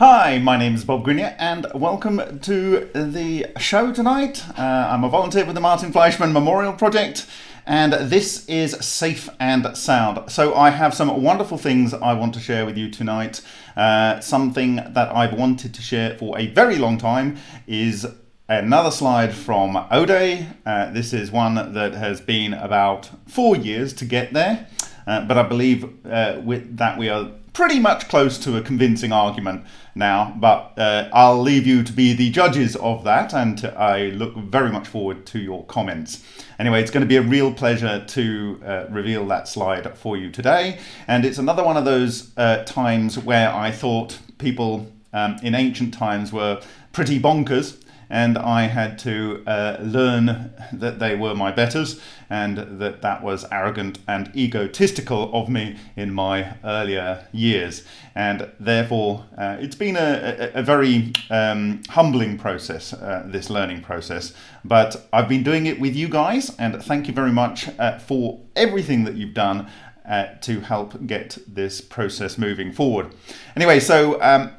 Hi, my name is Bob Greenyer and welcome to the show tonight. Uh, I'm a volunteer with the Martin Fleischmann Memorial Project and this is Safe and Sound. So I have some wonderful things I want to share with you tonight. Uh, something that I've wanted to share for a very long time is another slide from O'Day. Uh, this is one that has been about four years to get there, uh, but I believe uh, with that we are pretty much close to a convincing argument now, but uh, I'll leave you to be the judges of that, and I look very much forward to your comments. Anyway, it's going to be a real pleasure to uh, reveal that slide for you today, and it's another one of those uh, times where I thought people um, in ancient times were pretty bonkers and I had to uh, learn that they were my betters and that that was arrogant and egotistical of me in my earlier years. And therefore, uh, it's been a, a, a very um, humbling process, uh, this learning process. But I've been doing it with you guys, and thank you very much uh, for everything that you've done uh, to help get this process moving forward. Anyway, so um,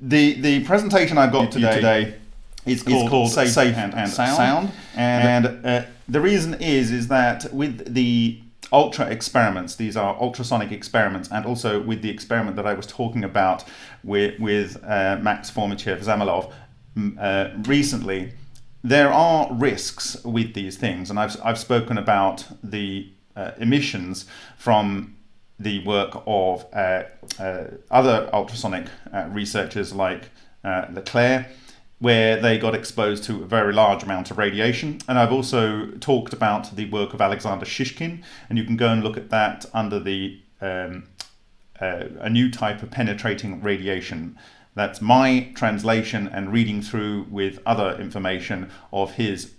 the the presentation I've got today, today is called, called safe, safe, and, and sound. sound. And uh, the reason is is that with the ultra experiments, these are ultrasonic experiments, and also with the experiment that I was talking about with, with uh, Max Fomitchev Zamilov uh, recently, there are risks with these things, and I've, I've spoken about the uh, emissions from the work of uh, uh, other ultrasonic researchers like LeClair where they got exposed to a very large amount of radiation. And I've also talked about the work of Alexander Shishkin, and you can go and look at that under the um, uh, a new type of penetrating radiation. That's my translation and reading through with other information of his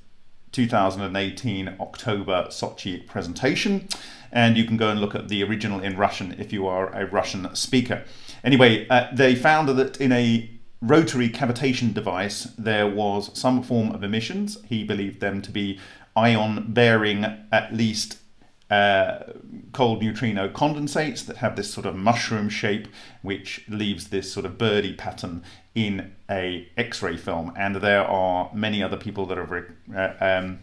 2018 October Sochi presentation. And you can go and look at the original in Russian if you are a Russian speaker. Anyway, uh, they found that in a rotary cavitation device, there was some form of emissions. He believed them to be ion bearing at least uh, cold neutrino condensates that have this sort of mushroom shape, which leaves this sort of birdie pattern in a X-ray film. And there are many other people that have uh, um,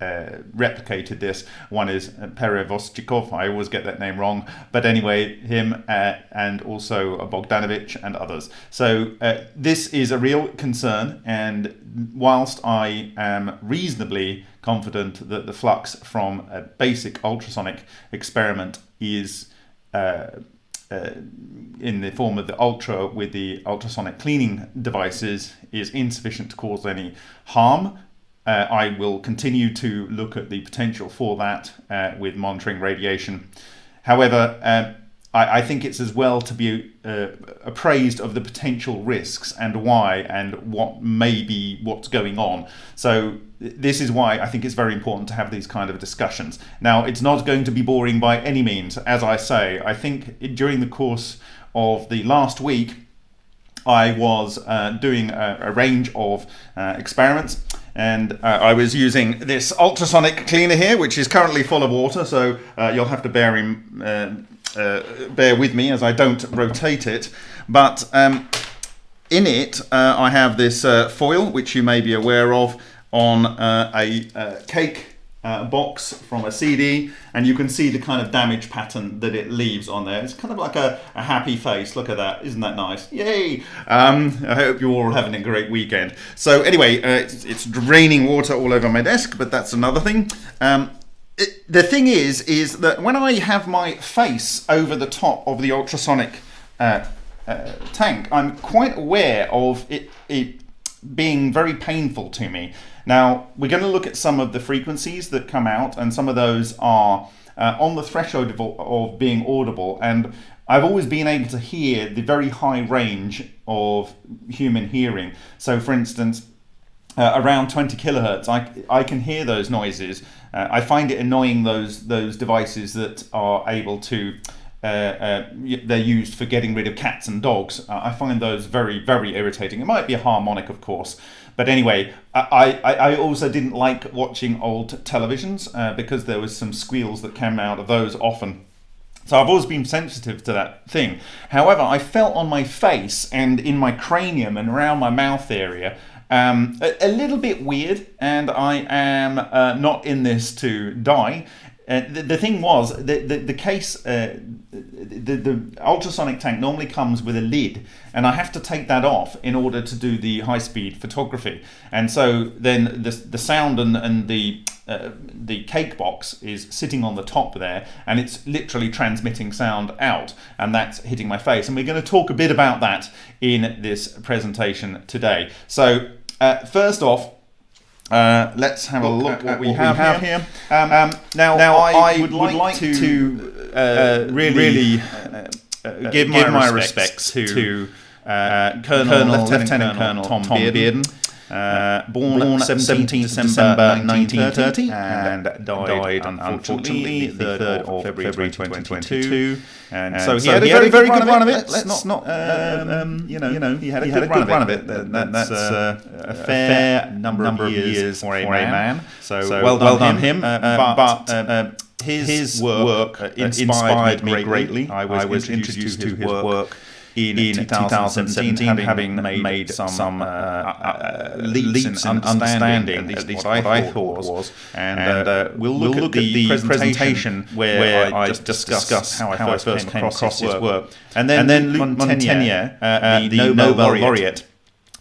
uh, replicated this. One is Perevoschikov, I always get that name wrong, but anyway, him uh, and also Bogdanovich and others. So uh, this is a real concern, and whilst I am reasonably confident that the flux from a basic ultrasonic experiment is uh, uh, in the form of the ultra with the ultrasonic cleaning devices is insufficient to cause any harm uh, I will continue to look at the potential for that uh, with monitoring radiation. However, uh, I, I, think it's as well to be uh, appraised of the potential risks and why and what may be what's going on. So this is why I think it's very important to have these kind of discussions. Now, it's not going to be boring by any means. As I say, I think during the course of the last week, I was uh, doing a, a, range of uh, experiments and uh, I was using this ultrasonic cleaner here, which is currently full of water, so uh, you'll have to bear, in, uh, uh, bear with me as I don't rotate it. But um, in it, uh, I have this uh, foil, which you may be aware of, on a cake uh, box from a CD and you can see the kind of damage pattern that it leaves on there. It's kind of like a, a happy face. Look at that. Isn't that nice? Yay! Um, I hope you're all having a great weekend. So anyway, uh, it's, it's, draining water all over my desk, but that's another thing. Um, it, the thing is, is that when I have my face over the top of the ultrasonic uh, uh tank, I'm quite aware of it, it being very painful to me. Now, we're going to look at some of the frequencies that come out, and some of those are uh, on the threshold of, of being audible. And I've always been able to hear the very high range of human hearing. So, for instance, uh, around 20 kilohertz, I, I can hear those noises. Uh, I find it annoying those those devices that are able to uh, uh, they're used for getting rid of cats and dogs. I find those very, very irritating. It might be a harmonic, of course, but anyway, I, I, I also didn't like watching old televisions uh, because there was some squeals that came out of those often. So I've always been sensitive to that thing. However, I felt on my face and in my cranium and around my mouth area um, a, a, little bit weird, and I am uh, not in this to die. Uh, the, the, thing was, the, the, the case, uh, the, the ultrasonic tank normally comes with a lid, and I have to take that off in order to do the high speed photography. And so then the, the sound and, and the, uh, the cake box is sitting on the top there, and it's literally transmitting sound out, and that's hitting my face. And we're going to talk a bit about that in this presentation today. So, uh, first off, uh, let's have look a look at what we, what have, we have, here. here. Um, um, now, now I, I would, would, like, to, to uh, uh really, really uh, uh, give, my, respects, respects to, to Colonel, Colonel, Lieutenant, Lieutenant Colonel, Tom, Tom Bearden. Bearden uh, born, born 17 December 1930 and died, unfortunately the 3rd of February 2022. And, and so, he, had, he had a very, very good run of it. Let's not, um, um, you know, you know, he had a, good, run of it. That, that's uh, a fair number, of years for a man. So, well, done him. but his, work, inspired me greatly. I was introduced to his work in, in 2017, having, having made, made some, some uh, uh, uh, leaps, leaps in understanding, at least, at least what, I thought was. And, and uh, we'll, look we'll look, at, the presentation where, where I just discuss how I first, came across his work. And then, and then Luc Montagnier, uh, the, the Nobel, Nobel laureate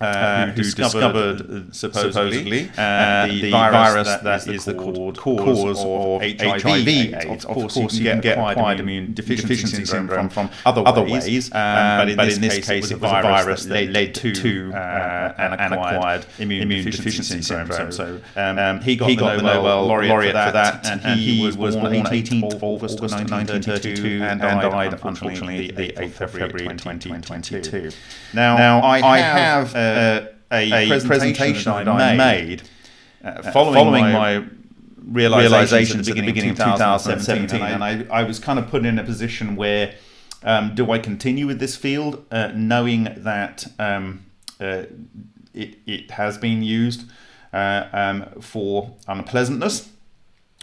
uh, who, who, discovered, discovered supposedly, supposedly uh, the, the, virus, that, that is the cause, cause of HIV, HIV AIDS. Of, of course, you can get acquired immune deficiency syndrome from, from other ways, other ways um, but, in, but this in this case, it was a virus that led to, to uh, uh an acquired immune, immune deficiency syndrome. So um, um, he got, he got the Nobel laureate for that, and he was born 18th of August 1932 and died, unfortunately, the 8th of February 2022. Now, I have uh, a, a, presentation, presentation that I made, uh, following, following, my, my realizations, at the beginning, of 2017, and I, and I, I, was kind of put in a position where um, do I continue with this field, uh, knowing that um, uh, it, it has been used uh, um, for unpleasantness,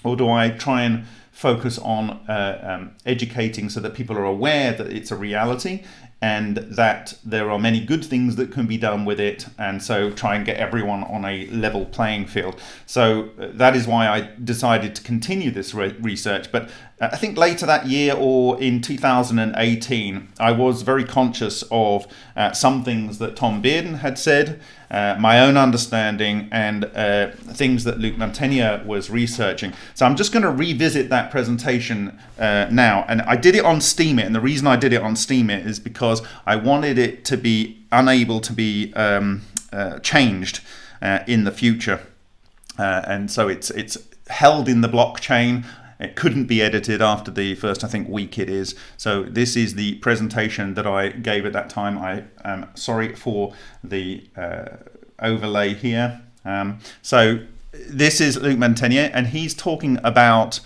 or do I try and focus on uh, um, educating so that people are aware that it's a reality and that there are many good things that can be done with it and so try and get everyone on a level playing field. So uh, that is why i decided to continue this re research but uh, i think later that year or in 2018 i was very conscious of uh, some things that tom bearden had said uh, my own understanding and uh, things that Luc Montagnier was researching. So I'm just going to revisit that presentation uh, now. And I did it on Steemit, and the reason I did it on Steemit is because I wanted it to be unable to be um, uh, changed uh, in the future. and so it's it's held in the blockchain. It couldn't be edited after the first, I think, week it is. So this is the presentation that I gave at that time. I am sorry for the uh, overlay here. Um, so this is Luc Montagnier, and he's talking about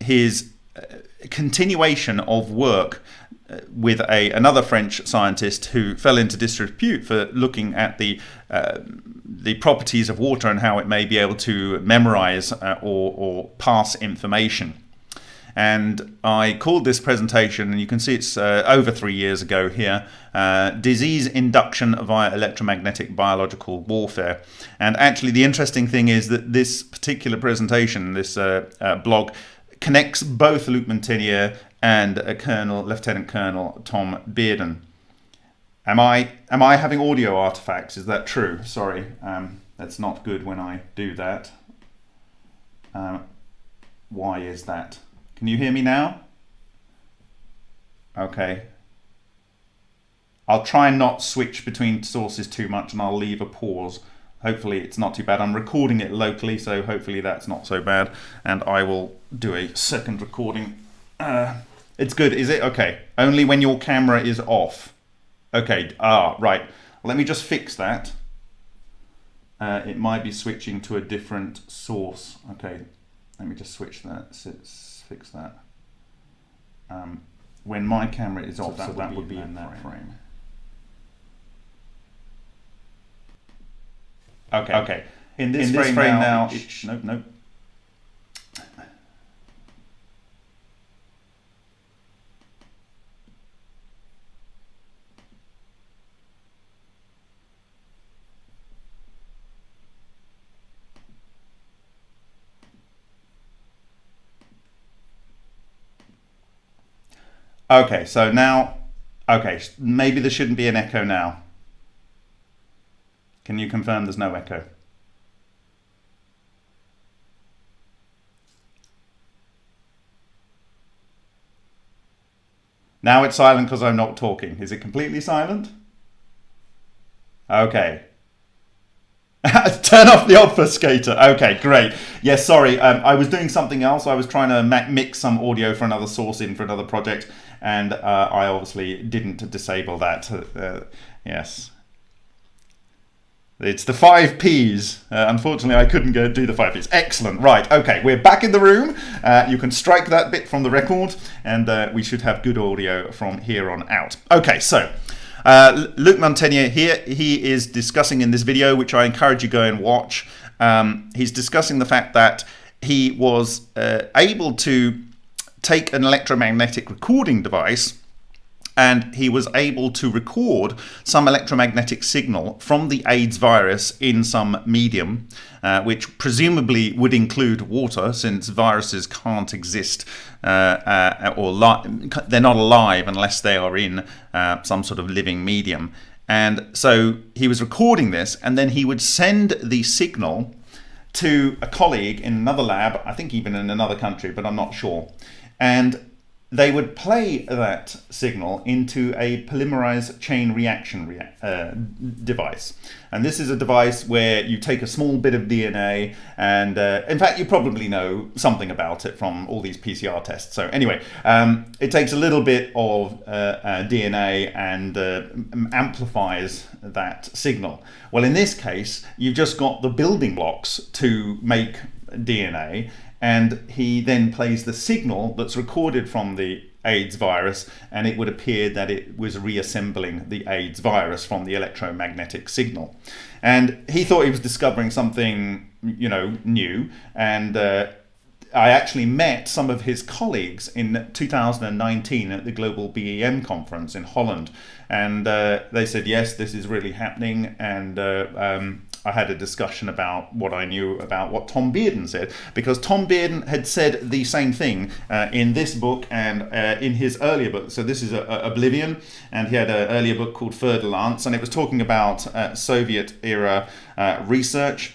his uh, continuation of work uh, with a another French scientist who fell into disrepute for looking at the uh, the properties of water and how it may be able to memorize uh, or, or pass information. And I called this presentation, and you can see it's uh, over three years ago here, uh, Disease Induction via Electromagnetic Biological Warfare. And actually the interesting thing is that this particular presentation, this uh, uh blog, connects both Luc Montagnier and Colonel, Lieutenant Colonel Tom Bearden. Am I am I having audio artifacts? Is that true? Sorry, um, that's not good when I do that. Um, why is that? Can you hear me now? Okay. I'll try and not switch between sources too much and I'll leave a pause. Hopefully it's not too bad. I'm recording it locally, so hopefully that's not so bad. And I will do a second recording. Uh, it's good, is it? Okay. Only when your camera is off. Okay, ah, right. Let me just fix that. Uh, it might be switching to a different source. Okay, let me just switch that, fix that. Um, when my camera is so off, that, so that would be in that frame. frame. Okay. Okay. In this, in this frame, frame, now, now nope, nope. Okay, so now, okay, maybe there shouldn't be an echo now. Can you confirm there's no echo? Now it's silent because I'm not talking. Is it completely silent? Okay. Turn off the obfuscator. Okay, great. Yes, sorry. Um, I was doing something else. I was trying to mix some audio for another source in for another project, and uh, I obviously didn't disable that. Uh, yes. It's the five P's. Uh, unfortunately, I couldn't go do the five P's. Excellent. Right. Okay. We're back in the room. Uh, you can strike that bit from the record, and uh, we should have good audio from here on out. Okay. So. Uh, Luc Montagnier here, he is discussing in this video, which I encourage you go and watch. Um, he's discussing the fact that he was uh, able to take an electromagnetic recording device and he was able to record some electromagnetic signal from the AIDS virus in some medium, uh, which presumably would include water, since viruses can't exist uh, uh, or they're not alive unless they are in uh, some sort of living medium. And so he was recording this, and then he would send the signal to a colleague in another lab, I think even in another country, but I'm not sure. And they would play that signal into a polymerase chain reaction rea uh, device. And this is a device where you take a small bit of DNA and uh, in fact you probably know something about it from all these PCR tests. So anyway, um, it takes a little bit of uh, uh DNA and uh, amplifies that signal. Well in this case you've just got the building blocks to make DNA and he then plays the signal that's recorded from the AIDS virus and it would appear that it was reassembling the AIDS virus from the electromagnetic signal. And he thought he was discovering something, you know, new. And uh, I actually met some of his colleagues in 2019 at the Global BEM conference in Holland, and uh, they said, yes, this is really happening, and uh, um, I had a discussion about what I knew about what Tom Bearden said, because Tom Bearden had said the same thing uh, in this book and uh, in his earlier book. So this is a, a Oblivion, and he had an earlier book called Fer Lance, and it was talking about uh, Soviet era uh, research.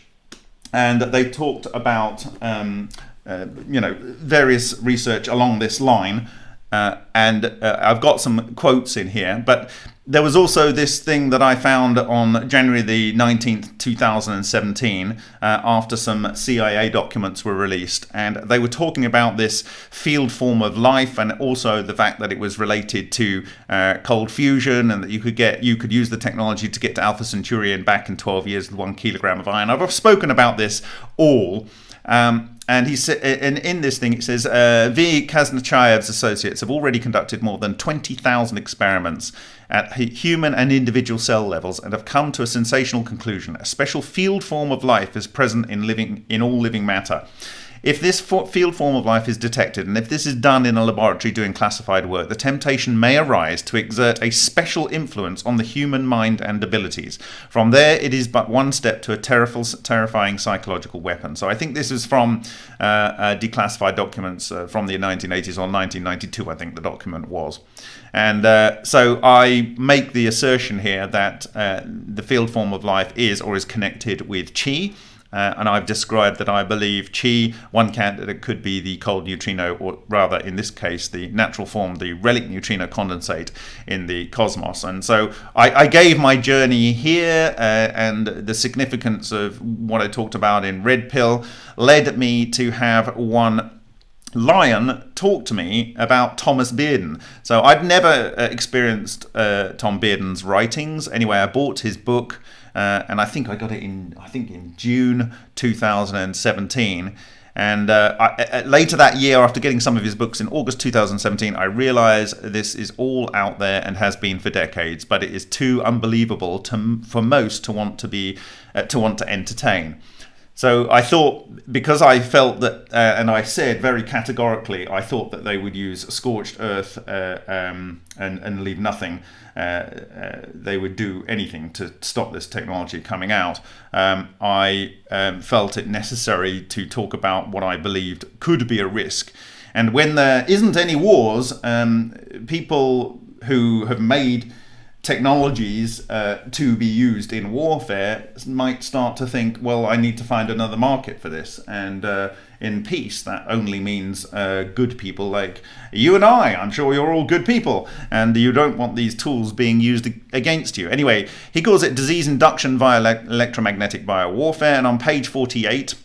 And they talked about, um, uh, you know, various research along this line. Uh, and uh, I've got some quotes in here, but there was also this thing that I found on January the 19th, 2017, uh, after some CIA documents were released. And they were talking about this field form of life and also the fact that it was related to uh, cold fusion and that you could get you could use the technology to get to Alpha Centauri and back in 12 years with one kilogram of iron. I've spoken about this all. Um, and he said, and in this thing, it says, uh, V. Kaznacheyev's associates have already conducted more than 20,000 experiments at human and individual cell levels and have come to a sensational conclusion. A special field form of life is present in living in all living matter. If this field form of life is detected, and if this is done in a laboratory doing classified work, the temptation may arise to exert a special influence on the human mind and abilities. From there, it is but one step to a terrifying psychological weapon. So I think this is from uh, uh, declassified documents uh, from the 1980s or 1992, I think the document was. And uh, so I make the assertion here that uh, the field form of life is or is connected with chi, uh, and I've described that I believe chi, one candidate could be the cold neutrino, or rather in this case, the natural form, the relic neutrino condensate in the cosmos. And so I, I gave my journey here uh, and the significance of what I talked about in Red Pill led me to have one Lion talk to me about Thomas Bearden. So I'd never uh, experienced uh, Tom Bearden's writings. Anyway, I bought his book uh, and I think I got it in I think in June 2017. And uh, I, later that year, after getting some of his books in August 2017, I realized this is all out there and has been for decades, but it is too unbelievable to, for most to want to be uh, to want to entertain. So I thought, because I felt that, uh, and I said very categorically, I thought that they would use scorched earth uh, um, and, and leave nothing. Uh, uh they would do anything to stop this technology coming out. Um, I um, felt it necessary to talk about what I believed could be a risk. And when there isn't any wars, um, people who have made technologies uh, to be used in warfare might start to think, well, I need to find another market for this. And uh, in peace, that only means uh, good people like you and I. I'm sure you're all good people, and you don't want these tools being used against you. Anyway, he calls it disease induction via le electromagnetic biowarfare, and on page 48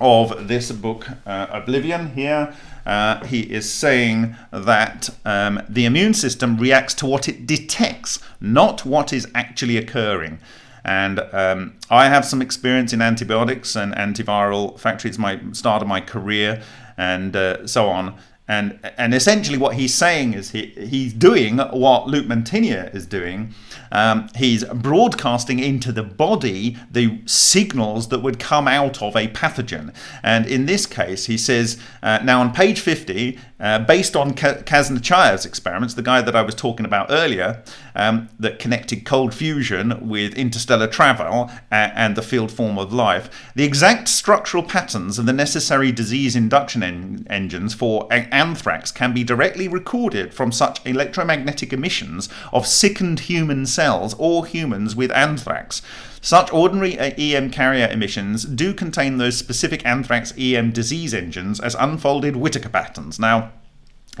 of this book, uh, Oblivion, here, uh, he is saying that um, the immune system reacts to what it detects, not what is actually occurring. And um, I have some experience in antibiotics and antiviral factories. my start of my career and uh, so on. And, and essentially what he's saying is he, he's doing what Luc Montagnier is doing. Um, he's broadcasting into the body the signals that would come out of a pathogen. And in this case, he says, uh, now on page 50, uh, based on Kaznacheyev's experiments, the guy that I was talking about earlier, um, that connected cold fusion with interstellar travel and, and the field form of life, the exact structural patterns of the necessary disease induction en engines for anthrax can be directly recorded from such electromagnetic emissions of sickened human cells or humans with anthrax. Such ordinary uh, EM carrier emissions do contain those specific anthrax EM disease engines as unfolded Whittaker patterns. Now,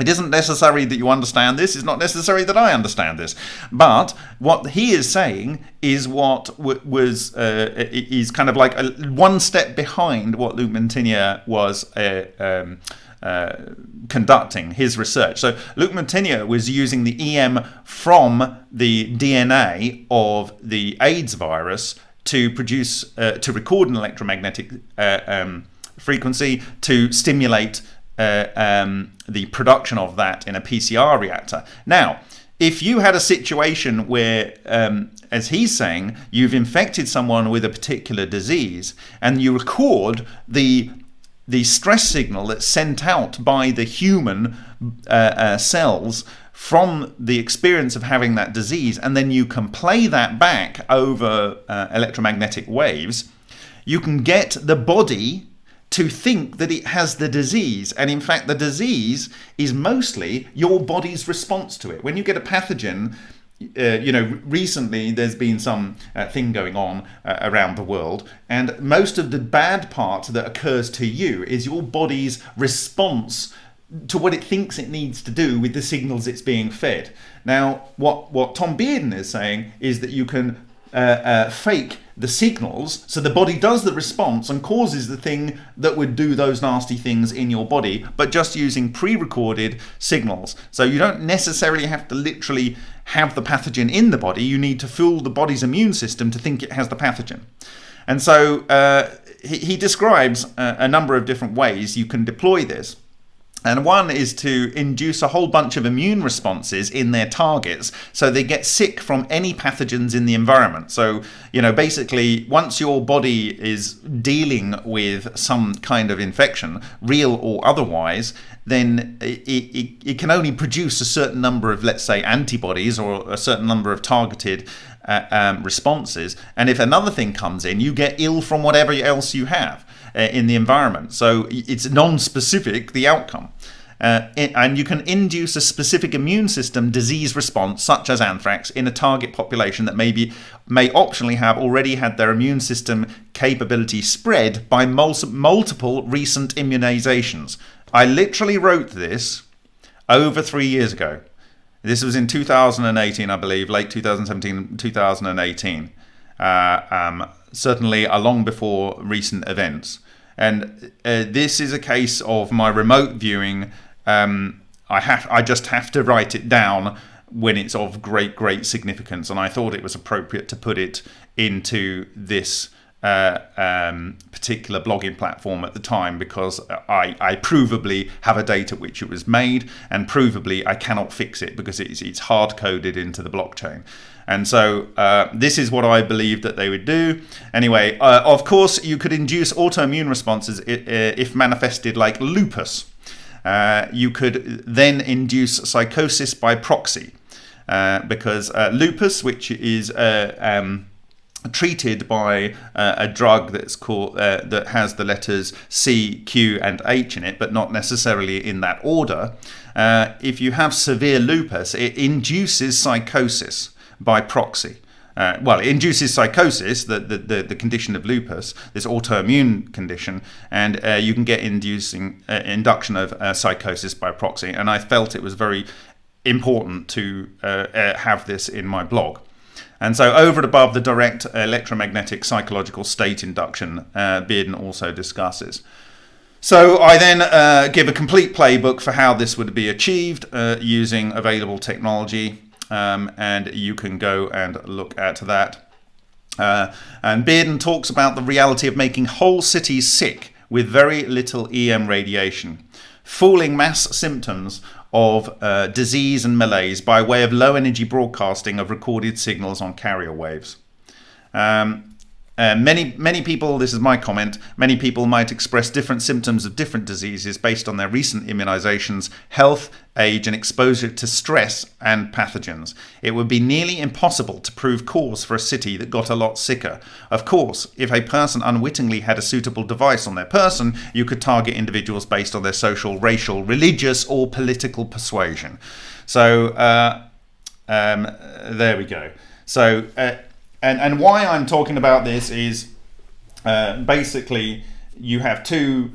it isn't necessary that you understand this. It's not necessary that I understand this. But what he is saying is what was uh, is kind of like a, one step behind what Luc Montagnier was uh, um, uh, conducting his research. So Luc Montagnier was using the EM from the DNA of the AIDS virus to produce, uh, to record an electromagnetic uh, um, frequency to stimulate uh, um, the production of that in a PCR reactor. Now, if you had a situation where, um, as he's saying, you've infected someone with a particular disease and you record the the stress signal that's sent out by the human uh, uh, cells from the experience of having that disease, and then you can play that back over uh, electromagnetic waves, you can get the body to think that it has the disease. And in fact, the disease is mostly your body's response to it. When you get a pathogen, uh, you know, recently there's been some uh, thing going on uh, around the world, and most of the bad part that occurs to you is your body's response to what it thinks it needs to do with the signals it's being fed. Now, what, what Tom Bearden is saying is that you can uh, uh, fake the signals so the body does the response and causes the thing that would do those nasty things in your body but just using pre-recorded signals. So you don't necessarily have to literally have the pathogen in the body. You need to fool the body's immune system to think it has the pathogen. And so uh, he, he, describes a, a number of different ways you can deploy this and one is to induce a whole bunch of immune responses in their targets so they get sick from any pathogens in the environment. So, you know, basically, once your body is dealing with some kind of infection, real or otherwise, then it, it, it can only produce a certain number of, let's say, antibodies or a certain number of targeted uh, um, responses. And if another thing comes in, you get ill from whatever else you have in the environment. So it's non-specific, the outcome. Uh, and you can induce a specific immune system disease response, such as anthrax, in a target population that maybe may optionally have already had their immune system capability spread by mul multiple recent immunizations. I literally wrote this over three years ago. This was in 2018, I believe, late 2017, 2018. Uh, um, certainly long before recent events. And uh, this is a case of my remote viewing. Um, I have, I just have to write it down when it's of great, great significance. And I thought it was appropriate to put it into this uh, um, particular blogging platform at the time because I, I provably have a date at which it was made and provably I cannot fix it because it's, it's hard coded into the blockchain. And so uh, this is what I believe that they would do. Anyway, uh, of course, you could induce autoimmune responses if manifested like lupus. Uh, you could then induce psychosis by proxy uh, because uh, lupus, which is um, treated by uh, a drug that's called uh, that has the letters C, Q, and H in it, but not necessarily in that order. Uh, if you have severe lupus, it induces psychosis by proxy. Uh, well, it induces psychosis, the, the, the, the, condition of lupus, this autoimmune condition, and uh, you can get inducing uh, induction of uh, psychosis by proxy. And I felt it was very important to uh, uh, have this in my blog. And so, over and above the direct electromagnetic psychological state induction, Bearden also discusses. So I then uh, give a complete playbook for how this would be achieved uh, using available technology um, and you can go and look at that. Uh, and Bearden talks about the reality of making whole cities sick with very little EM radiation, fooling mass symptoms of uh, disease and malaise by way of low energy broadcasting of recorded signals on carrier waves. Um, uh, many many people, this is my comment, many people might express different symptoms of different diseases based on their recent immunizations, health, age, and exposure to stress and pathogens. It would be nearly impossible to prove cause for a city that got a lot sicker. Of course, if a person unwittingly had a suitable device on their person, you could target individuals based on their social, racial, religious, or political persuasion. So uh, um, there we go. So uh, and and why I'm talking about this is uh, basically you have two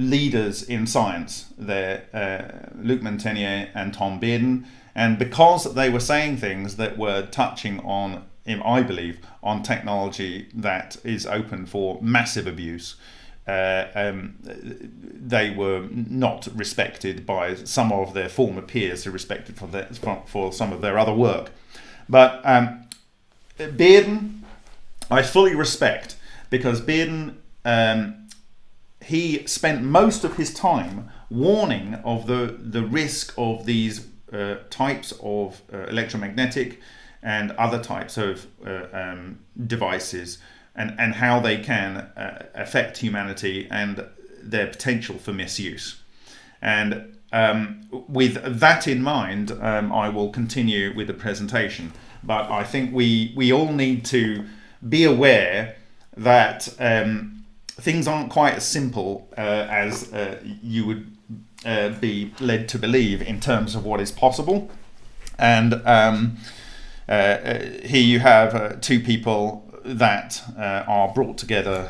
leaders in science there, uh, Luc Montagnier and Tom Bearden, and because they were saying things that were touching on, I believe, on technology that is open for massive abuse. Uh, um, they were not respected by some of their former peers who respected for, their, for, for some of their other work. But um, Bearden, I fully respect because Bearden, um, he spent most of his time warning of the, the risk of these uh, types of uh, electromagnetic and other types of uh, um, devices and, and how they can uh, affect humanity and their potential for misuse. And um, with that in mind, um, I will continue with the presentation. But I think we we all need to be aware that um, things aren't quite as simple uh, as uh, you would uh, be led to believe in terms of what is possible. And um, uh, uh, here you have two people that are brought together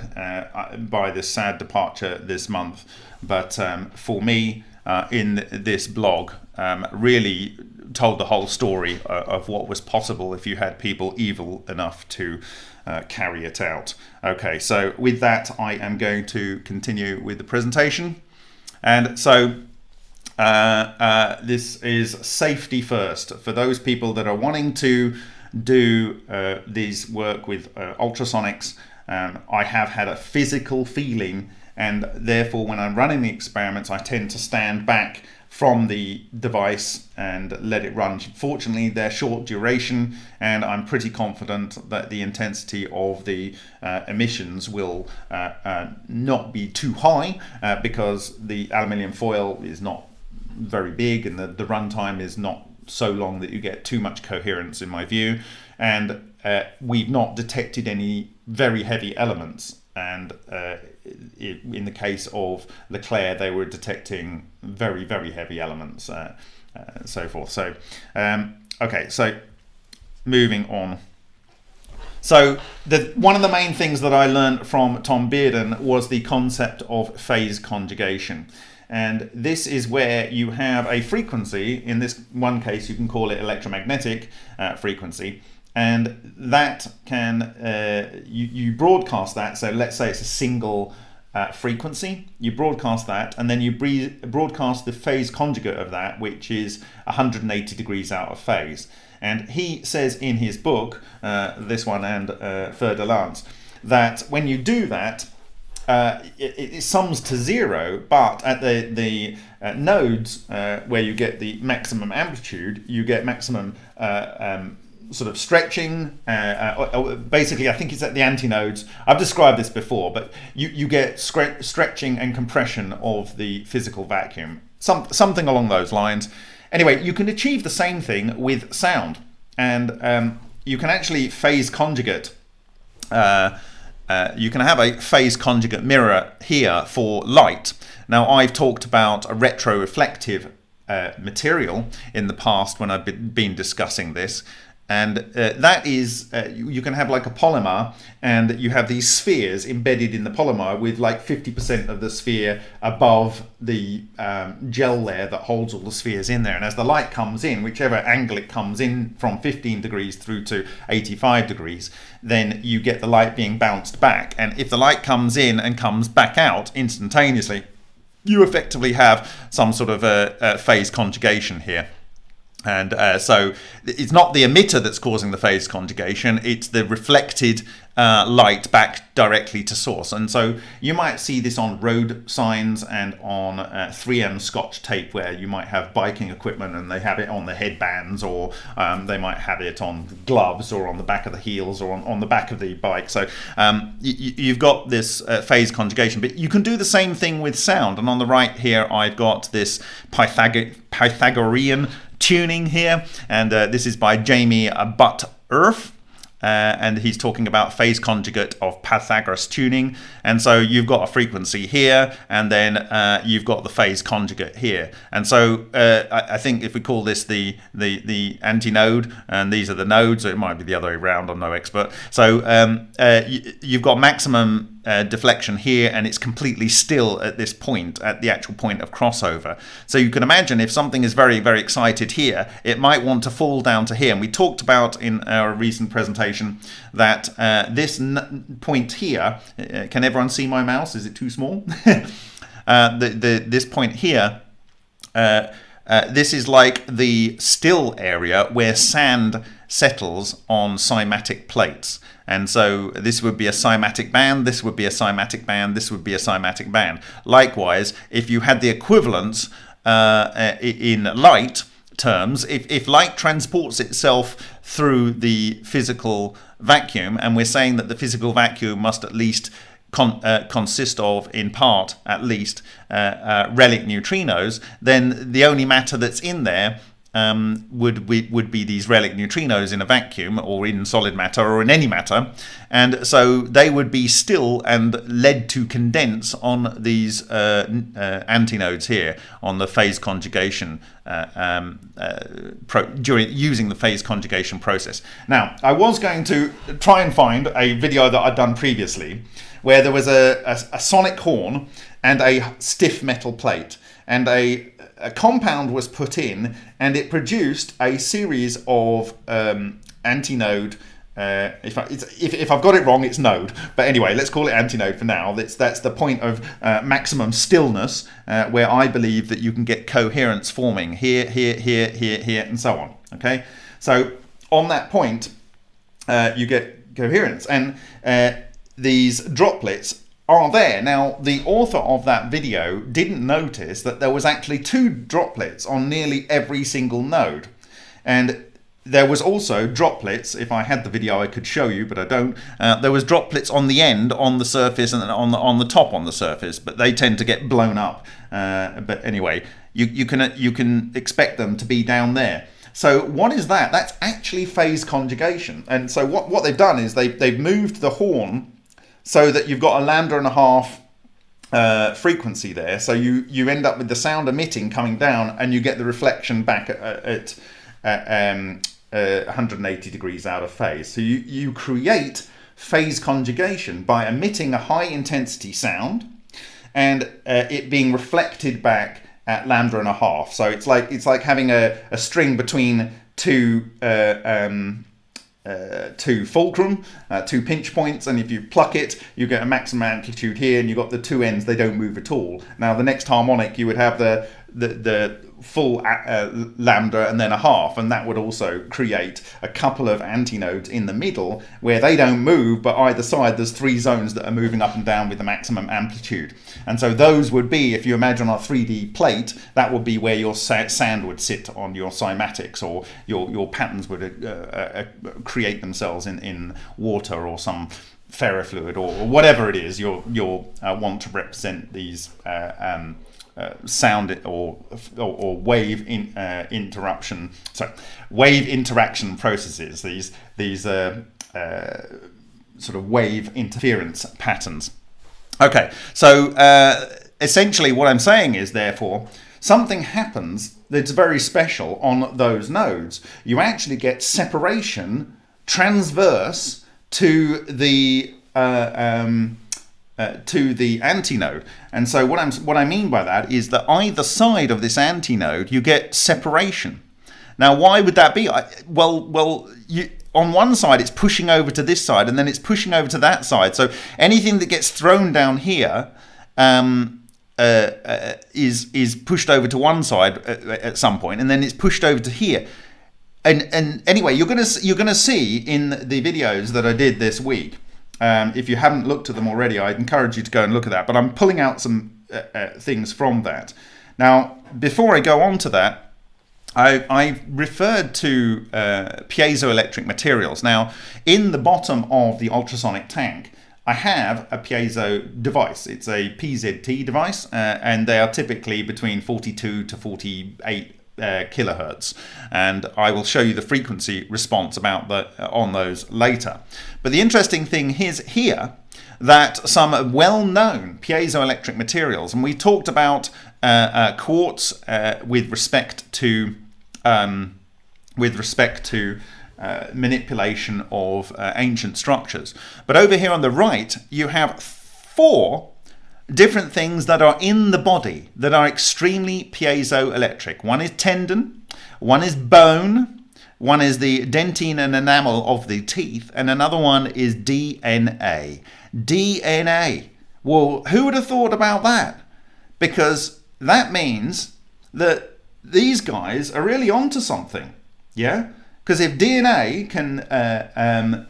by this sad departure this month. But um, for me, in this blog, um, really told the whole story of what was possible if you had people evil enough to uh, carry it out. Okay, so with that, I am going to continue with the presentation. And so uh, uh this is safety first. For those people that are wanting to do uh, these work with uh, ultrasonics, um, I have had a physical feeling and therefore when I'm running the experiments, I tend to stand back from the device and let it run. Fortunately, they're short duration, and I'm pretty confident that the intensity of the uh, emissions will uh, uh, not be too high uh, because the aluminium foil is not very big and the, the runtime is not so long that you get too much coherence in my view. And uh, we've not detected any very heavy elements and uh, it, in the case of LeClair, they were detecting very, very heavy elements, uh, uh, so forth. So, um, okay, so moving on. So, the, one of the main things that I learned from Tom Bearden was the concept of phase conjugation. And this is where you have a frequency, in this one case, you can call it electromagnetic uh, frequency, and that can uh, you, you broadcast that. So let's say it's a single uh, frequency. You broadcast that and then you broadcast the phase conjugate of that which is 180 degrees out of phase. And he says in his book uh, this one and uh, Fer Lance that when you do that uh, it, it, sums to zero, but at the the uh, nodes uh, where you get the maximum amplitude, you get maximum um, sort of stretching. Uh, uh, basically, I think it's at the antinodes. I've described this before, but you, you get stretching and compression of the physical vacuum, some, something along those lines. Anyway, you can achieve the same thing with sound, and um, you can actually phase conjugate uh, uh, you can have a phase conjugate mirror here for light. Now I've talked about a retroreflective uh, material in the past when I've been discussing this and uh, that is uh, you, you, can have like a polymer and you have these spheres embedded in the polymer with like 50% of the sphere above the um, gel layer that holds all the spheres in there. And as the light comes in whichever angle it comes in from 15 degrees through to 85 degrees then you get the light being bounced back. And if the light comes in and comes back out instantaneously you effectively have some sort of a, a phase conjugation here and uh, so it's not the emitter that's causing the phase conjugation, it's the reflected uh, light back directly to source. And so you might see this on road signs and on uh, 3M scotch tape where you might have biking equipment and they have it on the headbands or um, they might have it on gloves or on the back of the heels or on, on the back of the bike. So um, you, have got this uh, phase conjugation, but you can do the same thing with sound. And on the right here, I've got this Pythag Pythagorean tuning here, and uh, this is by Jamie Butt Earth. Uh, and he's talking about phase conjugate of Pythagoras tuning. And so you've got a frequency here, and then uh, you've got the phase conjugate here. And so uh, I, I, think if we call this the the the antinode, and these are the nodes, it might be the other way around. I'm no expert. So um, uh, you, you've got maximum uh, deflection here and it's completely still at this point at the actual point of crossover. So you can imagine if something is very very excited here it might want to fall down to here. And we talked about in our recent presentation that uh, this point here uh, can everyone see my mouse? Is it too small? Uh, the, the this point here uh, uh, this is like the still area where sand settles on cymatic plates. And so this would be a cymatic band, this would be a cymatic band, this would be a cymatic band. Likewise, if you had the equivalence uh, in light terms, if, if light transports itself through the physical vacuum, and we're saying that the physical vacuum must at least Con, uh, consist of, in part at least, uh, uh, relic neutrinos, then the only matter that's in there um, would be, would be these relic neutrinos in a vacuum or in solid matter or in any matter and so they would be still and led to condense on these uh, uh, antinodes here on the phase conjugation uh, um, uh, during using the phase conjugation process. Now I was going to try and find a video that I'd done previously where there was a, a, a sonic horn and a stiff metal plate and a a compound was put in and it produced a series of um, antinode uh, if, I, if, if, I've got it wrong, it's node. But anyway, let's call it antinode for now. That's, that's the point of uh, maximum stillness uh, where I believe that you can get coherence forming here, here, here, here, here, and so on. Okay, so on that point, uh, you get coherence. And uh, these droplets are there. Now, the author of that video didn't notice that there was actually two droplets on nearly every single node. And there was also droplets, if I had the video I could show you, but I don't. Uh, there was droplets on the end, on the surface, and on the, on the top on the surface, but they tend to get blown up. Uh, but anyway, you, you, can, you can expect them to be down there. So what is that? That's actually phase conjugation. And so what, what they've done is they, they've moved the horn so that you've got a lambda and a half uh, frequency there. So you, you end up with the sound emitting coming down and you get the reflection back at, at, at um, uh, 180 degrees out of phase. So you, you create phase conjugation by emitting a high intensity sound and uh, it being reflected back at lambda and a half. So it's like it's like having a, a string between two uh, um, uh, two fulcrum, uh, two pinch points, and if you pluck it, you get a maximum amplitude here, and you've got the two ends, they don't move at all. Now, the next harmonic, you would have the, the, the full uh, lambda and then a half and that would also create a couple of antinodes in the middle where they don't move but either side there's three zones that are moving up and down with the maximum amplitude. And so those would be if you imagine a 3d plate that would be where your sand would sit on your cymatics or your, your patterns would uh, uh, uh, create themselves in, in water or some ferrofluid or, or whatever it is you'll, you'll uh, want to represent these uh, um, uh, sound or, or, or wave in, uh, interruption, sorry, wave interaction processes. These these uh, uh sort of wave interference patterns. Okay, so uh, essentially what I'm saying is therefore something happens that's very special on those nodes. You actually get separation transverse to the um, uh, to the antinode. And so what I'm what I mean by that is that either side of this antinode you get separation. Now why would that be? I, well, well, you on one side it's pushing over to this side and then it's pushing over to that side. So anything that gets thrown down here um, uh, uh, is is pushed over to one side at, at, some point and then it's pushed over to here. And and anyway, you're gonna you're gonna see in the videos that I did this week um, if you haven't looked at them already, I'd encourage you to go and look at that. But I'm pulling out some uh, uh, things from that. Now, before I go on to that, I, I referred to uh, piezoelectric materials. Now, in the bottom of the ultrasonic tank, I have a piezo device. It's a PZT device, uh, and they are typically between 42 to 48 uh, kilohertz. And I will show you the frequency response about the uh, on those later. But the interesting thing is here that some well-known piezoelectric materials and we talked about uh, uh quartz uh, with respect to um, with respect to uh, manipulation of ancient structures. But over here on the right you have four different things that are in the body that are extremely piezoelectric. One is tendon, one is bone, one is the dentine and enamel of the teeth, and another one is DNA. DNA. Well, who would have thought about that? Because that means that these guys are really onto something. Yeah? Because if DNA can uh, um,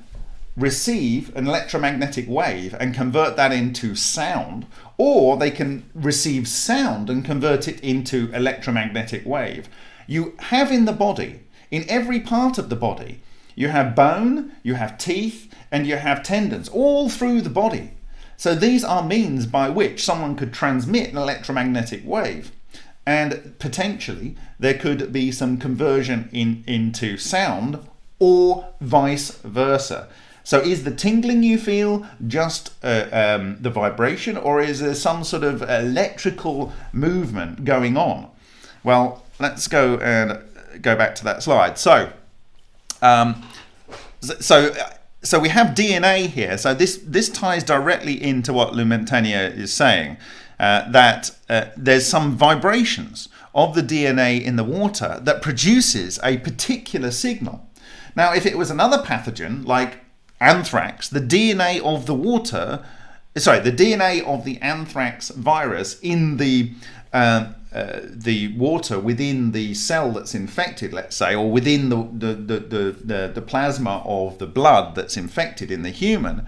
receive an electromagnetic wave and convert that into sound, or they can receive sound and convert it into electromagnetic wave. You have in the body, in every part of the body, you have bone, you have teeth, and you have tendons all through the body. So these are means by which someone could transmit an electromagnetic wave. And potentially there could be some conversion in, into sound or vice versa. So is the tingling you feel just uh, um, the vibration or is there some sort of electrical movement going on? Well, let's go and go back to that slide. So, um, so, so we have DNA here. So this, this ties directly into what Luc Montagnier is saying, uh, that uh, there's some vibrations of the DNA in the water that produces a particular signal. Now, if it was another pathogen like anthrax, the DNA of the water, sorry, the DNA of the anthrax virus in the uh, uh, the water within the cell that's infected, let's say, or within the the, the, the, the, the plasma of the blood that's infected in the human,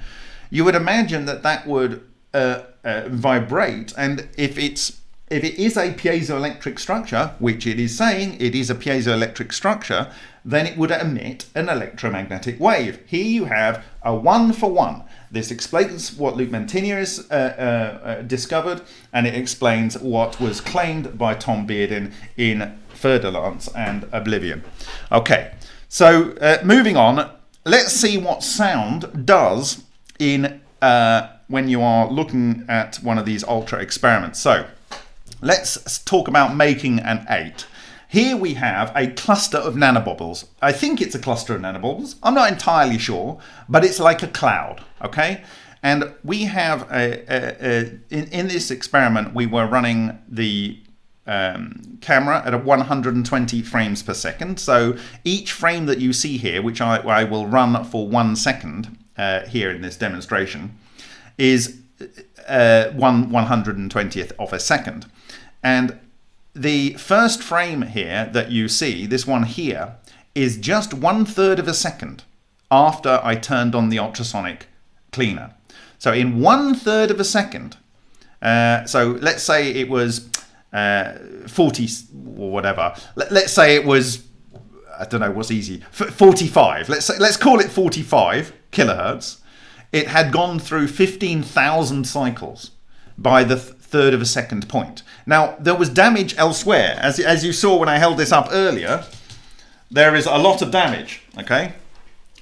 you would imagine that that would uh, uh vibrate. And if it's if it is a piezoelectric structure, which it is saying it is a piezoelectric structure, then it would emit an electromagnetic wave. Here you have a one for one. This explains what Luc Montagnier has uh, uh, uh, discovered, and it explains what was claimed by Tom Bearden in Fer-de-Lance and Oblivion. Okay, so uh, moving on, let's see what sound does in uh, when you are looking at one of these ultra experiments. So let's talk about making an 8. Here we have a cluster of nanobubbles. I think it's a cluster of nanobubbles. I'm not entirely sure, but it's like a cloud, okay? And we have, a, a, a in, in this experiment, we were running the um, camera at 120 frames per second. So each frame that you see here, which I, I will run for one second uh, here in this demonstration, is uh, one 120th of a second. And the first frame here that you see, this one here, is just one third of a second after I turned on the ultrasonic cleaner. So in one third of a second, uh, so let's say it was uh, 40 or whatever. Let, us say it was, I don't know what's easy, 45. Let's say, let's call it 45 kilohertz. It had gone through 15,000 cycles by the third of a second point. Now, there was damage elsewhere. As, as you saw when I held this up earlier, there is a lot of damage, okay?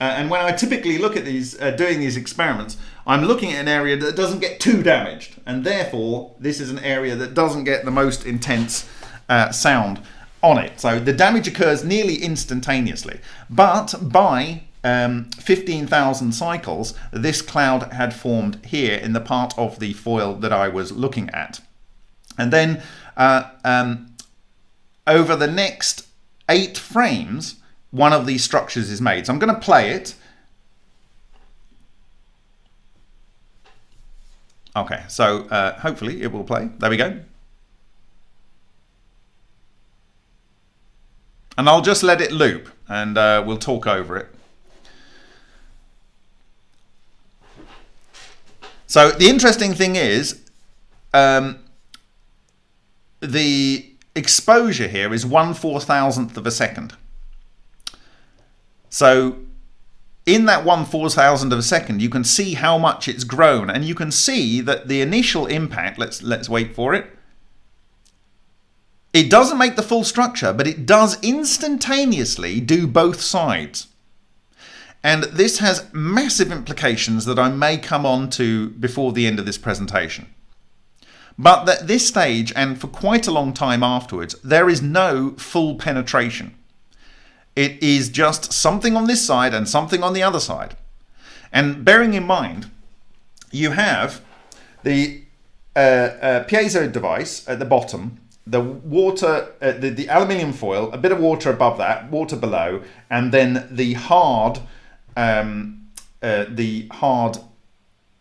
uh, and when I typically look at these, uh, doing these experiments, I'm looking at an area that doesn't get too damaged. And therefore, this is an area that doesn't get the most intense uh, sound on it. So the damage occurs nearly instantaneously. But by um, 15,000 cycles, this cloud had formed here in the part of the foil that I was looking at. And then uh, um, over the next eight frames, one of these structures is made. So I'm going to play it. Okay, so uh, hopefully it will play. There we go. And I'll just let it loop and uh, we'll talk over it. So the interesting thing is um, the exposure here is one four thousandth of a second. So in that one four thousand of a second, you can see how much it's grown, and you can see that the initial impact. Let's let's wait for it. It doesn't make the full structure, but it does instantaneously do both sides. And this has massive implications that I may come on to before the end of this presentation. But at this stage, and for quite a long time afterwards, there is no full penetration. It is just something on this side and something on the other side. And bearing in mind, you have the uh, uh, piezo device at the bottom, the water, uh, the, the aluminium foil, a bit of water above that, water below, and then the hard, um, uh, the hard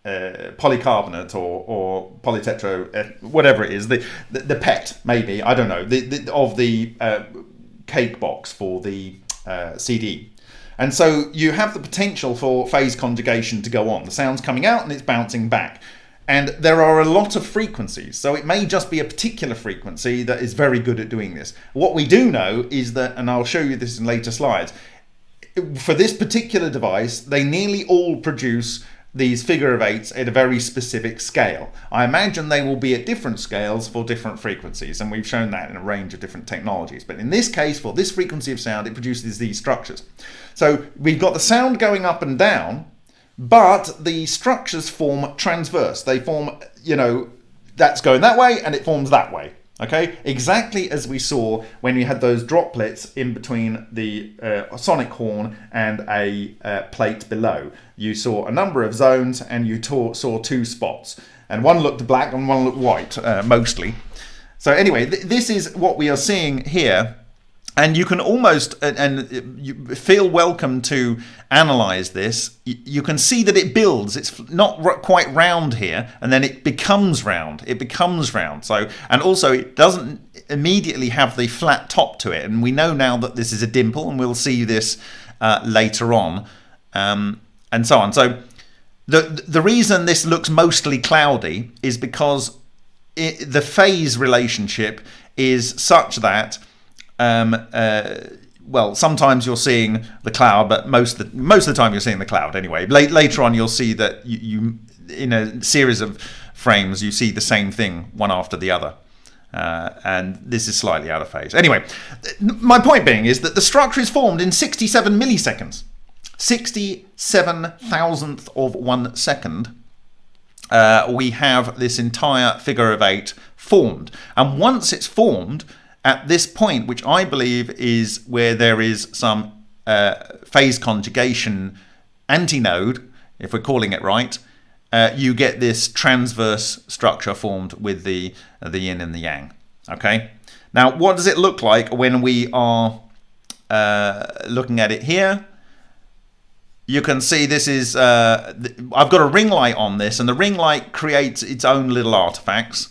uh, polycarbonate or, or polytetro, uh, whatever it is, the, the, the PET maybe, I don't know, the, the of the uh, cake box for the uh, CD. And so you have the potential for phase conjugation to go on. The sound's coming out and it's bouncing back. And there are a lot of frequencies, so it may just be a particular frequency that is very good at doing this. What we do know is that, and I'll show you this in later slides, for this particular device, they nearly all produce these figure of eights at a very specific scale. I imagine they will be at different scales for different frequencies, and we've shown that in a range of different technologies. But in this case, for this frequency of sound, it produces these structures. So we've got the sound going up and down, but the structures form transverse. They form, you know, that's going that way and it forms that way. Okay, exactly as we saw when we had those droplets in between the uh, sonic horn and a uh, plate below. You saw a number of zones and you saw two spots. And one looked black and one looked white, uh, mostly. So anyway, th this is what we are seeing here and you can almost and feel welcome to analyze this. You can see that it builds. It's not quite round here and then it becomes round. It becomes round. So and also it doesn't immediately have the flat top to it. And we know now that this is a dimple and we'll see this uh, later on um, and so on. So the the reason this looks mostly cloudy is because it, the phase relationship is such that um, uh, well, sometimes you're seeing the cloud, but most of the, most of the time you're seeing the cloud anyway. Late, later on, you'll see that you, you, in a series of frames, you see the same thing one after the other. Uh, and this is slightly out of phase. Anyway, my point being is that the structure is formed in 67 milliseconds. 67 thousandth of one second. Uh, we have this entire figure of eight formed. And once it's formed, at this point, which I believe is where there is some uh, phase conjugation antinode, if we're calling it right, uh, you get this transverse structure formed with the, the yin and the yang. Okay. Now, what does it look like when we are uh, looking at it here? You can see this is, uh, I've got a ring light on this and the ring light creates its own little artifacts.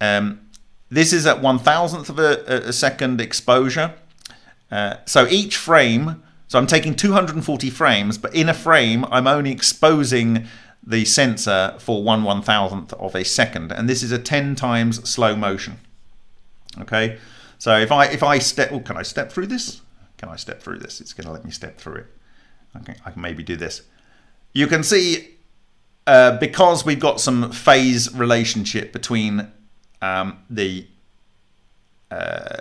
Um, this is at one thousandth of a, a second exposure. Uh, so each frame, so I'm taking 240 frames, but in a frame, I'm only exposing the sensor for one one thousandth of a second, and this is a 10 times slow motion. Okay, so if I if I step, oh, can I step through this? Can I step through this? It's going to let me step through it. Okay, I can maybe do this. You can see uh, because we've got some phase relationship between um, the uh,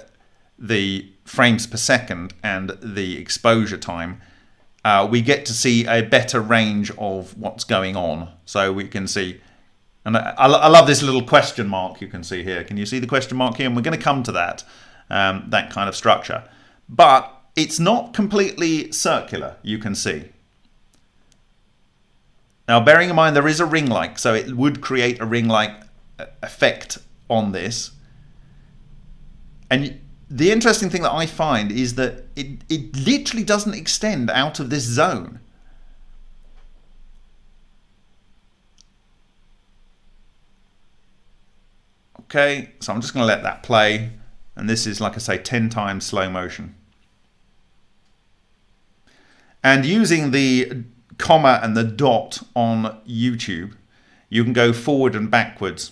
the frames per second and the exposure time, uh, we get to see a better range of what's going on. So we can see, and I, I love this little question mark you can see here. Can you see the question mark here? And we're going to come to that, um, that kind of structure. But it's not completely circular, you can see. Now, bearing in mind there is a ring-like, so it would create a ring-like uh, effect on this. And the interesting thing that I find is that it, it literally doesn't extend out of this zone. Okay, so I'm just going to let that play. And this is, like I say, 10 times slow motion. And using the comma and the dot on YouTube, you can go forward and backwards.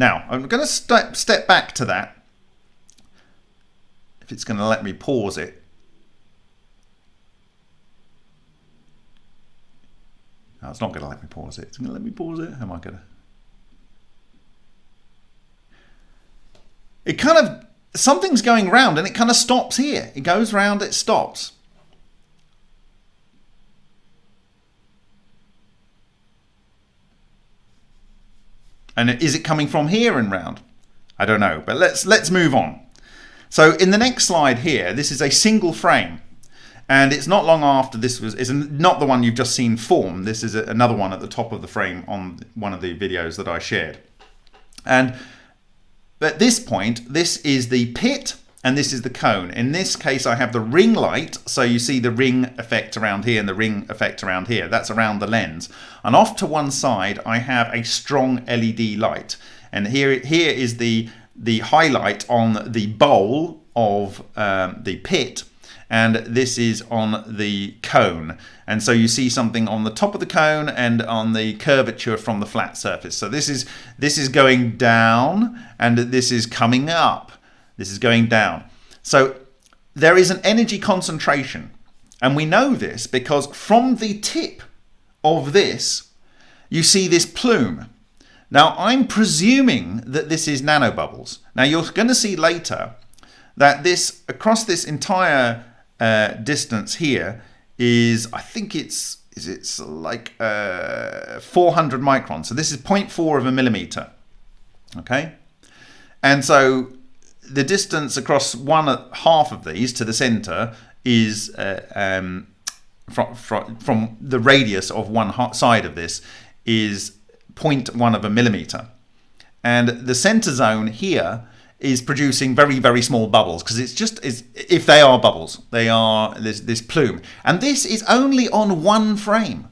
Now, I'm going to step, step back to that if it's going to let me pause it. No, it's not going to let me pause it. It's going to let me pause it. How am I going to? It kind of, something's going round and it kind of stops here. It goes round, it stops. And is it coming from here and round? I don't know, but let's let's move on. So in the next slide here, this is a single frame. And it's not long after this was, is not the one you've just seen form. This is another one at the top of the frame on one of the videos that I shared. And at this point, this is the pit and this is the cone. In this case, I have the ring light. So you see the ring effect around here and the ring effect around here. That's around the lens. And off to one side, I have a strong LED light. And here, here is the the highlight on the bowl of um, the pit and this is on the cone and so you see something on the top of the cone and on the curvature from the flat surface so this is this is going down and this is coming up this is going down so there is an energy concentration and we know this because from the tip of this you see this plume now, I'm presuming that this is nanobubbles. Now, you're going to see later that this, across this entire uh, distance here, is, I think it's, is it's like uh, 400 microns. So this is 0.4 of a millimeter. Okay. And so the distance across one half of these to the center is uh, um, from, from, from the radius of one side of this is 0.1 of a millimeter. And the center zone here is producing very, very small bubbles because it's just, is if they are bubbles, they are this, this plume. And this is only on one frame.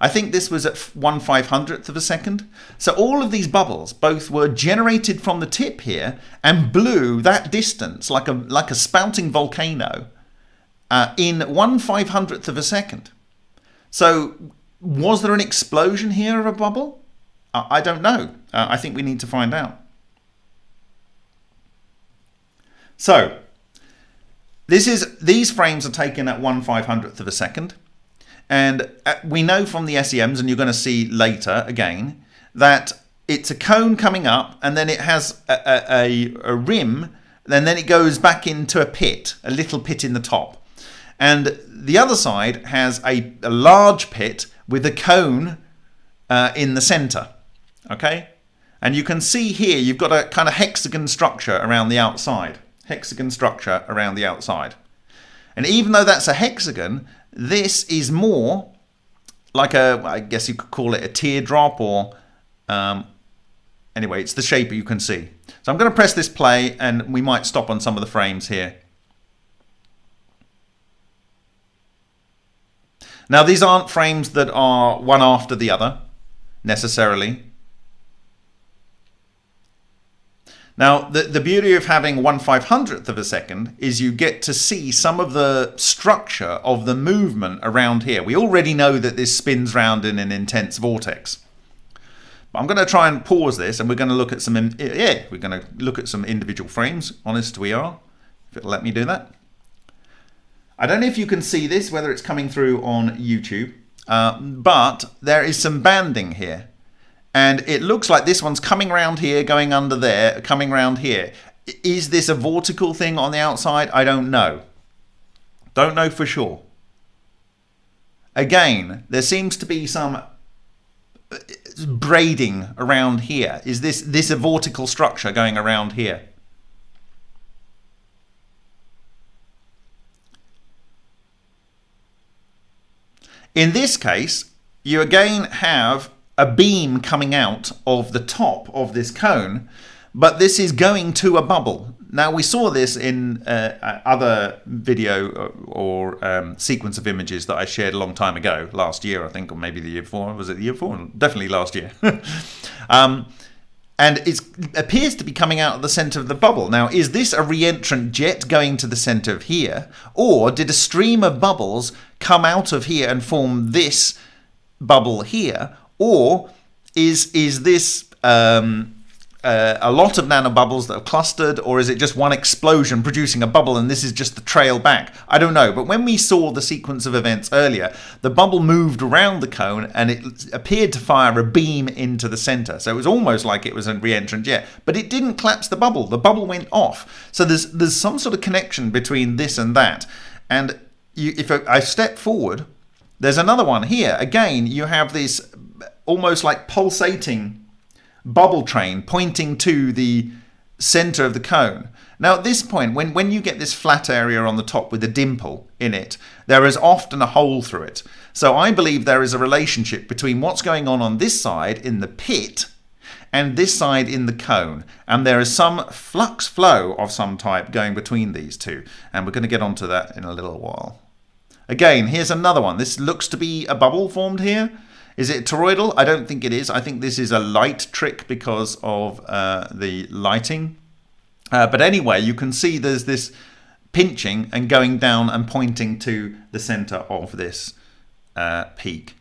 I think this was at 1 500th of a second. So all of these bubbles both were generated from the tip here and blew that distance like a, like a spouting volcano uh, in 1 500th of a second. So was there an explosion here of a bubble? I don't know. Uh, I think we need to find out. So this is these frames are taken at 1 500th of a second. And uh, we know from the SEMs, and you're going to see later again, that it's a cone coming up and then it has a, a, a rim and then it goes back into a pit, a little pit in the top. And the other side has a, a large pit with a cone uh, in the center okay? And you can see here, you've got a kind of hexagon structure around the outside. Hexagon structure around the outside. And even though that's a hexagon, this is more like a, I guess you could call it a teardrop or, um, anyway, it's the shape you can see. So I'm going to press this play and we might stop on some of the frames here. Now these aren't frames that are one after the other necessarily. Now, the, the beauty of having 1 500th of a second is you get to see some of the structure of the movement around here. We already know that this spins round in an intense vortex. But I'm going to try and pause this and we're going to look at some, yeah, we're going to look at some individual frames. Honest we are, if it'll let me do that. I don't know if you can see this, whether it's coming through on YouTube, uh, but there is some banding here and it looks like this one's coming around here, going under there, coming around here. Is this a vortical thing on the outside? I don't know. Don't know for sure. again, there seems to be some uh, braiding around here. Is this this a vortical structure going around here? In this case, you again have a beam coming out of the top of this cone, but this is going to a bubble. Now we saw this in uh, other video or um, sequence of images that I shared a long time ago, last year I think, or maybe the year before. Was it the year before? Definitely last year. um, and it appears to be coming out of the center of the bubble. Now, is this a reentrant jet going to the center of here, or did a stream of bubbles come out of here and form this bubble here, or is is this um, uh, a lot of nanobubbles that are clustered, or is it just one explosion producing a bubble and this is just the trail back? I don't know. But when we saw the sequence of events earlier, the bubble moved around the cone and it appeared to fire a beam into the center. So it was almost like it was a re-entrant jet, but it didn't collapse the bubble. The bubble went off. So there's there's some sort of connection between this and that. And you, if I step forward, there's another one here. Again, you have this almost like pulsating bubble train pointing to the center of the cone. Now at this point, when, when you get this flat area on the top with a dimple in it, there is often a hole through it. So I believe there is a relationship between what's going on on this side in the pit and this side in the cone. And there is some flux flow of some type going between these two. And we're going to get onto that in a little while. Again, here's another one. This looks to be a bubble formed here. Is it toroidal? I don't think it is. I think this is a light trick because of uh, the lighting. Uh, but anyway, you can see there's this pinching and going down and pointing to the center of this uh, peak.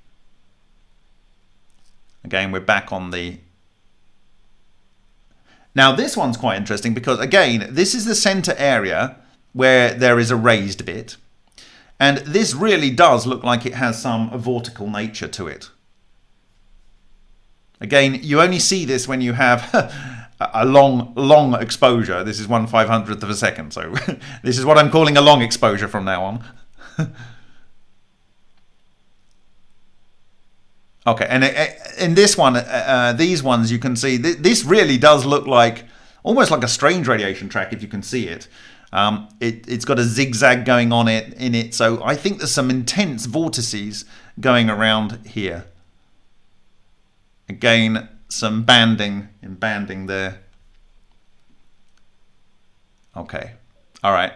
Again, we're back on the... Now this one's quite interesting because again, this is the center area where there is a raised bit. And this really does look like it has some vortical nature to it. Again, you only see this when you have a long, long exposure. This is one five hundredth of a second. So this is what I'm calling a long exposure from now on. okay, and uh, in this one, uh, uh, these ones, you can see th this really does look like almost like a strange radiation track if you can see it. Um, it it's got a zigzag going on it in it, so I think there's some intense vortices going around here. Again, some banding in banding there. Okay, all right.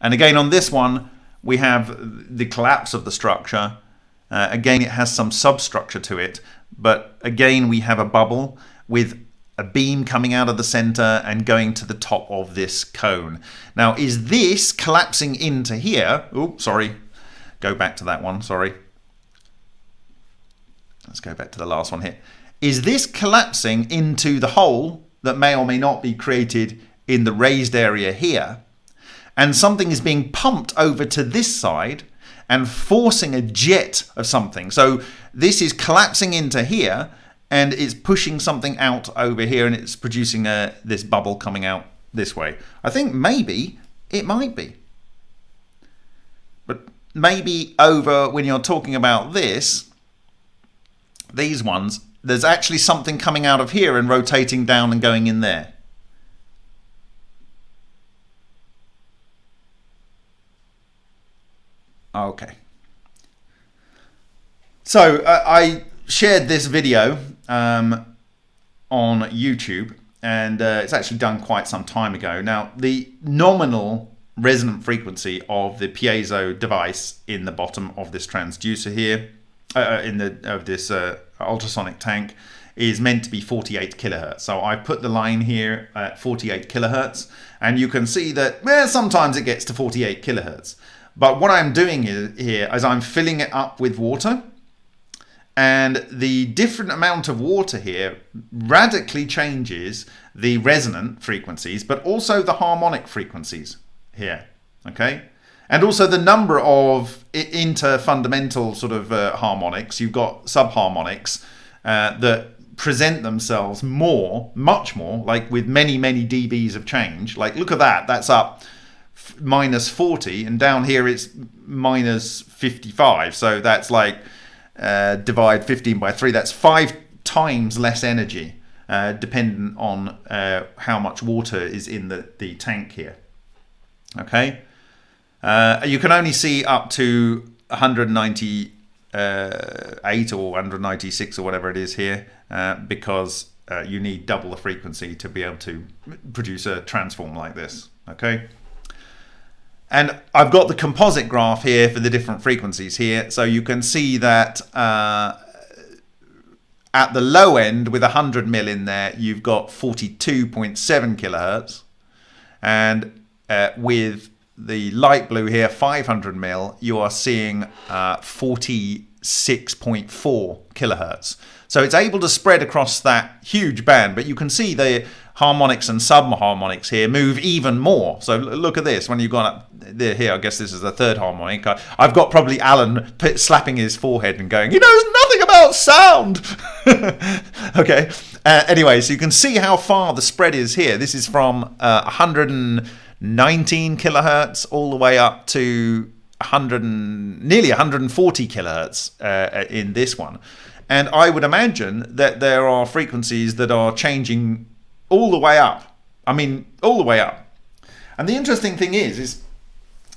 And again, on this one, we have the collapse of the structure. Uh, again, it has some substructure to it, but again, we have a bubble with a beam coming out of the center and going to the top of this cone. Now, is this collapsing into here? Oh, sorry. Go back to that one, sorry. Let's go back to the last one here is this collapsing into the hole that may or may not be created in the raised area here and something is being pumped over to this side and forcing a jet of something. So this is collapsing into here and it's pushing something out over here and it's producing a, this bubble coming out this way. I think maybe it might be. But maybe over when you're talking about this, these ones, there's actually something coming out of here and rotating down and going in there. Okay. So uh, I shared this video um, on YouTube and uh, it's actually done quite some time ago. Now the nominal resonant frequency of the piezo device in the bottom of this transducer here, uh, uh in the of this uh, ultrasonic tank is meant to be 48 kilohertz. So I put the line here at 48 kilohertz and you can see that well, sometimes it gets to 48 kilohertz. But what I'm doing here is I'm filling it up with water and the different amount of water here radically changes the resonant frequencies but also the harmonic frequencies here okay and also the number of inter-fundamental sort of uh, harmonics. You've got subharmonics uh, that present themselves more, much more, like with many, many dBs of change. Like, look at that. That's up minus 40 and down here it's minus 55 so that's like uh, divide 15 by 3 that's five times less energy uh, dependent on uh, how much water is in the, the tank here okay uh, you can only see up to 198 uh, or 196 or whatever it is here uh, because you need double the frequency to be able to produce a transform like this okay and I've got the composite graph here for the different frequencies here. So you can see that uh, at the low end with 100 mil in there, you've got 42.7 kilohertz. And uh, with the light blue here, 500 mil, you are seeing uh, 46.4 kilohertz. So it's able to spread across that huge band, but you can see the harmonics and subharmonics here move even more. So look at this. When you've gone up there, here, I guess this is the third harmonic. I've got probably Alan slapping his forehead and going, he knows nothing about sound. okay. Uh, anyway, so you can see how far the spread is here. This is from uh, 119 kilohertz all the way up to 100 and, nearly 140 kilohertz uh, in this one. And I would imagine that there are frequencies that are changing all the way up. I mean, all the way up. And the interesting thing is, is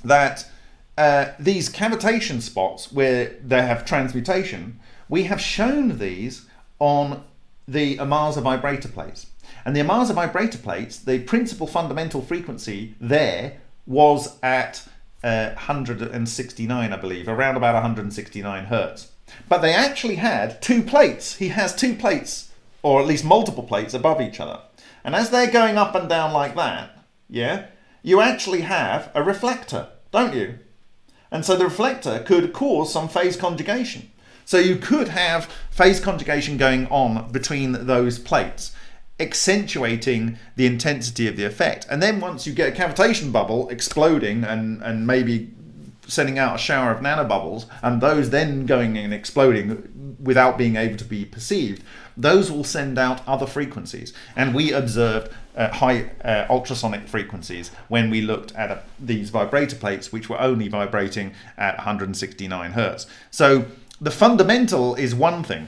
that uh, these cavitation spots where they have transmutation, we have shown these on the Ohmasa vibrator plates. And the Ohmasa vibrator plates, the principal fundamental frequency there was at uh, 169, I believe, around about 169 hertz. But they actually had two plates. He has two plates, or at least multiple plates above each other. And as they're going up and down like that, yeah, you actually have a reflector, don't you? And so the reflector could cause some phase conjugation. So you could have phase conjugation going on between those plates, accentuating the intensity of the effect. And then once you get a cavitation bubble exploding and, and maybe sending out a shower of nanobubbles, and those then going and exploding without being able to be perceived, those will send out other frequencies. And we observed uh, high uh, ultrasonic frequencies when we looked at a, these vibrator plates, which were only vibrating at 169 hertz. So the fundamental is one thing,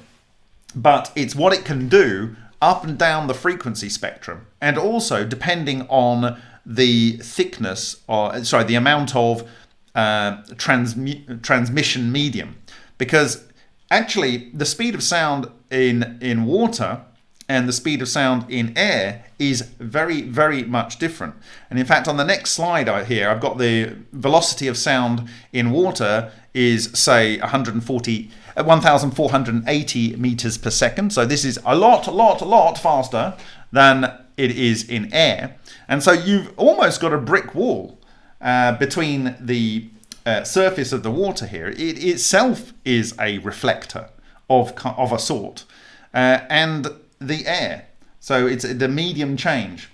but it's what it can do up and down the frequency spectrum, and also depending on the thickness or sorry, the amount of uh, transmi transmission medium, because actually the speed of sound in in water and the speed of sound in air is very very much different. And in fact on the next slide here I've got the velocity of sound in water is say 140 uh, 1480 meters per second so this is a lot a lot a lot faster than it is in air and so you've almost got a brick wall uh, between the uh, surface of the water here, it itself is a reflector of, of a sort, uh, and the air. So it's the medium change.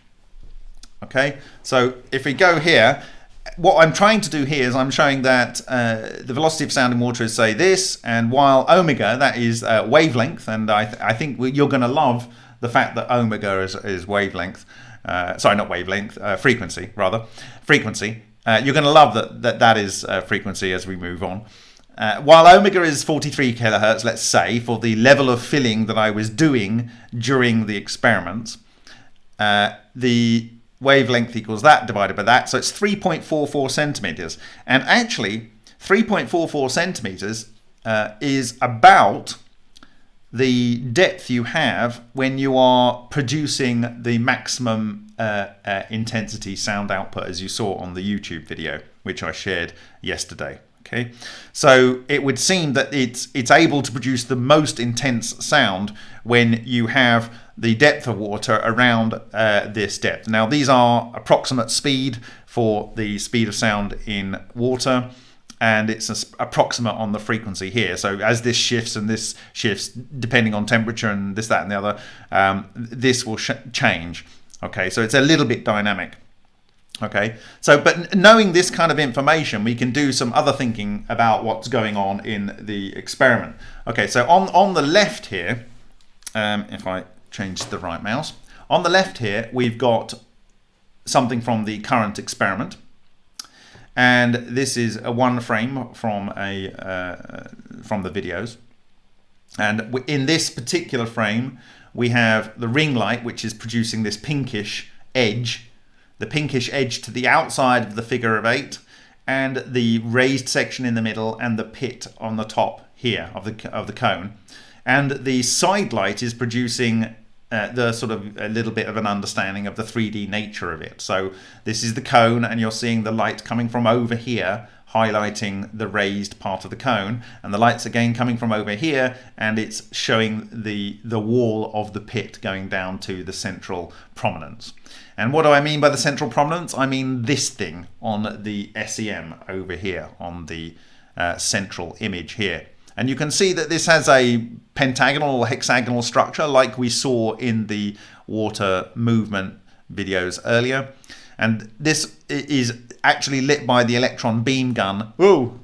Okay, so if we go here, what I'm trying to do here is I'm showing that uh, the velocity of sound in water is say this, and while omega, that is uh, wavelength, and I, th I think you're going to love the fact that omega is, is wavelength, uh, sorry, not wavelength, uh, frequency rather, frequency. Uh, you're going to love that that, that is uh, frequency as we move on. While omega is 43 kilohertz, let's say, for the level of filling that I was doing during the experiment, uh, the wavelength equals that divided by that. So it's 3.44 centimeters. And actually, 3.44 centimeters uh, is about the depth you have when you are producing the maximum uh, uh, intensity sound output as you saw on the YouTube video which I shared yesterday okay so it would seem that it's it's able to produce the most intense sound when you have the depth of water around uh, this depth now these are approximate speed for the speed of sound in water and it's approximate on the frequency here. So as this shifts and this shifts, depending on temperature and this, that, and the other, um, this will change. Okay, so it's a little bit dynamic. Okay, so but knowing this kind of information, we can do some other thinking about what's going on in the experiment. Okay, so on, on the left here, um, if I change to the right mouse, on the left here, we've got something from the current experiment. and this is a one frame from a uh, from the videos. And in this particular frame, we have the ring light, which is producing this pinkish edge, the pinkish edge to the outside of the figure of eight, and the raised section in the middle and the pit on the top here of the of the cone. And the side light is producing uh, the sort of a little bit of an understanding of the 3D nature of it. So this is the cone and you're seeing the light coming from over here highlighting the raised part of the cone. And the lights again coming from over here and it's showing the the wall of the pit going down to the central prominence. And what do I mean by the central prominence? I mean this thing on the SEM over here on the uh, central image here and you can see that this has a pentagonal or hexagonal structure like we saw in the water movement videos earlier and this is actually lit by the electron beam gun Ooh,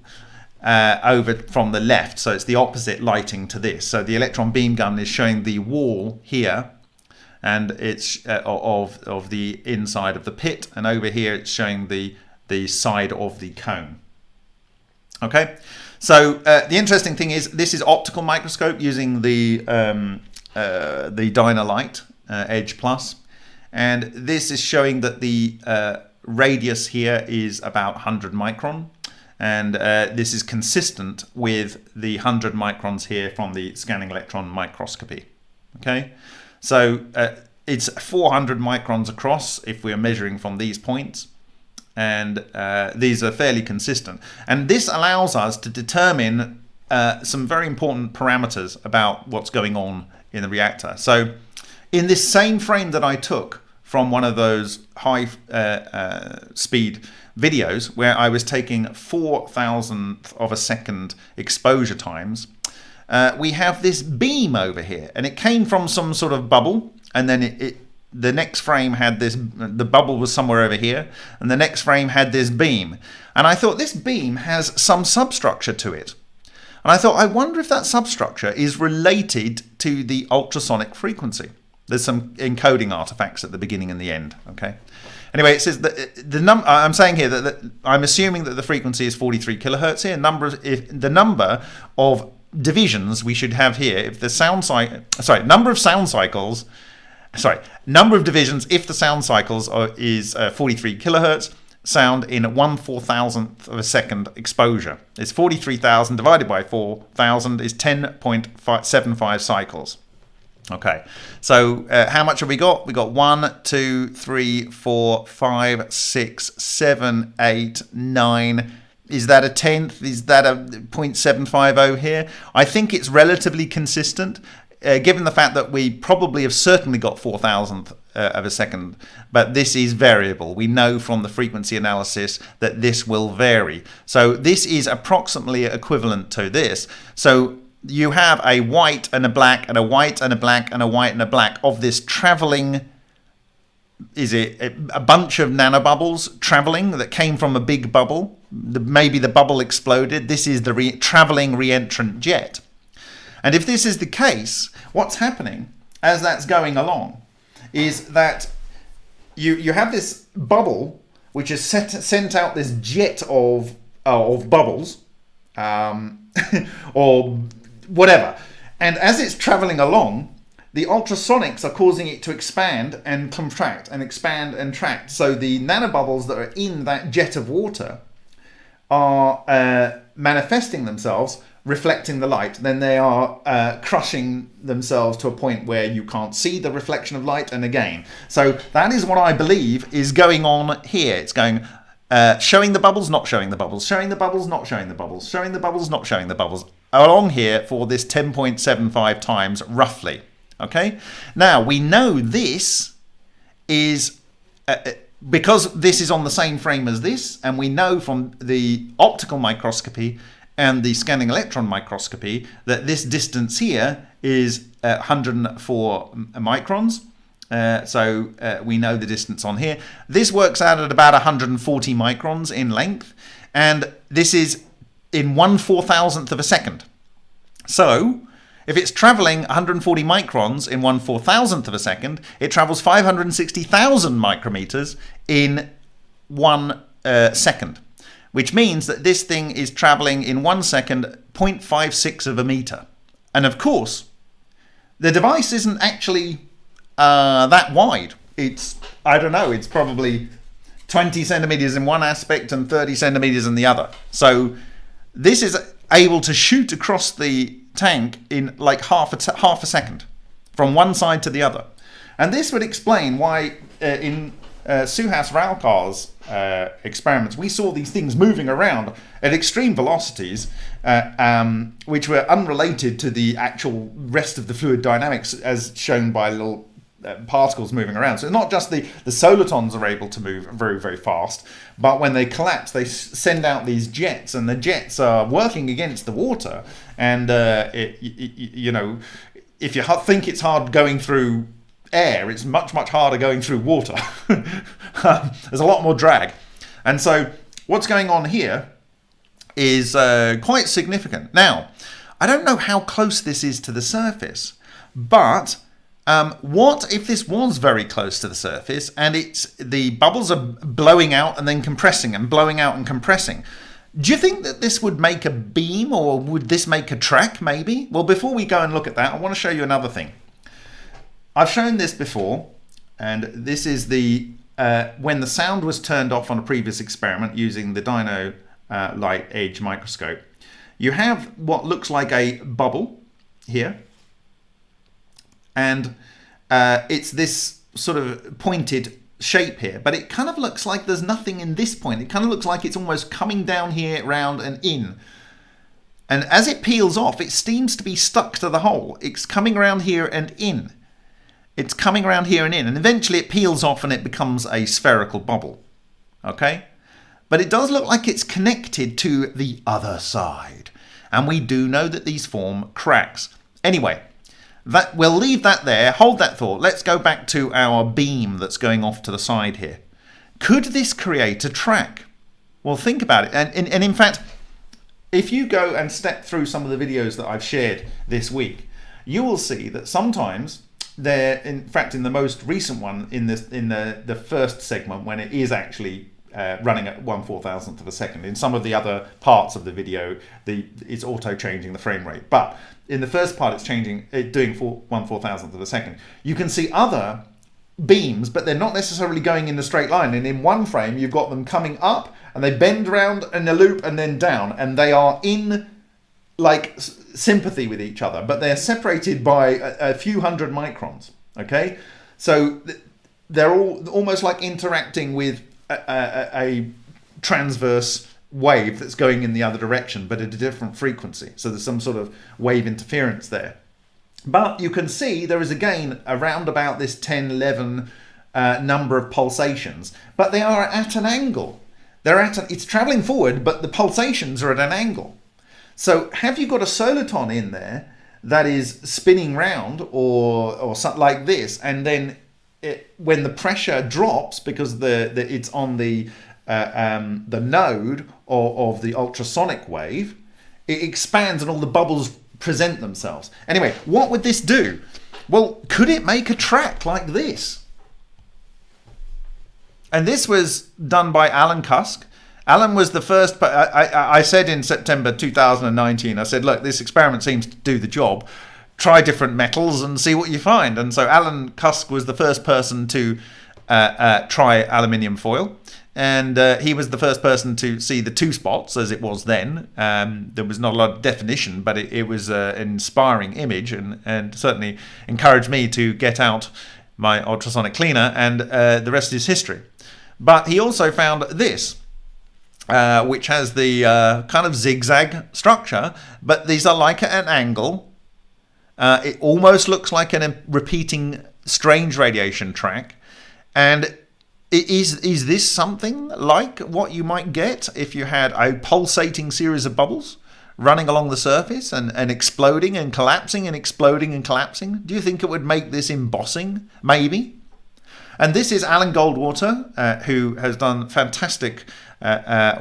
uh, over from the left. So it's the opposite lighting to this. So the electron beam gun is showing the wall here and it's uh, of, of the inside of the pit. And over here it's showing the, the side of the cone. Okay, so uh, the interesting thing is this is optical microscope using the, um, uh, the Dino-Lite uh, Edge Plus. And this is showing that the uh, radius here is about 100 micron. And uh, this is consistent with the 100 microns here from the scanning electron microscopy. Okay, so uh, it's 400 microns across if we're measuring from these points. And uh, these are fairly consistent. And this allows us to determine uh, some very important parameters about what's going on in the reactor. So in this same frame that I took from one of those high uh, uh, speed videos where I was taking four thousandth of a second exposure times, uh, we have this beam over here and it came from some sort of bubble and then it, it the next frame had this the bubble was somewhere over here and the next frame had this beam and I thought this beam has some substructure to it and I thought I wonder if that substructure is related to the ultrasonic frequency there's some encoding artifacts at the beginning and the end. Okay. Anyway, it says that uh, the num. I'm saying here that, that, I'm assuming that the frequency is 43 kilohertz here. Number of, if the number of divisions we should have here if the sound cycle. Sorry, number of sound cycles. Sorry, number of divisions if the sound cycles are, is uh, 43 kilohertz. Sound in one four thousandth of a second exposure. It's 43,000 divided by 4,000 is 10.75 cycles. Okay, so uh, how much have we got? We got one, two, three, four, five, six, seven, eight, nine. Is that a tenth? Is that a 0.750 here? I think it's relatively consistent, uh, given the fact that we probably have certainly got 4 thousandth uh, of a second, but this is variable. We know from the frequency analysis that this will vary. So this is approximately equivalent to this. So you have a white and a black and a white and a black and a white and a black of this traveling is it a bunch of nanobubbles traveling that came from a big bubble maybe the bubble exploded this is the re traveling reentrant jet and if this is the case what's happening as that's going along is that you you have this bubble which has set, sent out this jet of uh, of bubbles um, or whatever. And as it's traveling along, the ultrasonics are causing it to expand and contract and expand and contract. So the nanobubbles that are in that jet of water are uh, manifesting themselves, reflecting the light. Then they are uh, crushing themselves to a point where you can't see the reflection of light. And again, so that is what I believe is going on here. It's going uh, showing the bubbles, not showing the bubbles, showing the bubbles, not showing the bubbles, showing the bubbles, not showing the bubbles, along here for this 10.75 times roughly. Okay, now we know this is uh, uh, because this is on the same frame as this, and we know from the optical microscopy and the scanning electron microscopy that this distance here is uh, 104 microns. Uh, so uh, we know the distance on here. This works out at about 140 microns in length, and this is in one four thousandth of a second. So if it's traveling 140 microns in one four thousandth of a second, it travels 560,000 micrometers in one uh, second, which means that this thing is traveling in one second 0.56 of a meter. And of course, the device isn't actually uh, that wide. It's, I don't know, it's probably 20 centimeters in one aspect and 30 centimeters in the other. So this is able to shoot across the tank in like half a, half a second from one side to the other. And this would explain why uh, in uh, Suhas Ralkar's uh, experiments, we saw these things moving around at extreme velocities, uh, um, which were unrelated to the actual rest of the fluid dynamics as shown by little uh, particles moving around. So not just the, the solitons are able to move very, very fast, but when they collapse, they send out these jets, and the jets are working against the water. And, uh, it, it, you know, if you think it's hard going through air, it's much, much harder going through water. There's a lot more drag. And so what's going on here is uh, quite significant. Now, I don't know how close this is to the surface, but um, what if this was very close to the surface and it's the bubbles are blowing out and then compressing and blowing out and compressing? Do you think that this would make a beam or would this make a track maybe? Well, before we go and look at that, I want to show you another thing. I've shown this before, and this is the uh, when the sound was turned off on a previous experiment using the Dino uh, Lite Edge microscope. You have what looks like a bubble here, and uh, it's this sort of pointed shape here, but it kind of looks like there's nothing in this point. It kind of looks like it's almost coming down here, round and in. And as it peels off, it seems to be stuck to the hole. It's coming around here and in. It's coming around here and in, and eventually it peels off and it becomes a spherical bubble. Okay? But it does look like it's connected to the other side. And we do know that these form cracks. Anyway, that we'll leave that there. Hold that thought. Let's go back to our beam that's going off to the side here. Could this create a track? Well, think about it. And, and, and in fact, if you go and step through some of the videos that I've shared this week, you will see that sometimes there, in fact, in the most recent one, in this in the the first segment, when it is actually uh, running at one four thousandth of a second. In some of the other parts of the video, the it's auto changing the frame rate, but in the first part, it's changing, it doing four, one four thousandth of a second. You can see other beams, but they're not necessarily going in a straight line. And in one frame, you've got them coming up, and they bend around in a loop and then down, and they are in like sympathy with each other, but they're separated by a, a few hundred microns. Okay, so they're all almost like interacting with a, a, a transverse wave that's going in the other direction, but at a different frequency. So there's some sort of wave interference there. But you can see there is again around about this 10, 11 uh, number of pulsations, but they are at an angle. They're at it's traveling forward, but the pulsations are at an angle. So have you got a soliton in there that is spinning round or, or something like this, and then it, when the pressure drops because the, the it's on the uh, um, the node of, of the ultrasonic wave, it expands and all the bubbles present themselves. Anyway, what would this do? Well, could it make a track like this? And this was done by Alan Cusk. Alan was the first. I, I, I, said in September 2019, I said, look, this experiment seems to do the job. Try different metals and see what you find. And so Alan Cusk was the first person to uh, uh, try aluminium foil. And uh, he was the first person to see the two spots as it was then. Um, there was not a lot of definition, but it, it was uh, an inspiring image and, and certainly encouraged me to get out my ultrasonic cleaner, and uh, the rest is history. But he also found this uh, which has the uh, kind of zigzag structure, but these are like at an angle. Uh, it almost looks like a repeating strange radiation track. And is, is this something like what you might get if you had a pulsating series of bubbles running along the surface and, and exploding and collapsing and exploding and collapsing? Do you think it would make this embossing? Maybe. And this is Alan Goldwater, uh, who has done fantastic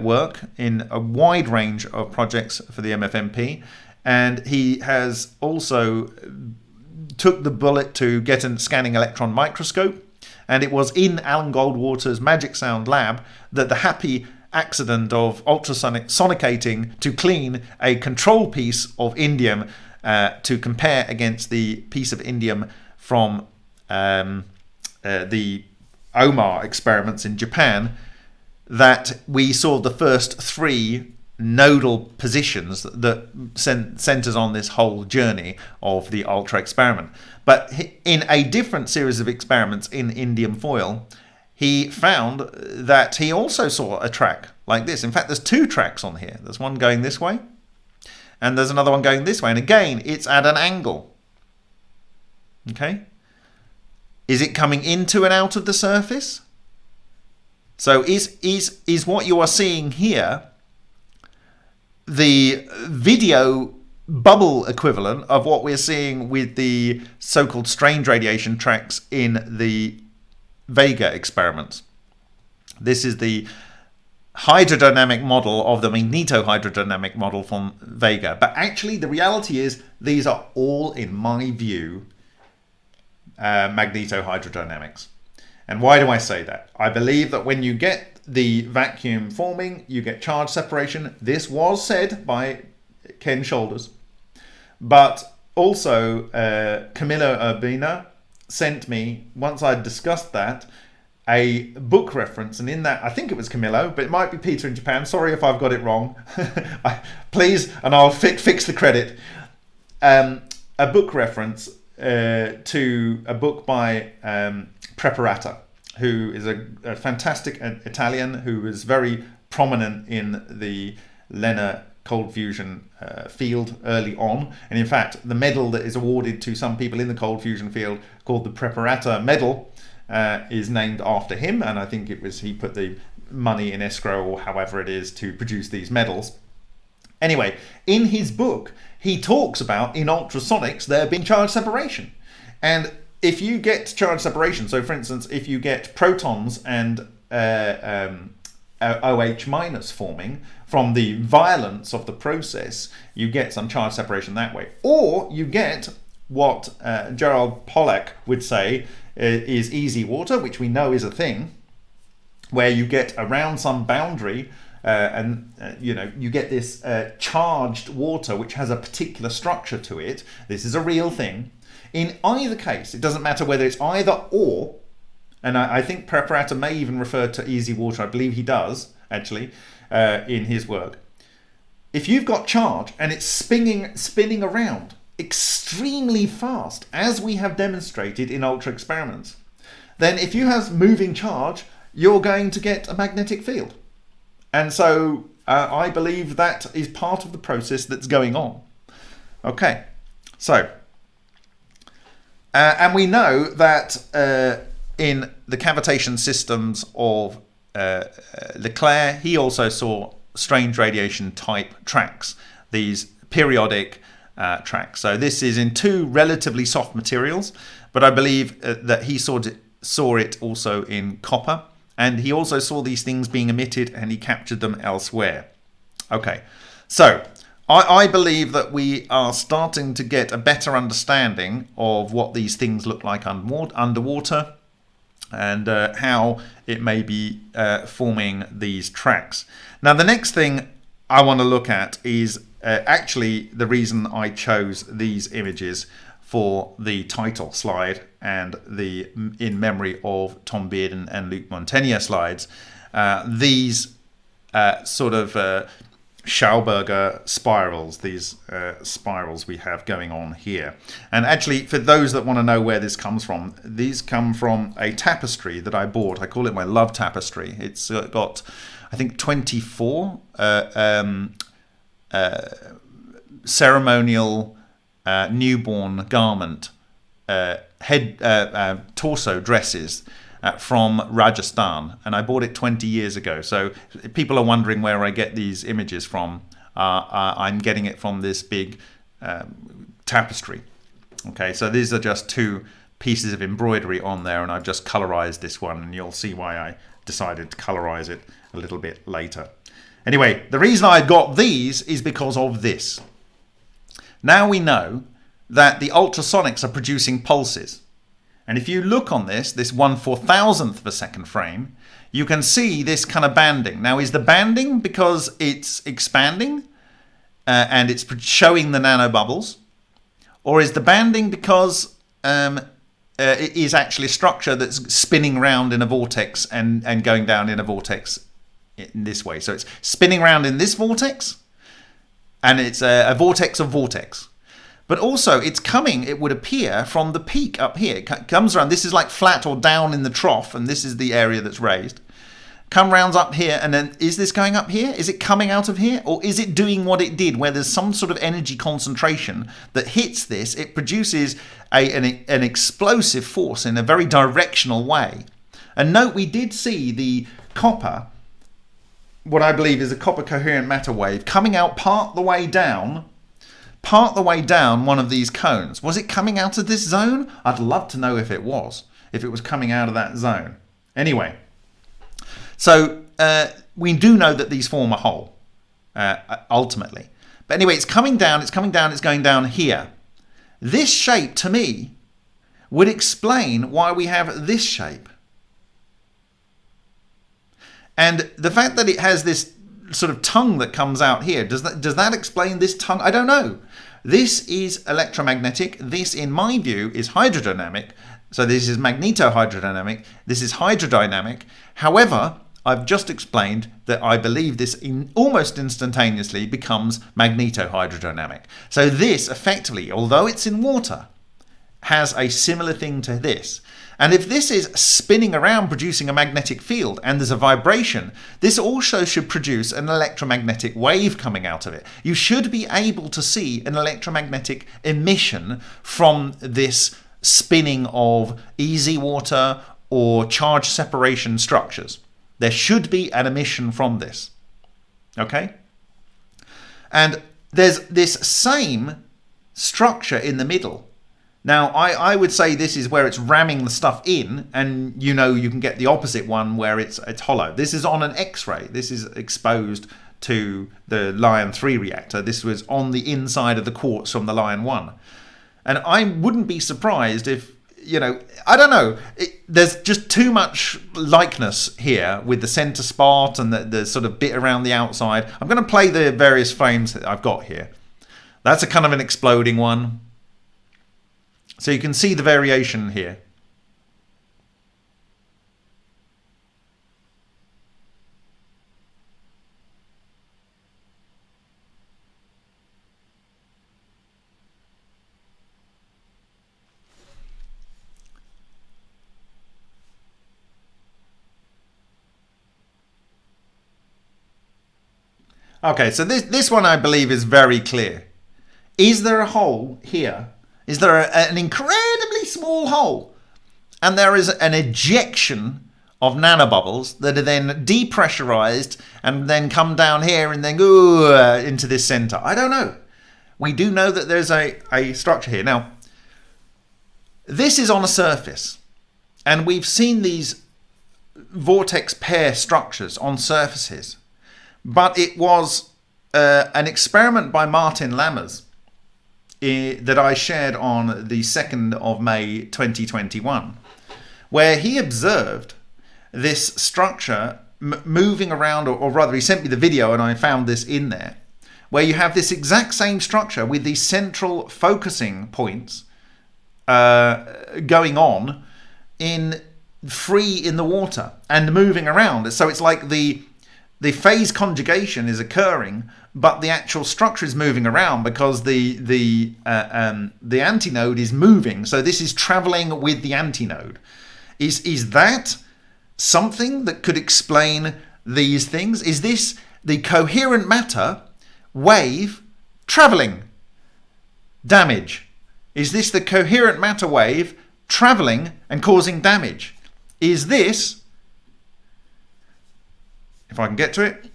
work in a wide range of projects for the MFMP. And he has also took the bullet to get a scanning electron microscope. And it was in Alan Goldwater's Magic Sound lab that the happy accident of ultrasonic sonicating to clean a control piece of indium uh, to compare against the piece of indium from um, uh, the OMAR experiments in Japan that we saw the first three nodal positions that centers on this whole journey of the ultra experiment. But in a different series of experiments in indium foil, he found that he also saw a track like this. In fact, there's two tracks on here. There's one going this way, and there's another one going this way. And again, it's at an angle. Okay? Is it coming into and out of the surface? So is, is, is what you are seeing here the video bubble equivalent of what we're seeing with the so-called strange radiation tracks in the Vega experiments. This is the hydrodynamic model of the magnetohydrodynamic model from Vega. But actually, the reality is these are all, in my view, uh, magnetohydrodynamics. And why do I say that? I believe that when you get the vacuum forming, you get charge separation. This was said by Ken Shoulders. But also, uh, Camillo Urbina sent me, once I'd discussed that, a book reference. And in that, I think it was Camillo, but it might be Peter in Japan. Sorry if I've got it wrong. Please, and I'll fi fix the credit. Um, a book reference uh, to a book by um, Preparata, who is a, a fantastic Italian who was very prominent in the LENR cold fusion uh, field early on. And in fact, the medal that is awarded to some people in the cold fusion field called the Preparata Medal uh, is named after him. And I think it was he put the money in escrow or however it is to produce these medals. Anyway, in his book, he talks about in ultrasonics there being charge separation. And if you get charge separation, so for instance, if you get protons and uh, um, OH minus forming from the violence of the process, you get some charge separation that way. Or you get what uh, Gerald Pollack would say uh, is EZ water, which we know is a thing, where you get around some boundary uh, and uh, you know you get this uh, charged water which has a particular structure to it. This is a real thing. In either case, it doesn't matter whether it's either or, and I, I think Preparata may even refer to EZ water. I believe he does actually uh, in his work. If you've got charge and it's spinning spinning around extremely fast, as we have demonstrated in ultra experiments, then if you have moving charge, you're going to get a magnetic field. And so uh, I believe that is part of the process that's going on. Okay, so uh, and we know that uh, in the cavitation systems of uh, uh, LeClair, he also saw strange radiation type tracks, these periodic uh, tracks. So this is in two relatively soft materials, but I believe uh, that he saw saw it also in copper. And he also saw these things being emitted and he captured them elsewhere. Okay, so I, I believe that we are starting to get a better understanding of what these things look like underwater and uh, how it may be uh, forming these tracks. Now the next thing I want to look at is uh, actually the reason I chose these images for the title slide and the in memory of Tom Bearden and Luc Montagnier slides. Uh, these uh, sort of uh, Schauberger spirals, these uh, spirals we have going on here. And actually, for those that want to know where this comes from, these come from a tapestry that I bought. I call it my love tapestry. It's got, I think, 24 uh, um, uh, ceremonial uh, newborn garment uh, head torso dresses uh, from Rajasthan, and I bought it 20 years ago. So people are wondering where I get these images from. Uh, uh, I'm getting it from this big um, tapestry. Okay, so these are just two pieces of embroidery on there, and I've just colorized this one, and you'll see why I decided to colorize it a little bit later. Anyway, the reason I got these is because of this. Now we know that the ultrasonics are producing pulses. And if you look on this, this one four thousandth of a second frame, you can see this kind of banding. Now, is the banding because it's expanding uh, and it's showing the nanobubbles? Or is the banding because um, uh, it is actually a structure that's spinning around in a vortex and, and going down in a vortex in this way? So it's spinning around in this vortex and it's a, a vortex of vortex. But also, it's coming, it would appear, from the peak up here. It comes around, this is like flat or down in the trough, and this is the area that's raised. Come rounds up here, and then is this going up here? Is it coming out of here? Or is it doing what it did, where there's some sort of energy concentration that hits this? It produces a, an, an explosive force in a very directional way. And note, we did see the copper what I believe is a copper coherent matter wave coming out part the way down part the way down one of these cones. Was it coming out of this zone? I'd love to know if it was, if it was coming out of that zone. Anyway, so uh, we do know that these form a hole, uh, ultimately. But anyway, it's coming down, it's coming down, it's going down here. This shape, to me, would explain why we have this shape. And the fact that it has this sort of tongue that comes out here, does that, does that explain this tongue? I don't know. This is electromagnetic. This, in my view, is hydrodynamic. So this is magnetohydrodynamic. This is hydrodynamic. However, I've just explained that I believe this in almost instantaneously becomes magnetohydrodynamic. So this effectively, although it's in water, has a similar thing to this. And if this is spinning around producing a magnetic field and there's a vibration, this also should produce an electromagnetic wave coming out of it. You should be able to see an electromagnetic emission from this spinning of EZ water or charge separation structures. There should be an emission from this. Okay? And there's this same structure in the middle now, I, I would say this is where it's ramming the stuff in, and you know you can get the opposite one where it's it's hollow. This is on an X-ray. This is exposed to the Lion 3 reactor. This was on the inside of the quartz from the Lion 1. And I wouldn't be surprised if, you know, I don't know, it, there's just too much likeness here with the center spot and the, the sort of bit around the outside. I'm going to play the various frames that I've got here. That's a kind of an exploding one. So you can see the variation here. Okay, so this, this one I believe is very clear. Is there a hole here is there an incredibly small hole and there is an ejection of nanobubbles that are then depressurized and then come down here and then go into this center. I don't know. We do know that there's a, a structure here. Now, this is on a surface and we've seen these vortex pair structures on surfaces, but it was uh, an experiment by Martin Lammers that I shared on the 2nd of May 2021, where he observed this structure moving around, or, or, rather, he sent me the video and I found this in there, where you have this exact same structure with these central focusing points uh, going on in free in the water and moving around. So it's like the the phase conjugation is occurring but the actual structure is moving around because the the uh, um, the antinode is moving. So this is traveling with the antinode. Is is that something that could explain these things? Is this the coherent matter wave traveling? Damage. Is this the coherent matter wave traveling and causing damage? Is this, if I can get to it,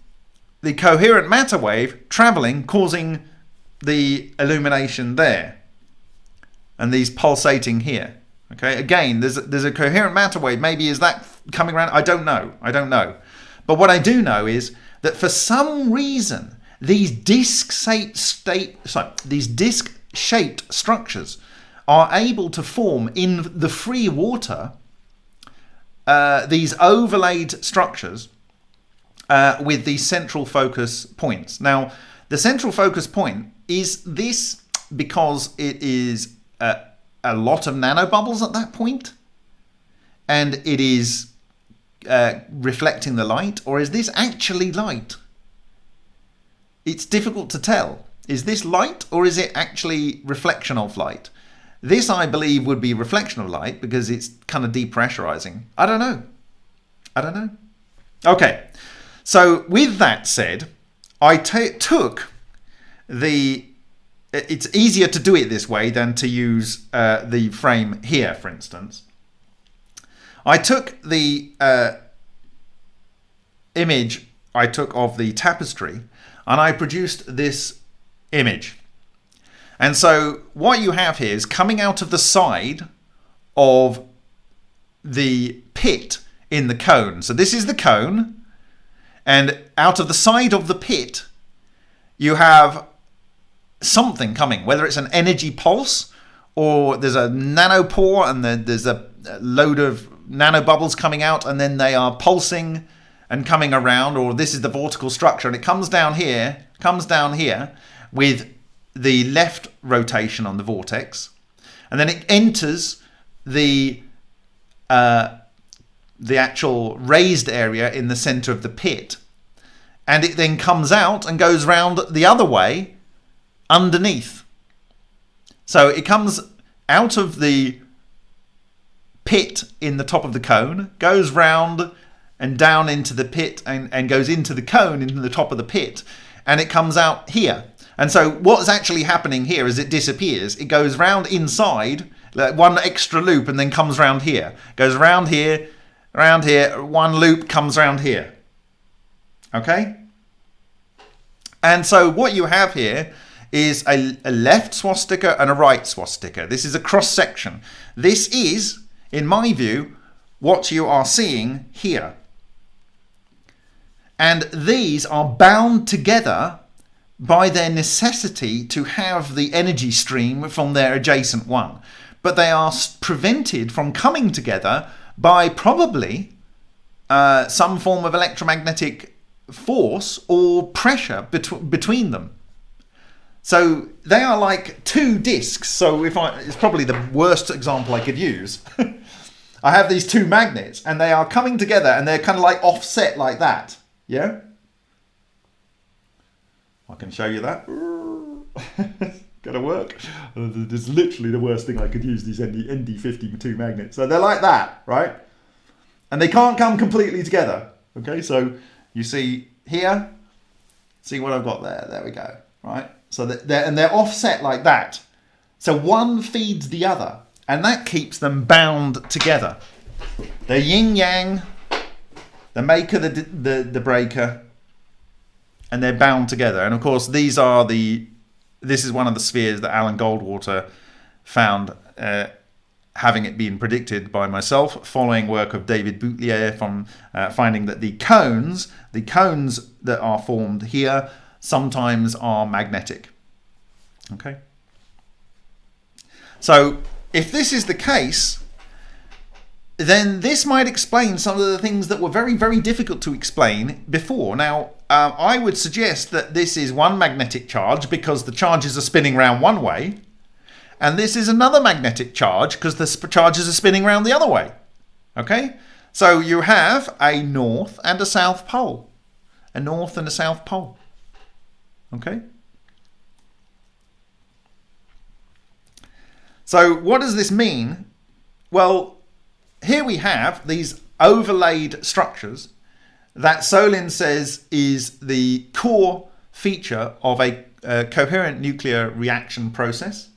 the coherent matter wave traveling, causing the illumination there. And these pulsating here. Okay, again, there's a, there's a coherent matter wave. Maybe is that coming around? I don't know. I don't know. But what I do know is that for some reason, these disc-shaped state, sorry, these disc-shaped structures are able to form in the free water uh, these overlaid structures uh, with these central focus points. Now, the central focus point is this because it is a, a lot of nanobubbles at that point and it is uh, reflecting the light or is this actually light? It's difficult to tell. Is this light or is it actually reflection of light? This, I believe, would be reflection of light because it's kind of depressurizing. I don't know. I don't know. Okay, so with that said, I took the... It's easier to do it this way than to use uh, the frame here, for instance. I took the uh, image I took of the tapestry and I produced this image. And so what you have here is coming out of the side of the pit in the cone. So this is the cone and out of the side of the pit you have something coming, whether it's an energy pulse or there's a nanopore and there's a load of nanobubbles coming out and then they are pulsing and coming around or this is the vortical structure. And it comes down here, comes down here with the left rotation on the vortex, and then it enters the uh, the actual raised area in the center of the pit, and it then comes out and goes round the other way underneath. So it comes out of the pit in the top of the cone, goes round and down into the pit and, and goes into the cone in the top of the pit, and it comes out here. And so what's actually happening here is it disappears. It goes round inside, like one extra loop, and then comes round here. Goes round here, round here, one loop comes around here. Okay? And so what you have here is a, a left swastika and a right swastika. This is a cross section. This is, in my view, what you are seeing here. And these are bound together by their necessity to have the energy stream from their adjacent one. But they are prevented from coming together by probably uh, some form of electromagnetic force or pressure bet between them. So they are like two disks. So if I, it's probably the worst example I could use. I have these two magnets and they are coming together and they're kind of like offset like that. Yeah. I can show you that. Gonna work. Uh, it's literally the worst thing I could use, these ND, ND52 magnets. So they're like that, right? And they can't come completely together. Okay, so you see here, see what I've got there. There we go, right? So they're, and they're offset like that. So one feeds the other, and that keeps them bound together. They're yin yang, the maker, the, the, the breaker, and they're bound together. And of course, these are the this is one of the spheres that Alan Goldwater found, uh, having it been predicted by myself, following work of David Boutlier from uh, finding that the cones, the cones that are formed here, sometimes are magnetic. Okay. So if this is the case, then this might explain some of the things that were very, very difficult to explain before. Now, uh, I would suggest that this is one magnetic charge because the charges are spinning around one way, and this is another magnetic charge because the charges are spinning around the other way. Okay? So you have a north and a south pole. A north and a south pole. Okay? So what does this mean? Well, here we have these overlaid structures that Solin says is the core feature of a, a coherent nuclear reaction process.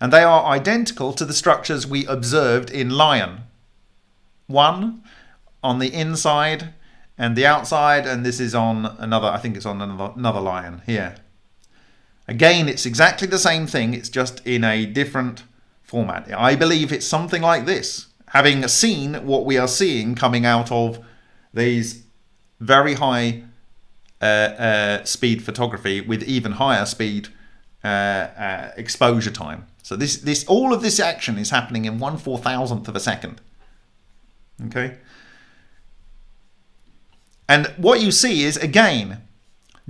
And they are identical to the structures we observed in Lion. One on the inside and the outside, and this is on another, I think it's on another, another lion here. Again, it's exactly the same thing, it's just in a different format. I believe it's something like this having seen what we are seeing coming out of these very high uh, uh, speed photography with even higher speed uh, uh exposure time. So this, this, all of this action is happening in one four thousandth of a second. Okay. And what you see is, again,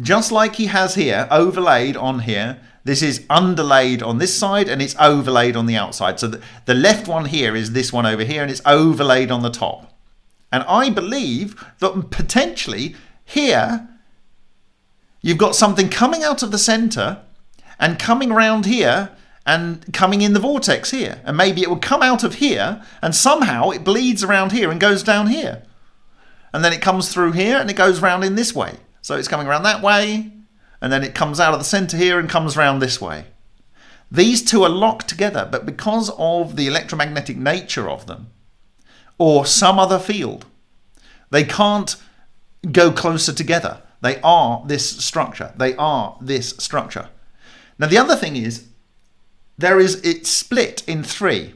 just like he has here, overlaid on here, this is underlaid on this side and it's overlaid on the outside. So the, the left one here is this one over here and it's overlaid on the top. And I believe that potentially here, you've got something coming out of the center and coming around here and coming in the vortex here. And maybe it would come out of here and somehow it bleeds around here and goes down here. And then it comes through here and it goes round in this way. So it's coming around that way and then it comes out of the center here and comes round this way. These two are locked together, but because of the electromagnetic nature of them, or some other field, they can't go closer together. They are this structure. They are this structure. Now the other thing is, there is it's split in three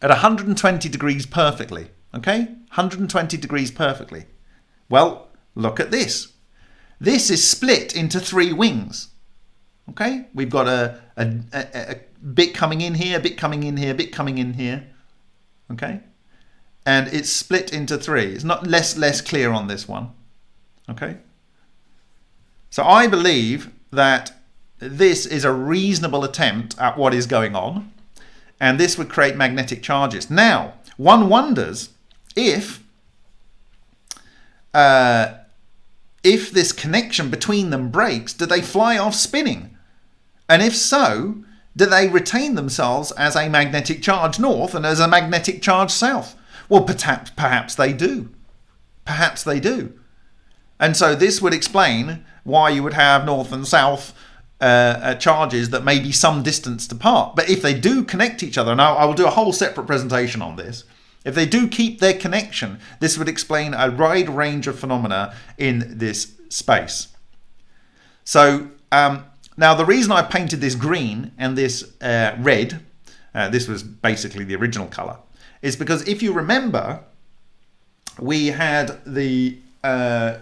at 120 degrees perfectly. Okay, 120 degrees perfectly. Well, look at this. This is split into three wings. Okay, we've got a, a, a, bit coming in here, a bit coming in here, a bit coming in here. Okay, and it's split into three. It's not less less clear on this one. Okay, so I believe that this is a reasonable attempt at what is going on, and this would create magnetic charges. Now, one wonders if uh, if this connection between them breaks, do they fly off spinning? And if so, do they retain themselves as a magnetic charge north and as a magnetic charge south? Well, perhaps, perhaps they do. Perhaps they do. And so this would explain why you would have north and south uh, uh, charges that may be some distance apart. But if they do connect each other, now I will do a whole separate presentation on this. If they do keep their connection, this would explain a wide range of phenomena in this space. So um, now the reason I painted this green and this uh, red, uh, this was basically the original color, is because if you remember, we had the uh,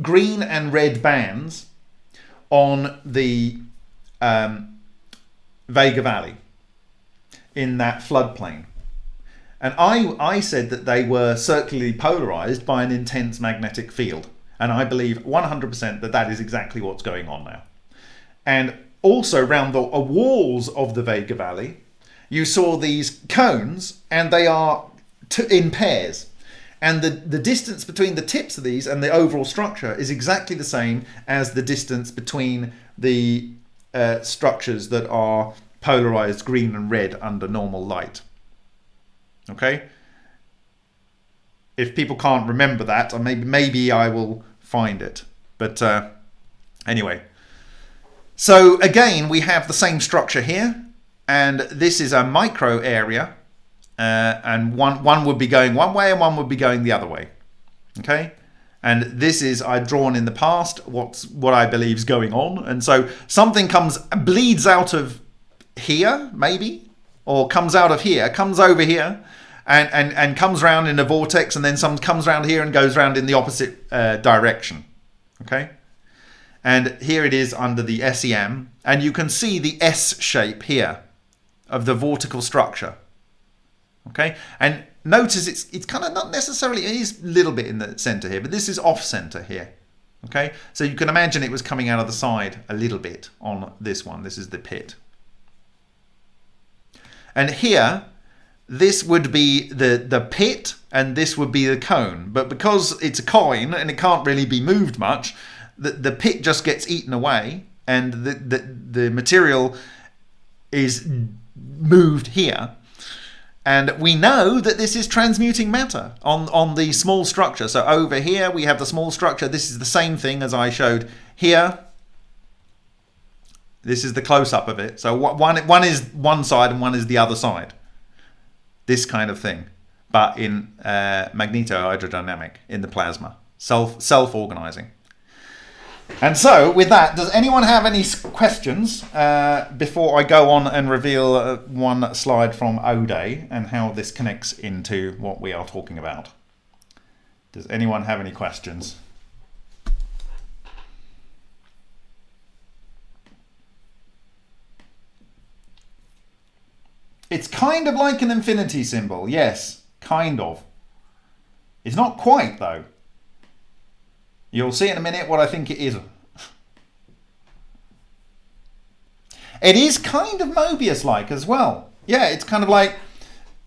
green and red bands on the um, Vega Valley in that floodplain. And I, I said that they were circularly polarized by an intense magnetic field. And I believe 100% that that is exactly what's going on now. And also around the walls of the Vega Valley, you saw these cones and they are in pairs. And the, the distance between the tips of these and the overall structure is exactly the same as the distance between the uh, structures that are polarized green and red under normal light. Okay. If people can't remember that, maybe maybe I will find it. But uh, anyway. So again, we have the same structure here, and this is a micro area, uh, and one one would be going one way and one would be going the other way. Okay. And this is I've drawn in the past what's what I believe is going on, and so something comes bleeds out of here maybe, or comes out of here, comes over here, and, and, and comes round in a vortex and then some comes round here and goes round in the opposite uh, direction. Okay? And here it is under the SEM. And you can see the S shape here of the vortical structure. Okay? And notice it's, it's kind of not necessarily, it is a little bit in the center here, but this is off center here. Okay? So you can imagine it was coming out of the side a little bit on this one. This is the pit. And here this would be the, the pit and this would be the cone. But because it's a coin and it can't really be moved much, the, the pit just gets eaten away and the, the, the material is moved here. And we know that this is transmuting matter on, on the small structure. So over here we have the small structure. This is the same thing as I showed here. This is the close-up of it. So one, one is one side and one is the other side this kind of thing, but in uh, magnetohydrodynamic in the plasma, self self organizing. And so, with that, does anyone have any questions uh, before I go on and reveal uh, one slide from O'Day and how this connects into what we are talking about? Does anyone have any questions? Kind of like an infinity symbol. Yes, kind of. It's not quite though. You'll see in a minute what I think it is. It is kind of Mobius-like as well. Yeah, it's kind of like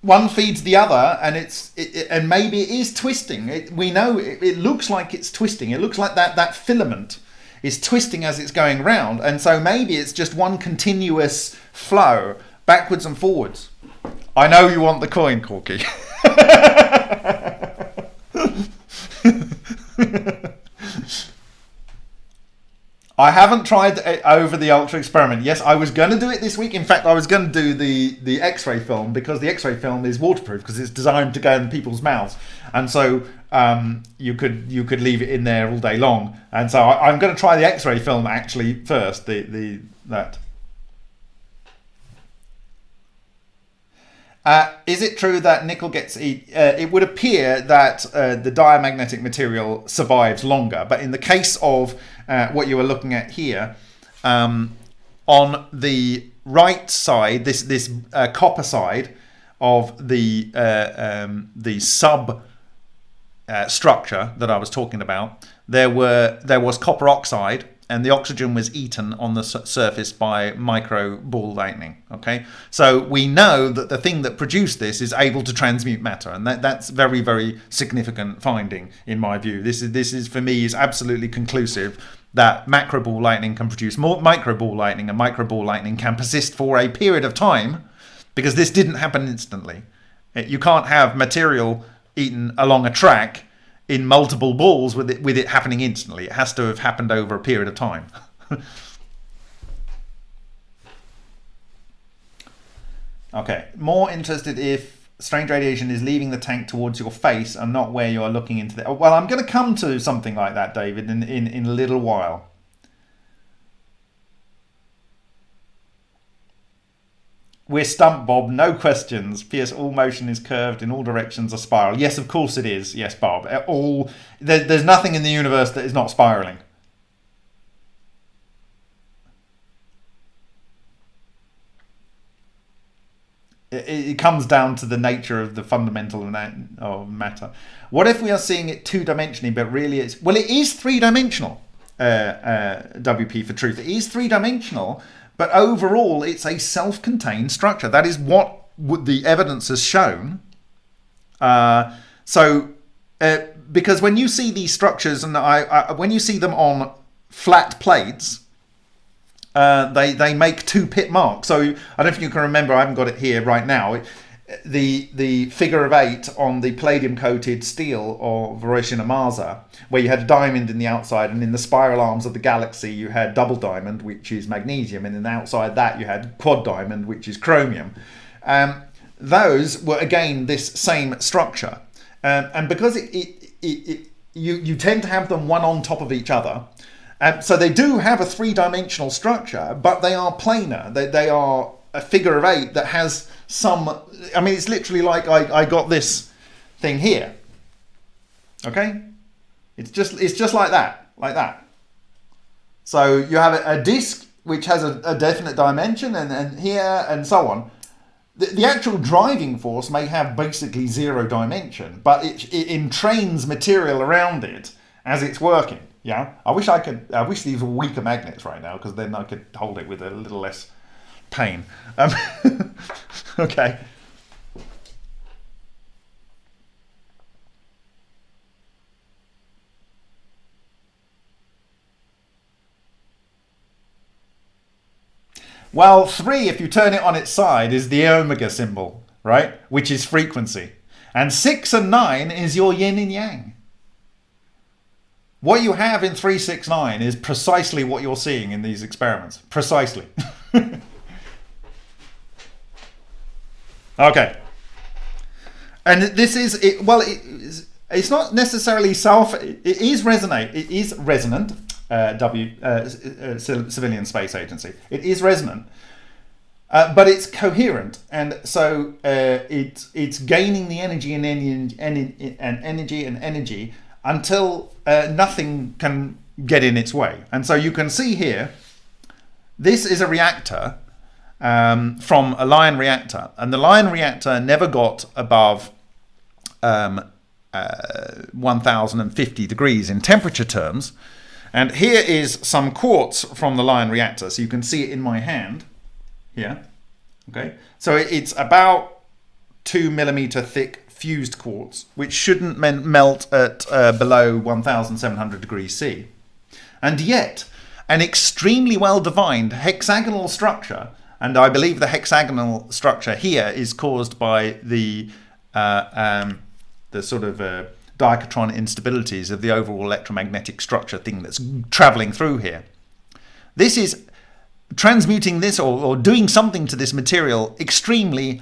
one feeds the other, and it's it, it, and maybe it is twisting. It, we know it, it looks like it's twisting. It looks like that that filament is twisting as it's going round, and so maybe it's just one continuous flow backwards and forwards. I know you want the coin, Corky. I haven't tried over the ultra experiment. Yes, I was going to do it this week. In fact, I was going to do the the X-ray film because the X-ray film is waterproof because it's designed to go in people's mouths, and so um, you could you could leave it in there all day long. And so I, am going to try the X-ray film actually first. The the that. Uh, is it true that nickel gets eat? Uh, it would appear that uh, the diamagnetic material survives longer, but in the case of uh, what you were looking at here, um, on the right side, this this uh, copper side of the uh, um, the sub structure that I was talking about, there were there was copper oxide and the oxygen was eaten on the surface by micro ball lightning. Okay, so we know that the thing that produced this is able to transmute matter, and that, that's very very significant finding in my view. This is this is for me is absolutely conclusive that macro ball lightning can produce more micro ball lightning, and micro ball lightning can persist for a period of time because this didn't happen instantly. You can't have material eaten along a track in multiple balls with it with it happening instantly. It has to have happened over a period of time. okay, more interested if strange radiation is leaving the tank towards your face and not where you are looking into the. Well, I'm going to come to something like that, David, in in, in a little while. We're stumped, Bob. No questions. P.S. All motion is curved in all directions. A spiral. Yes, of course it is. Yes, Bob. Uh, all there, there's nothing in the universe that is not spiraling. It, comes down to the nature of the fundamental of matter. What if we are seeing it two dimensionally, but really it's well, it is three dimensional. Uh, uh, WP for truth. It is three dimensional but overall, it's a self contained structure. That is what the evidence has shown. Uh, so, uh, because when you see these structures, and I, I, when you see them on flat plates, uh, they they make two pit marks. So I don't know if you can remember. I haven't got it here right now the the figure of eight on the palladium coated steel of Hiroshima Maza, where you had a diamond in the outside, and in the spiral arms of the galaxy you had double diamond, which is magnesium, and then outside that you had quad diamond, which is chromium. Um, those were again this same structure, um, and because it, it, it, it, you you tend to have them one on top of each other. Um, so they do have a three-dimensional structure, but they are planar. They, they are a figure of eight that has some I mean it's literally like I, I got this thing here. Okay? It's just it's just like that like that. So you have a, disc which has a, a, definite dimension and, and here and so on. The, the actual driving force may have basically zero dimension but it, it entrains material around it as it's working yeah? I wish I could I wish these were weaker magnets right now because then I could hold it with a little less pain. Um, okay. Well, three, if you turn it on its side, is the omega symbol, right? Which is frequency. And six and nine is your yin and yang. What you have in 369 is precisely what you're seeing in these experiments. Precisely. Okay. And this is it. Well, it, it's not necessarily self. It is resonate. It is resonant. Uh, w uh, uh, civilian space agency. It is resonant, uh, but it's coherent, and so uh, it's it's gaining the energy and, and, and energy and energy until uh, nothing can get in its way. And so you can see here, this is a reactor um, from a Lion reactor, and the Lion reactor never got above um, uh, 1050 degrees in temperature terms. And here is some quartz from the Lion reactor. So you can see it in my hand here. Okay, so it's about two millimeter thick fused quartz, which shouldn't melt at uh, below 1700 degrees C. And yet, an extremely well defined hexagonal structure, and I believe the hexagonal structure here is caused by the uh, um, the sort of uh, instabilities of the overall electromagnetic structure thing that's traveling through here. This is transmuting this or, or doing something to this material extremely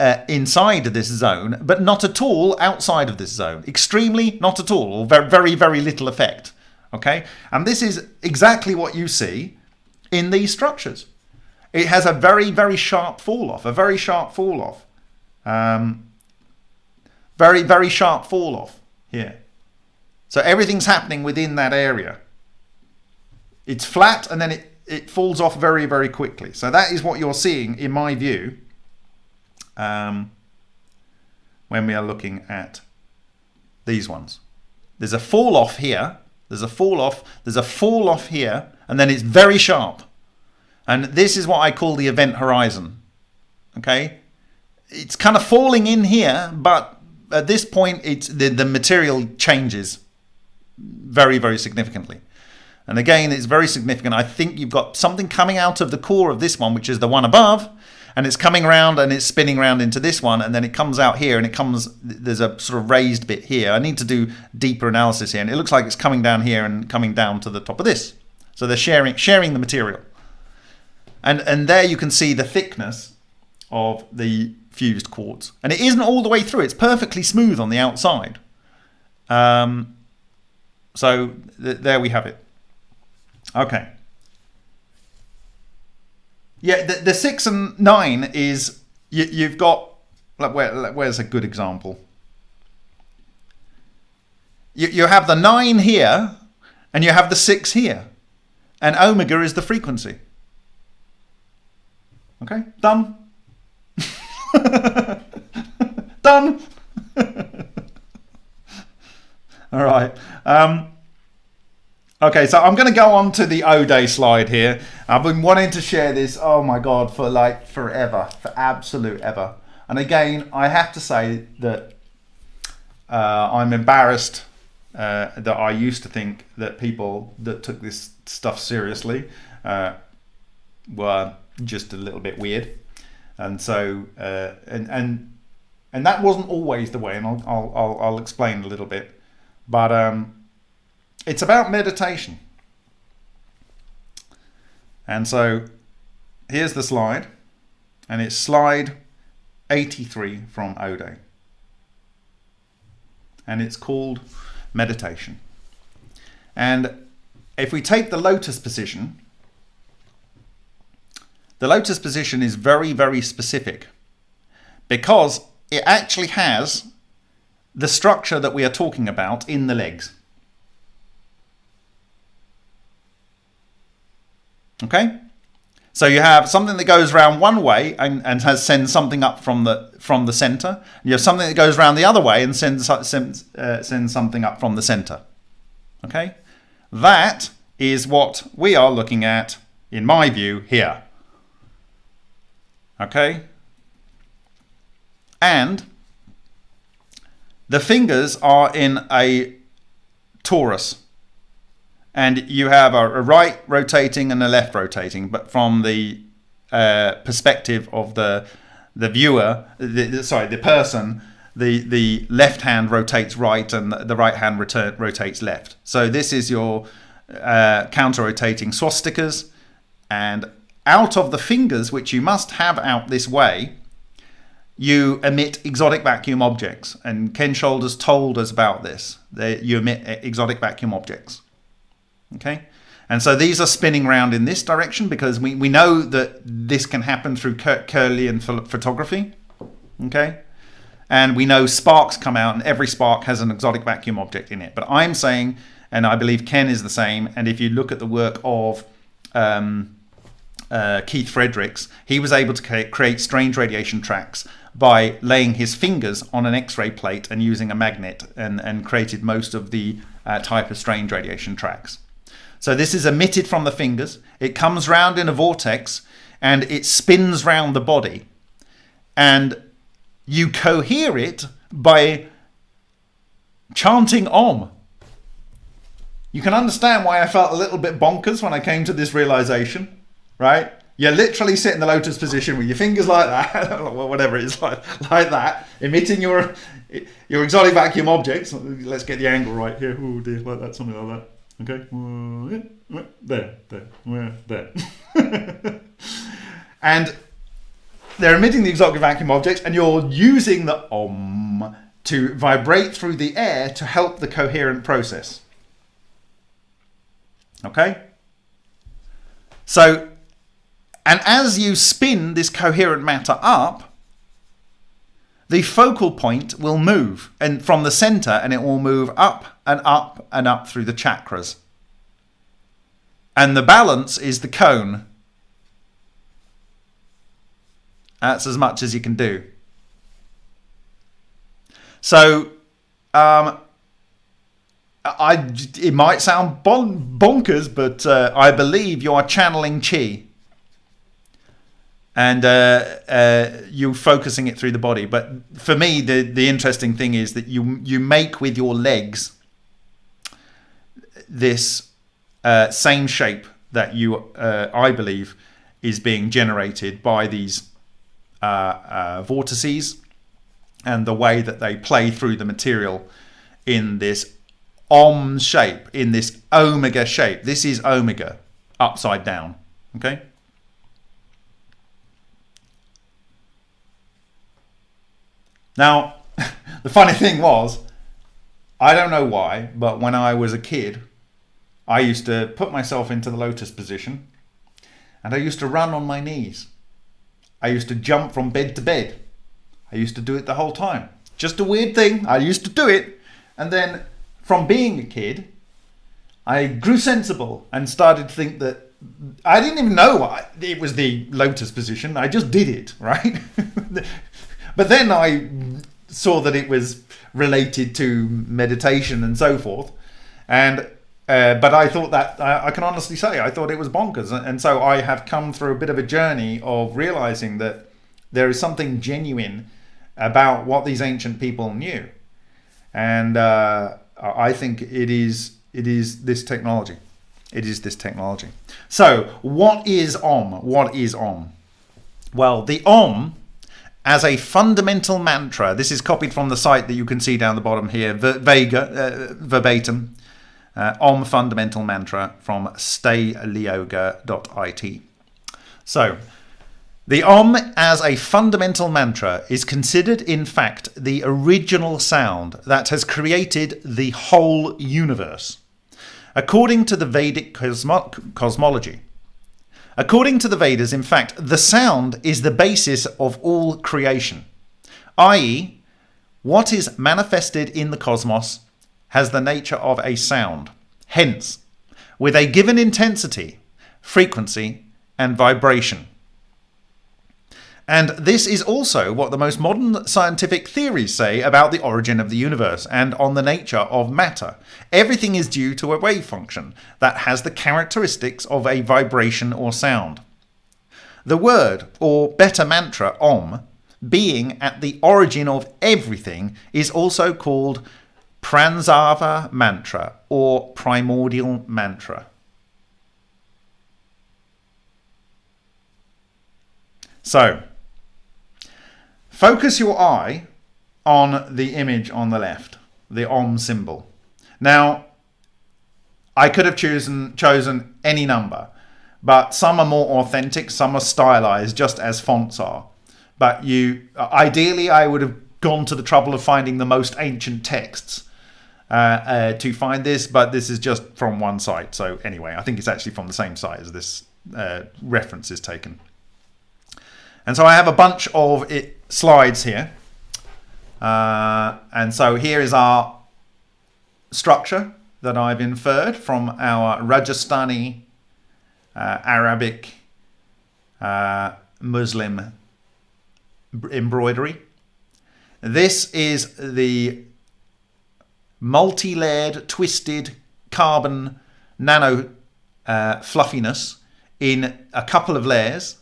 uh, inside this zone, but not at all outside of this zone. Extremely, not at all, or very, very, very little effect. Okay, and this is exactly what you see in these structures. It has a very, very sharp fall off, a very sharp fall off. Um, very, very sharp fall off here. So everything's happening within that area. It's flat and then it, it falls off very, very quickly. So that is what you're seeing, in my view, um, when we are looking at these ones. There's a fall off here. There's a fall off. There's a fall off here. And then it's very sharp. And this is what I call the event horizon. Okay? It's kind of falling in here, but at this point, it's the, the material changes very, very significantly. And again, it's very significant. I think you've got something coming out of the core of this one, which is the one above, and it's coming around and it's spinning around into this one, and then it comes out here and it comes, there's a sort of raised bit here. I need to do deeper analysis here, and it looks like it's coming down here and coming down to the top of this. So they're sharing, sharing the material. And, and there you can see the thickness of the fused quartz. And it isn't all the way through. It's perfectly smooth on the outside. Um, so th there we have it. Okay. Yeah, the, the six and nine is you, you've got. Like where, where's a good example? You, you have the nine here, and you have the six here, and omega is the frequency. Okay, done. Done. All right. Um, okay, so I'm going to go on to the O Day slide here. I've been wanting to share this, oh my God, for like forever, for absolute ever. And again, I have to say that uh, I'm embarrassed uh, that I used to think that people that took this stuff seriously uh, were just a little bit weird. And so uh, and and and that wasn't always the way, and I'll I'll I'll, explain a little bit, but um, it's about meditation, and so here's the slide, and it's slide 83 from O'Day, and it's called meditation, and if we take the lotus position the lotus position is very, very specific because it actually has the structure that we are talking about in the legs. Okay? So you have something that goes around one way and, and has sends something up from the from the center. You have something that goes around the other way and sends sends, uh, sends something up from the center. Okay? That is what we are looking at, in my view, here okay? And the fingers are in a torus. And you have a, right rotating and a left rotating, but from the uh, perspective of the the viewer, the, the, sorry, the person, the the left hand rotates right and the right hand return, rotates left. So this is your uh, counter rotating swastikas, and out of the fingers, which you must have out this way, you emit exotic vacuum objects. And Ken Shoulders told us about this. That you emit exotic vacuum objects. Okay? And so these are spinning around in this direction because we, we know that this can happen through Kirlian photography. Okay? And we know sparks come out and every spark has an exotic vacuum object in it. But I'm saying, and I believe Ken is the same, and if you look at the work of um, uh, Keith Fredericks, he was able to create strange radiation tracks by laying his fingers on an X-ray plate and using a magnet, and, and created most of the uh, type of strange radiation tracks. So this is emitted from the fingers. It comes round in a vortex, and it spins round the body, and you cohere it by chanting Om. You can understand why I felt a little bit bonkers when I came to this realization, right? You're literally sit in the lotus position with your fingers like that, whatever it is, like, like that, emitting your your exotic vacuum objects. Let's get the angle right here. Oh dear, like that, something like that. Okay, there, there, there. and they're emitting the exotic vacuum objects, and you're using the om to vibrate through the air to help the coherent process. Okay? So and as you spin this coherent matter up, the focal point will move and from the center and it will move up and up and up through the chakras. And the balance is the cone. That's as much as you can do. So, um, I, it might sound bon bonkers, but uh, I believe you are channeling chi and uh, uh, you're focusing it through the body. But for me, the the interesting thing is that you you make with your legs this uh, same shape that you uh, I believe is being generated by these uh, uh, vortices and the way that they play through the material in this om shape in this omega shape this is omega upside down okay Now, the funny thing was, I don't know why, but when I was a kid, I used to put myself into the lotus position and I used to run on my knees. I used to jump from bed to bed. I used to do it the whole time. Just a weird thing. I used to do it. And then from being a kid, I grew sensible and started to think that I didn't even know it was the lotus position. I just did it, right? But then I saw that it was related to meditation and so forth, and uh, but I thought that I, I can honestly say I thought it was bonkers, and so I have come through a bit of a journey of realizing that there is something genuine about what these ancient people knew, and uh, I think it is it is this technology. It is this technology. So, what is Om? What is Om? Well, the Om as a fundamental mantra. This is copied from the site that you can see down the bottom here, Vega, uh, verbatim. Uh, Om fundamental mantra from stayyoga.it. So, the Om as a fundamental mantra is considered, in fact, the original sound that has created the whole universe. According to the Vedic cosmo cosmology, According to the Vedas, in fact, the sound is the basis of all creation, i.e., what is manifested in the cosmos has the nature of a sound. Hence, with a given intensity, frequency, and vibration. And this is also what the most modern scientific theories say about the origin of the universe and on the nature of matter. Everything is due to a wave function that has the characteristics of a vibration or sound. The word, or better mantra, Om, being at the origin of everything, is also called Pranava mantra or primordial mantra. So, Focus your eye on the image on the left, the Om symbol. Now, I could have chosen, chosen any number, but some are more authentic, some are stylized, just as fonts are. But you, ideally, I would have gone to the trouble of finding the most ancient texts uh, uh, to find this, but this is just from one site. So anyway, I think it's actually from the same site as this uh, reference is taken. And so I have a bunch of it slides here. Uh, and so here is our structure that I've inferred from our Rajasthani uh, Arabic uh, Muslim embroidery. This is the multi-layered, twisted carbon nano uh, fluffiness in a couple of layers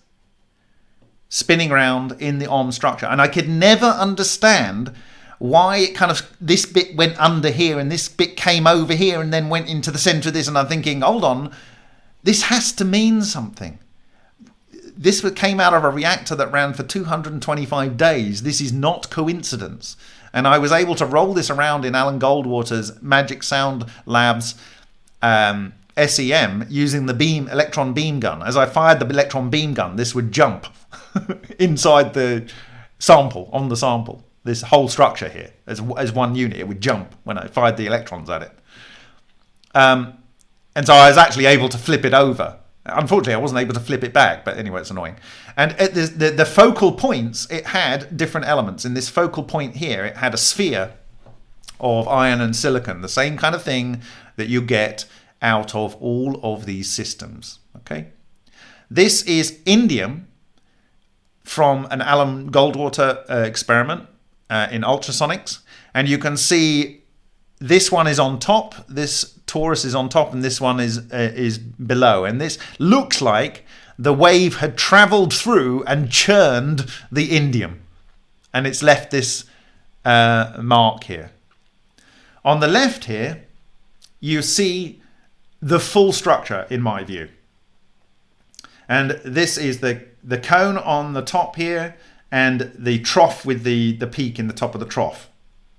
spinning around in the OM structure. And I could never understand why it kind of this bit went under here and this bit came over here and then went into the center of this. And I'm thinking, hold on, this has to mean something. This came out of a reactor that ran for 225 days. This is not coincidence. And I was able to roll this around in Alan Goldwater's Magic Sound Labs um, SEM using the beam electron beam gun. As I fired the electron beam gun, this would jump inside the sample, on the sample. This whole structure here, as, as one unit, it would jump when I fired the electrons at it. Um, and so I was actually able to flip it over. Unfortunately, I wasn't able to flip it back, but anyway, it's annoying. And the, the, the focal points, it had different elements. In this focal point here, it had a sphere of iron and silicon, the same kind of thing that you get out of all of these systems. Okay, This is indium from an Alan Goldwater uh, experiment uh, in ultrasonics. And you can see this one is on top, this torus is on top, and this one is uh, is below. And this looks like the wave had traveled through and churned the indium. And it's left this uh, mark here. On the left here, you see the full structure in my view. And this is the, the cone on the top here and the trough with the, the peak in the top of the trough.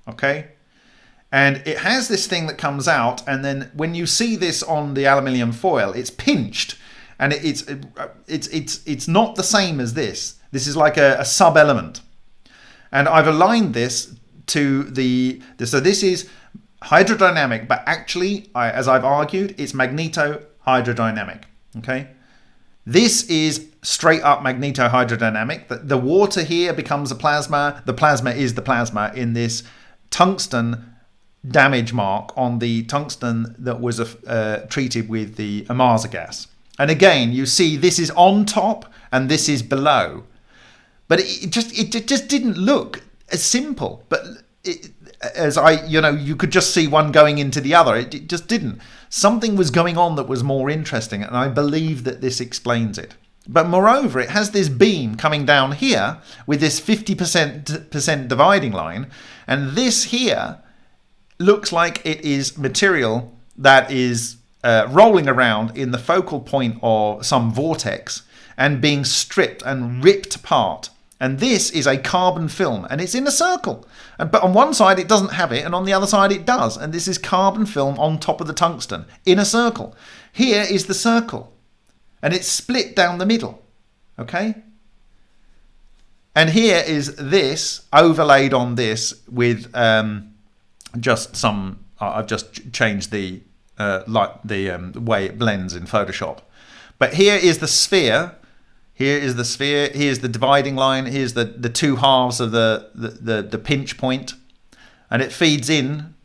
Okay. And it has this thing that comes out. And then when you see this on the aluminium foil, it's pinched and it, it's, it's, it's, it's not the same as this. This is like a, a sub element. And I've aligned this to the, so this is hydrodynamic, but actually, I, as I've argued, it's magneto-hydrodynamic. Okay, this is straight up magneto-hydrodynamic. The, the water here becomes a plasma. The plasma is the plasma in this tungsten damage mark on the tungsten that was uh, treated with the Ohmasa gas. And again, you see this is on top and this is below. But it just it just didn't look as simple. But it, as I, you know, you could just see one going into the other. It, it just didn't. Something was going on that was more interesting, and I believe that this explains it. But moreover, it has this beam coming down here with this 50% dividing line, and this here looks like it is material that is uh, rolling around in the focal point of some vortex and being stripped and ripped apart and this is a carbon film and it's in a circle. And, But on one side it doesn't have it and on the other side it does. And this is carbon film on top of the tungsten in a circle. Here is the circle and it's split down the middle. Okay? And here is this overlaid on this with um, just some, I've just changed the, uh, like the um, way it blends in Photoshop. But here is the sphere here is the sphere, here's the dividing line, here's the, the two halves of the, the, the, the pinch point, and it feeds in,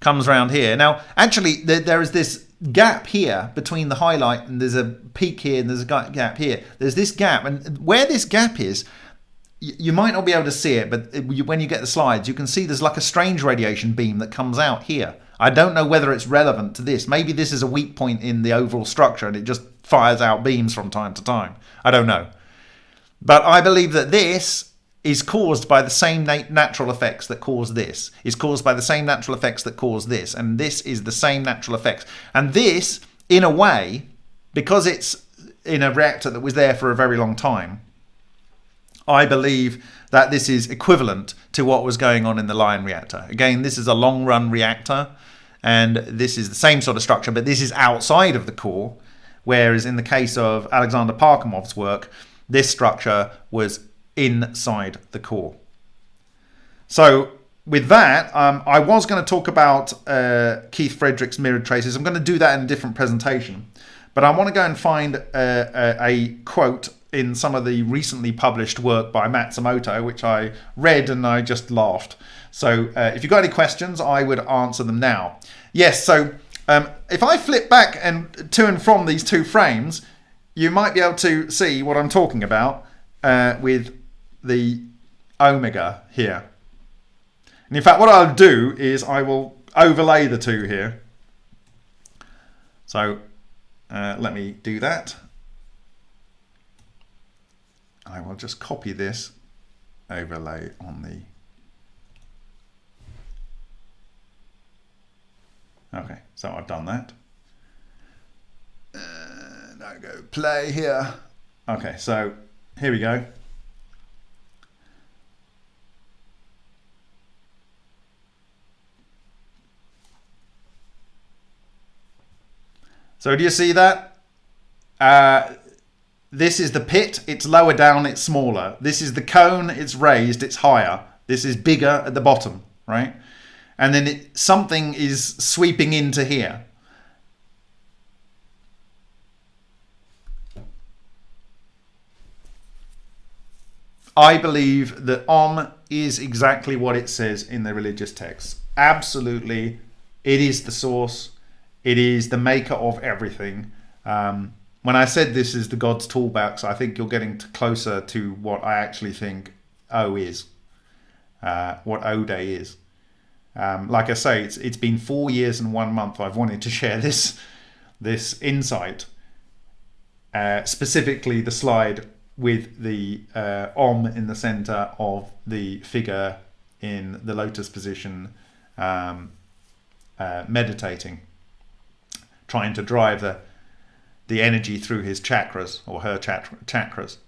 comes around here. Now, actually, there, there is this gap here between the highlight and there's a peak here and there's a gap here. There's this gap, and where this gap is, you might not be able to see it, but when you get the slides, you can see there's like a strange radiation beam that comes out here. I don't know whether it's relevant to this. Maybe this is a weak point in the overall structure and it just fires out beams from time to time. I don't know. But I believe that this is caused by the same nat natural effects that cause this, is caused by the same natural effects that cause this, and this is the same natural effects. And this, in a way, because it's in a reactor that was there for a very long time, I believe that this is equivalent to what was going on in the Lion reactor. Again, this is a long run reactor, and this is the same sort of structure, but this is outside of the core, Whereas in the case of Alexander Parkhomov's work, this structure was inside the core. So with that, um, I was going to talk about uh, Keith Fredericks' mirrored traces. I'm going to do that in a different presentation. But I want to go and find a, a, a quote in some of the recently published work by Matsumoto, which I read and I just laughed. So uh, if you've got any questions, I would answer them now. Yes, so um, if I flip back and to and from these two frames, you might be able to see what I'm talking about uh, with the omega here. And in fact, what I'll do is I will overlay the two here. So uh, let me do that. I will just copy this overlay on the Okay, so I've done that. And I go play here. Okay, so here we go. So do you see that? Uh, this is the pit, it's lower down, it's smaller. This is the cone, it's raised, it's higher. This is bigger at the bottom, right? And then it, something is sweeping into here. I believe that Om is exactly what it says in the religious texts. Absolutely, it is the source. It is the maker of everything. Um, when I said this is the God's toolbox, I think you're getting closer to what I actually think O is, uh, what O Day is. Um, like I say, it's it's been four years and one month. I've wanted to share this this insight, uh, specifically the slide with the uh, Om in the center of the figure in the lotus position, um, uh, meditating trying to drive the the energy through his chakras or her chakras.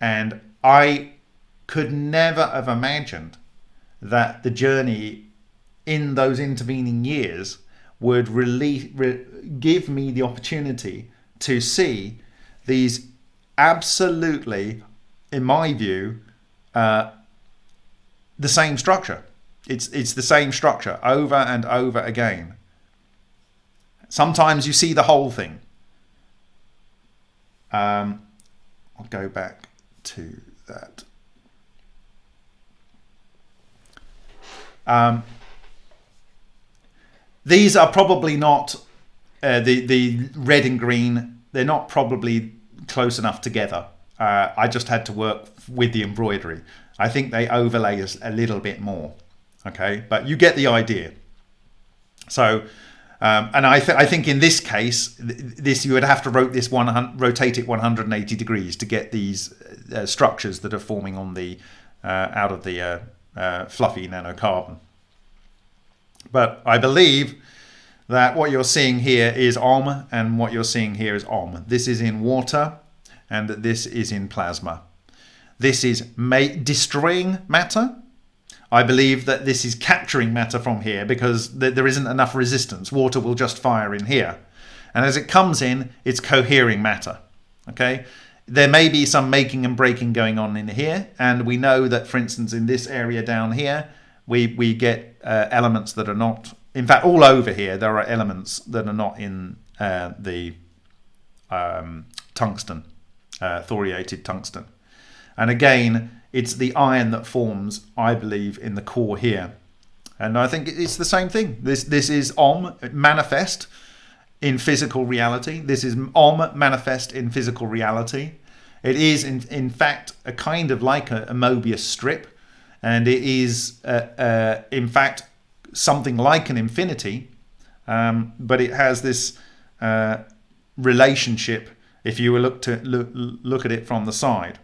And I could never have imagined that the journey in those intervening years would release, re, give me the opportunity to see these absolutely, in my view, uh, the same structure. It's it's the same structure over and over again. Sometimes you see the whole thing. Um, I'll go back to that. Um, these are probably not uh, the the red and green. They're not probably close enough together. Uh, I just had to work with the embroidery. I think they overlay us a little bit more. Okay, but you get the idea. So um, and I, th I, think in this case, this you would have to rotate this one rotate it 180 degrees to get these uh, structures that are forming on the uh, out of the uh, uh, fluffy nanocarbon. But I believe that what you're seeing here is Om, and what you're seeing here is Om. This is in water, and this is in plasma. This is destroying matter, I believe that this is capturing matter from here because th there isn't enough resistance. Water will just fire in here. And as it comes in, it's cohering matter. Okay. There may be some making and breaking going on in here. And we know that, for instance, in this area down here, we, we get uh, elements that are not, in fact, all over here, there are elements that are not in uh, the um, tungsten, uh, thoriated tungsten. And again, it's the iron that forms, I believe, in the core here. And I think it's the same thing. This this is Om manifest in physical reality. This is Om manifest in physical reality. It is in in fact a kind of like a, a Mobius strip, and it is uh, uh, in fact something like an infinity, um, but it has this uh, relationship. If you were look to look, look at it from the side.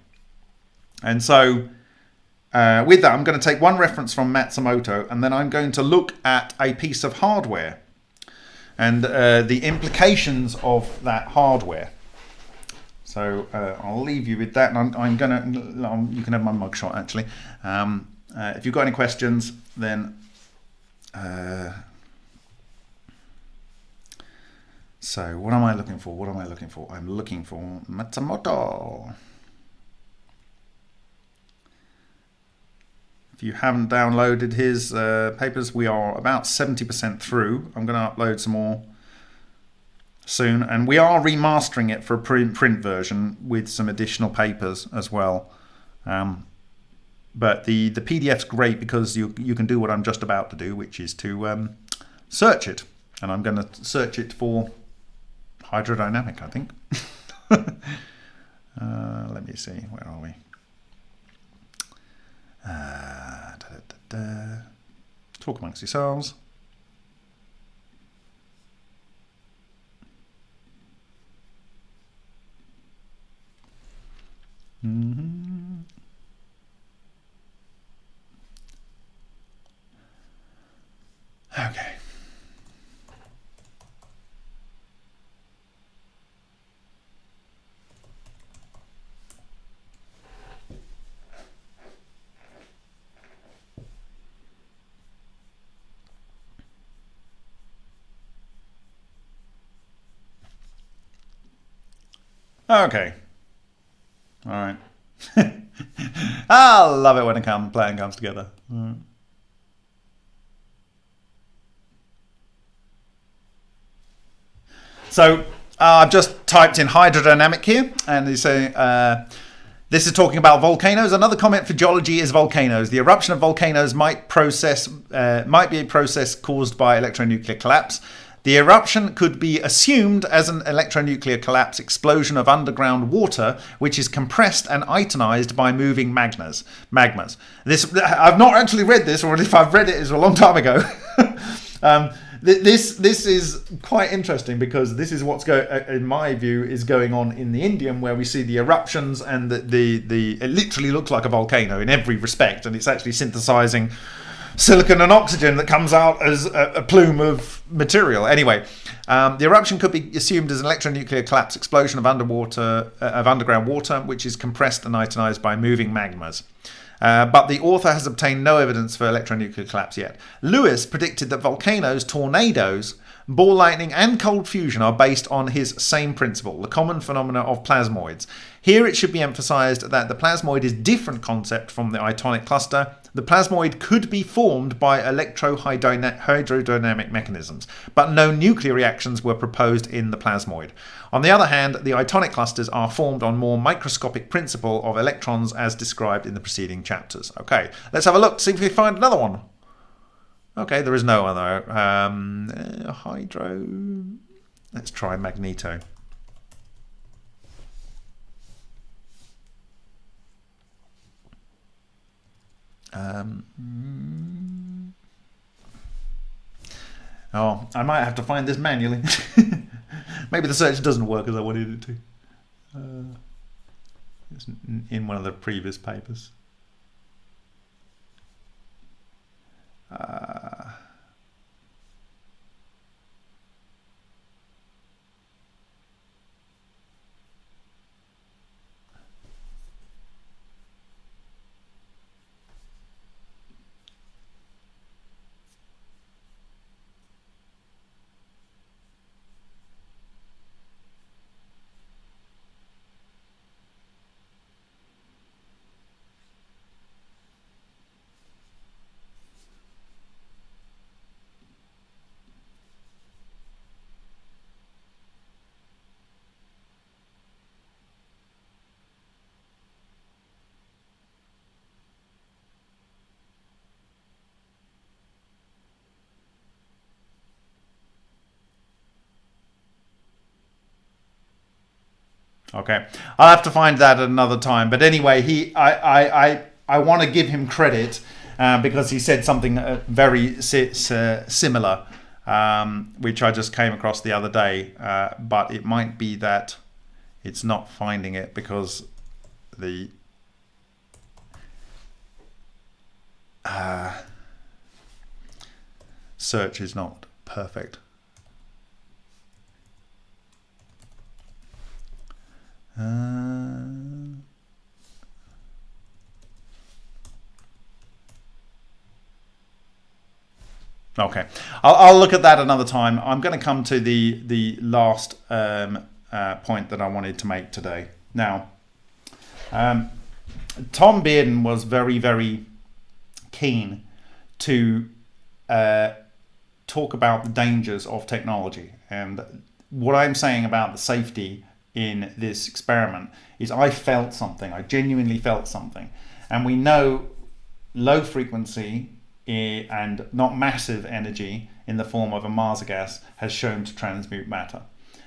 And so uh, with that, I'm going to take one reference from Matsumoto and then I'm going to look at a piece of hardware and uh, the implications of that hardware. So uh, I'll leave you with that and I'm, I'm going to, um, you can have my mugshot actually. Um, uh, if you've got any questions, then uh, so what am I looking for? What am I looking for? I'm looking for Matsumoto. If you haven't downloaded his uh, papers, we are about 70% through. I'm going to upload some more soon. And we are remastering it for a print, print version with some additional papers as well. Um, but the, the PDF's great because you, you can do what I'm just about to do, which is to um, search it. And I'm going to search it for hydrodynamic, I think. uh, let me see, where are we? Da, da, da, Talk amongst yourselves. Mm-hmm. Okay. Okay. All right. I love it when a plan comes together. Mm. So uh, I've just typed in hydrodynamic here, and they say uh, this is talking about volcanoes. Another comment for geology is volcanoes. The eruption of volcanoes might process uh, might be a process caused by electronuclear collapse. The eruption could be assumed as an electronuclear collapse explosion of underground water, which is compressed and itonized by moving magmas. Magmas. This I've not actually read this, or if I've read it, it's a long time ago. um, this this is quite interesting because this is what's going, in my view, is going on in the indium, where we see the eruptions and the, the the it literally looks like a volcano in every respect, and it's actually synthesizing silicon and oxygen that comes out as a, a plume of material. Anyway, um, the eruption could be assumed as an electronuclear collapse explosion of underwater uh, of underground water, which is compressed and itonized by moving magmas. Uh, but the author has obtained no evidence for electronuclear collapse yet. Lewis predicted that volcanoes, tornadoes, ball lightning, and cold fusion are based on his same principle, the common phenomena of plasmoids. Here it should be emphasized that the plasmoid is different concept from the itonic cluster the plasmoid could be formed by electrohydrodynamic mechanisms, but no nuclear reactions were proposed in the plasmoid. On the other hand, the itonic clusters are formed on more microscopic principle of electrons as described in the preceding chapters. Okay, let's have a look, see if we find another one. Okay, there is no other. Um, uh, hydro. Let's try magneto. Um, oh, I might have to find this manually. Maybe the search doesn't work as I wanted it to. Uh, it's in one of the previous papers. Uh, Okay, I'll have to find that at another time. But anyway, he, I, I, I, I want to give him credit uh, because he said something uh, very si similar, um, which I just came across the other day. Uh, but it might be that it's not finding it because the uh, search is not perfect. Uh, okay, I'll, I'll, look at that another time. I'm going to come to the the last um, uh, point that I wanted to make today. Now, um, Tom Bearden was very very keen to uh, talk about the dangers of technology and what I'm saying about the safety in this experiment is I felt something. I genuinely felt something. And we know low frequency eh, and not massive energy in the form of Ohmasa gas has shown to transmute matter.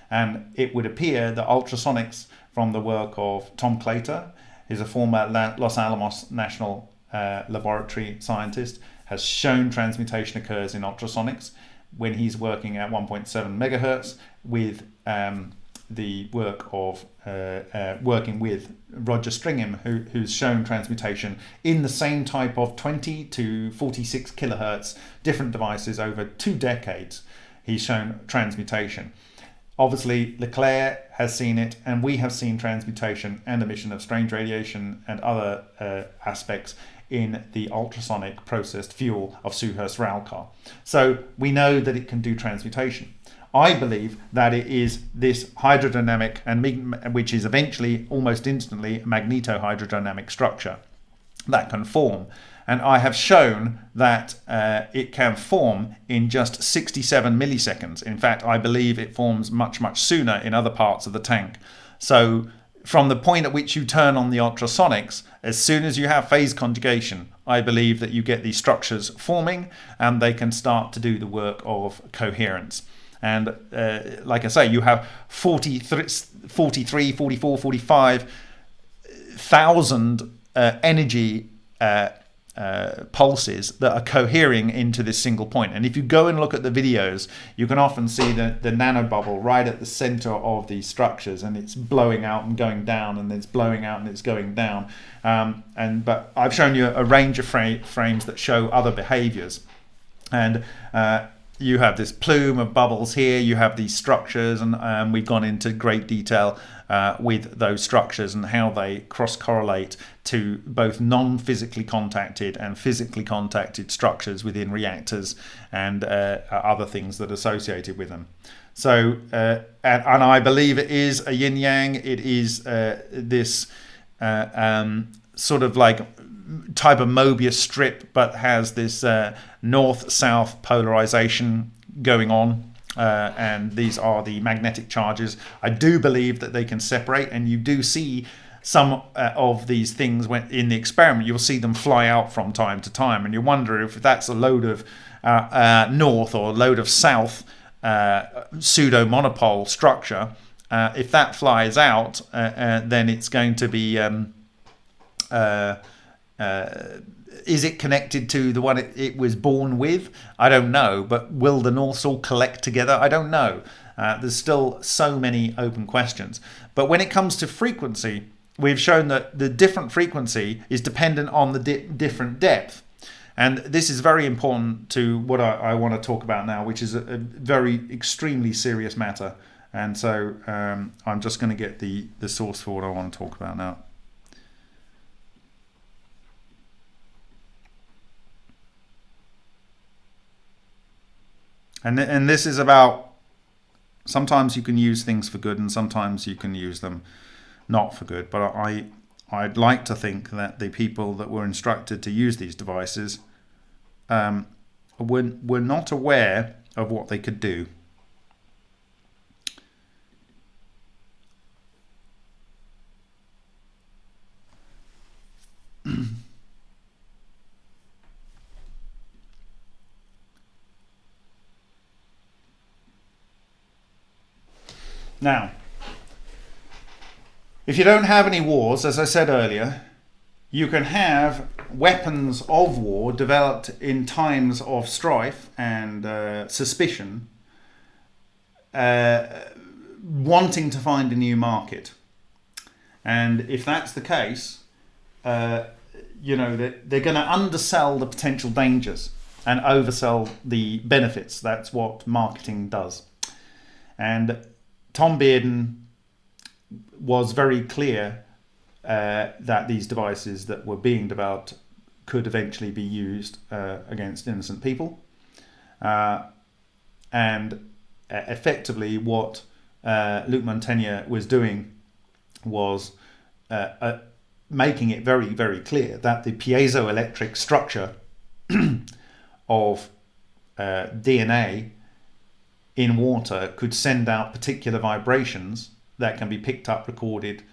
And it would appear that ultrasonics from the work of Tom Claytor, who's a former Los Alamos National uh, Laboratory scientist, has shown transmutation occurs in ultrasonics when he's working at 1.7 megahertz with um, the work of uh, uh, working with Roger Stringham, who, who's shown transmutation in the same type of 20 to 46 kilohertz different devices over two decades. He's shown transmutation. Obviously, LeClair has seen it, and we have seen transmutation and emission of strange radiation and other uh, aspects in the ultrasonic processed fuel of Suhas Ralkar. So we know that it can do transmutation. I believe that it is this hydrodynamic and which is eventually almost instantly magnetohydrodynamic structure that can form. And I have shown that uh, it can form in just 67 milliseconds. In fact, I believe it forms much, much sooner in other parts of the tank. So from the point at which you turn on the ultrasonics, as soon as you have phase conjugation, I believe that you get these structures forming and they can start to do the work of coherence. And uh, like I say, you have 43, 43 44, 45 thousand uh, energy uh, uh, pulses that are cohering into this single point. And if you go and look at the videos, you can often see the, the nanobubble right at the center of these structures and it's blowing out and going down and it's blowing out and it's going down. Um, and But I've shown you a range of fra frames that show other behaviors. And uh, you have this plume of bubbles here, you have these structures, and um, we've gone into great detail uh, with those structures and how they cross correlate to both non physically contacted and physically contacted structures within reactors and uh, other things that are associated with them. So, uh, and, and, I believe it is a yin yang, it is uh, this uh, um, sort of like type of Mobius strip, but has this uh, north-south polarization going on. Uh, and these are the magnetic charges. I do believe that they can separate, and you do see some uh, of these things when in the experiment. You'll see them fly out from time to time, and you wonder if that's a load of uh, uh, north or a load of south uh, pseudo monopole structure. if that flies out, then it's going to be um, uh, is it connected to the one it, it, was born with? I don't know. But will the Norths all collect together? I don't know. Uh, there's still so many open questions. But when it comes to frequency, we've shown that the different frequency is dependent on the di different depth. And this is very important to what I, I want to talk about now, which is a, a very extremely serious matter. And so um, I'm just going to get the, the source for what I want to talk about now. And, and this is about sometimes you can use things for good and sometimes you can use them not for good. But I, I'd like to think that the people that were instructed to use these devices um, were, were not aware of what they could do. Now, if you don't have any wars, as I said earlier, you can have weapons of war developed in times of strife and uh, suspicion, uh, wanting to find a new market. And if that's the case, uh, you know, they're, they're going to undersell the potential dangers and oversell the benefits. That's what marketing does. And Tom Bearden was very clear uh, that these devices that were being developed could eventually be used uh, against innocent people. Uh, and effectively, what uh, Luc Montagnier was doing was uh, uh, making it very, very clear that the piezoelectric structure of DNA in water could send out particular vibrations that can be picked up, recorded,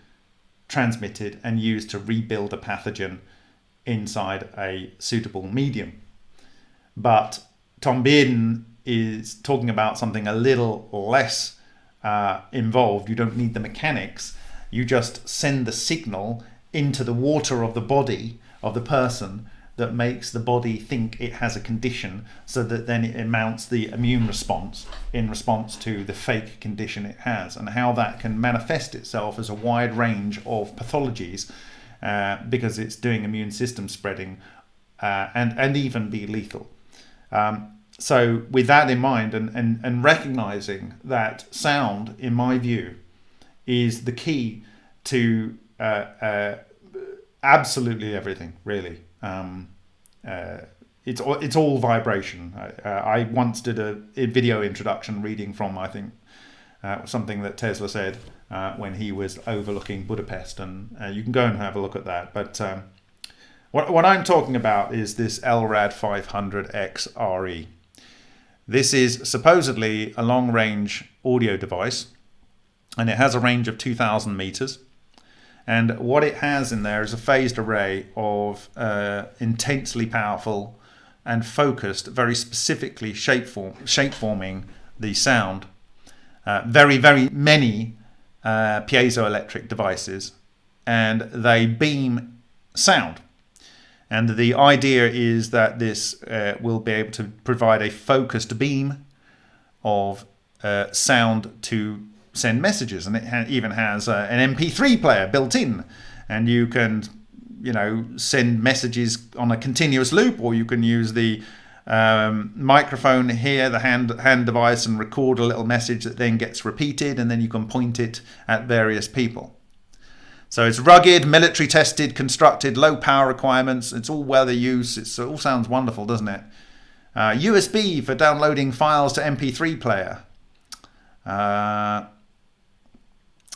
transmitted, and used to rebuild a pathogen inside a suitable medium. But Tom Bearden is talking about something a little less uh, involved. You don't need the mechanics. You just send the signal into the water of the body of the person that makes the body think it has a condition so that then it mounts the immune response in response to the fake condition it has. And how that can manifest itself as a wide range of pathologies uh, because it's doing immune system spreading uh, and and even be lethal. Um, so with that in mind and, and and recognizing that sound in my view is the key to uh, uh absolutely everything really um, uh, it's all, it's all vibration. I, uh, I once did a, a, video introduction reading from I think uh, something that Tesla said uh, when he was overlooking Budapest, and uh, you can go and have a look at that. But um, what what I'm talking about is this LRAD 500X RE. This is supposedly a long range audio device, and it has a range of 2,000 meters. And what it has in there is a phased array of uh, intensely powerful and focused, very specifically shape, form, shape forming the sound. Uh, very, very many uh, piezoelectric devices, and they beam sound. And the idea is that this uh, will be able to provide a focused beam of uh, sound to send messages, and it ha- even has uh, an MP3 player built in, and you can, you know, send messages on a continuous loop, or you can use the um, microphone here, the hand hand device, and record a little message that then gets repeated, and then you can point it at various people. So it's rugged, military tested, constructed, low power requirements. It's all weather use. It's, it all sounds wonderful, doesn't it? Uh, USB for downloading files to MP3 player. Uh,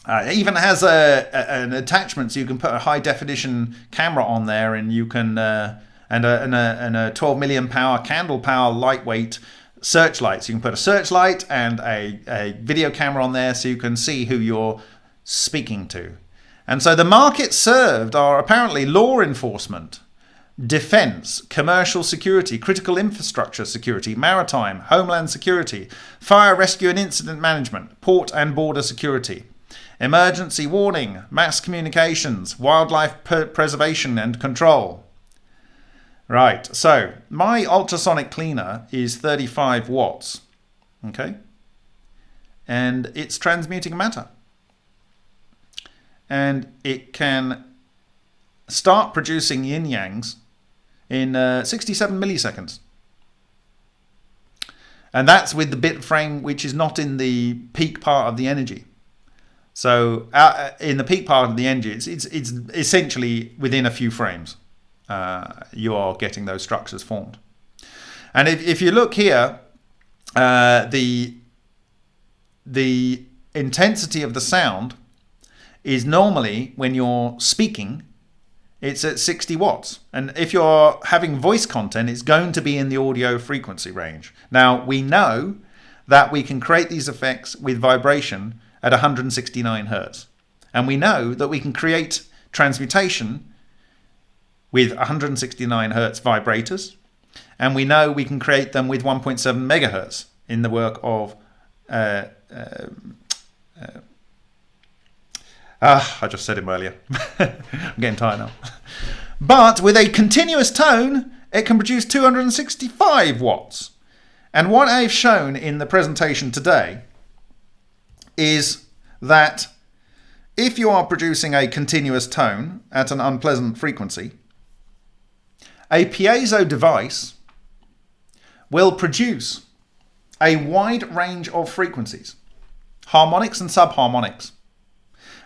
uh, it even has a, a, an attachment so you can put a high definition camera on there and you can uh, and, a, and, a, and a 12 million power candle power lightweight searchlight. So you can put a searchlight and a, a video camera on there so you can see who you're speaking to. And so the markets served are apparently law enforcement defense, commercial security, critical infrastructure security, maritime, homeland security, fire rescue and incident management, port and border security emergency warning, mass communications, wildlife preservation and control. Right, so my ultrasonic cleaner is 35 watts, okay? And it's transmuting matter. And it can start producing yin yangs in uh, 67 milliseconds. And that's with the bit frame which is not in the peak part of the energy. So uh, in the peak part of the engine, it's, it's, it's essentially within a few frames, uh, you are getting those structures formed. And if, if you look here, uh, the, the intensity of the sound is normally when you're speaking, it's at 60 watts. And if you're having voice content, it's going to be in the audio frequency range. Now, we know that we can create these effects with vibration at 169 hertz. And we know that we can create transmutation with 169 hertz vibrators. And we know we can create them with 1.7 megahertz in the work of. Uh, uh, uh, ah, I just said him earlier. I'm getting tired now. But with a continuous tone, it can produce 265 watts. And what I've shown in the presentation today is that if you are producing a continuous tone at an unpleasant frequency, a piezo device will produce a wide range of frequencies, harmonics and subharmonics.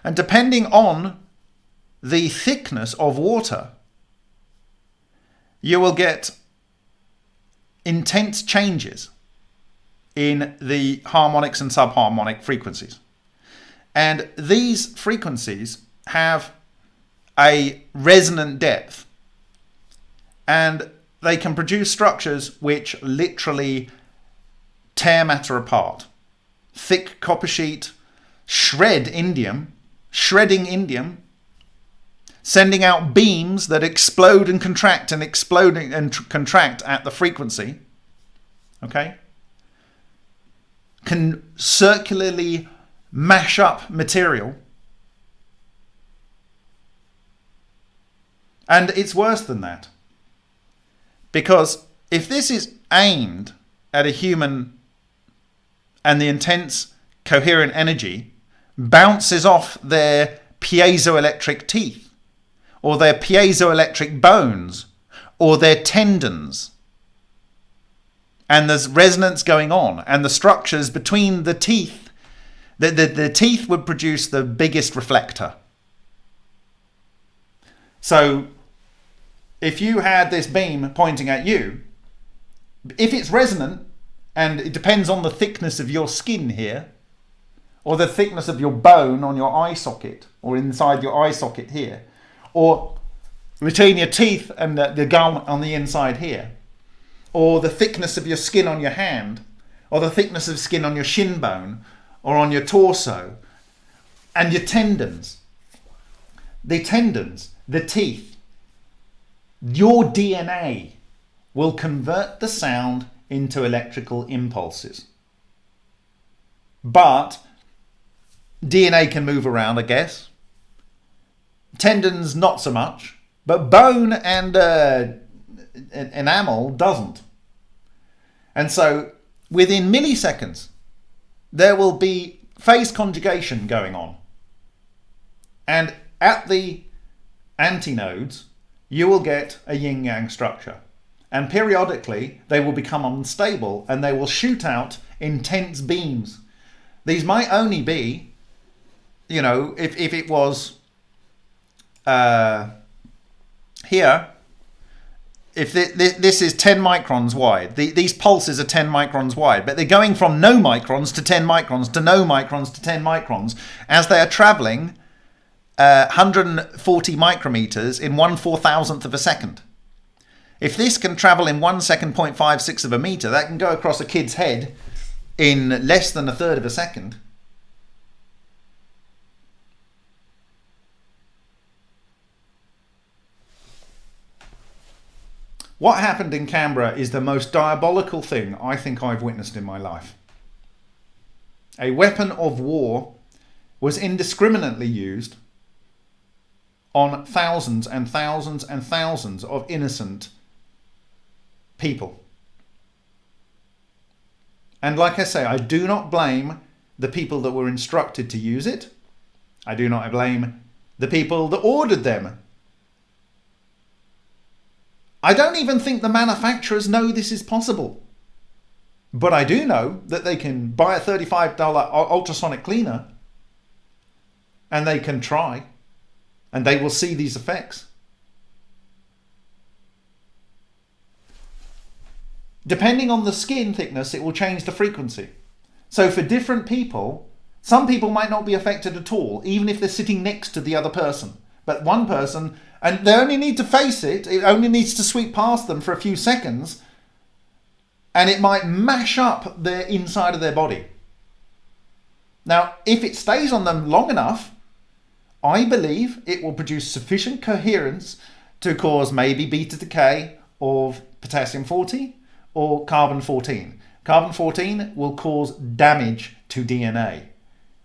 And depending on the thickness of water, you will get intense changes in the harmonics and subharmonic frequencies. And these frequencies have a resonant depth and they can produce structures which literally tear matter apart. Thick copper sheet, shred indium, shredding indium, sending out beams that explode and contract and explode and contract at the frequency. Okay? Can circularly mash up material. And it's worse than that. Because if this is aimed at a human and the intense coherent energy bounces off their piezoelectric teeth or their piezoelectric bones or their tendons and there's resonance going on and the structures between the teeth the, the, the teeth would produce the biggest reflector. So if you had this beam pointing at you if it's resonant and it depends on the thickness of your skin here or the thickness of your bone on your eye socket or inside your eye socket here or between your teeth and the, the gum on the inside here or the thickness of your skin on your hand or the thickness of skin on your shin bone or on your torso and your tendons the tendons the teeth your DNA will convert the sound into electrical impulses. But DNA can move around, I guess. Tendons, not so much. But bone and uh, enamel doesn't. And so within milliseconds, there will be phase conjugation going on. And at the antinodes, you will get a yin yang structure and periodically they will become unstable and they will shoot out intense beams. These might only be, you know, if, if it was uh, here, if this is 10 microns wide, the, these pulses are 10 microns wide, but they're going from no microns to 10 microns to no microns to 10 microns as they are traveling uh, 140 micrometers in one four thousandth of a second. If this can travel in one second 0.56 of a meter, that can go across a kid's head in less than a third of a second. What happened in Canberra is the most diabolical thing I think I've witnessed in my life. A weapon of war was indiscriminately used on thousands and thousands and thousands of innocent people. And like I say, I do not blame the people that were instructed to use it. I do not blame the people that ordered them. I don't even think the manufacturers know this is possible. But I do know that they can buy a $35 ultrasonic cleaner and they can try and they will see these effects. Depending on the skin thickness, it will change the frequency. So for different people, some people might not be affected at all, even if they're sitting next to the other person. But one person, and they only need to face it, it only needs to sweep past them for a few seconds, and it might mash up the inside of their body. Now, if it stays on them long enough, I believe it will produce sufficient coherence to cause maybe beta decay of potassium 40 or carbon 14. Carbon 14 will cause damage to DNA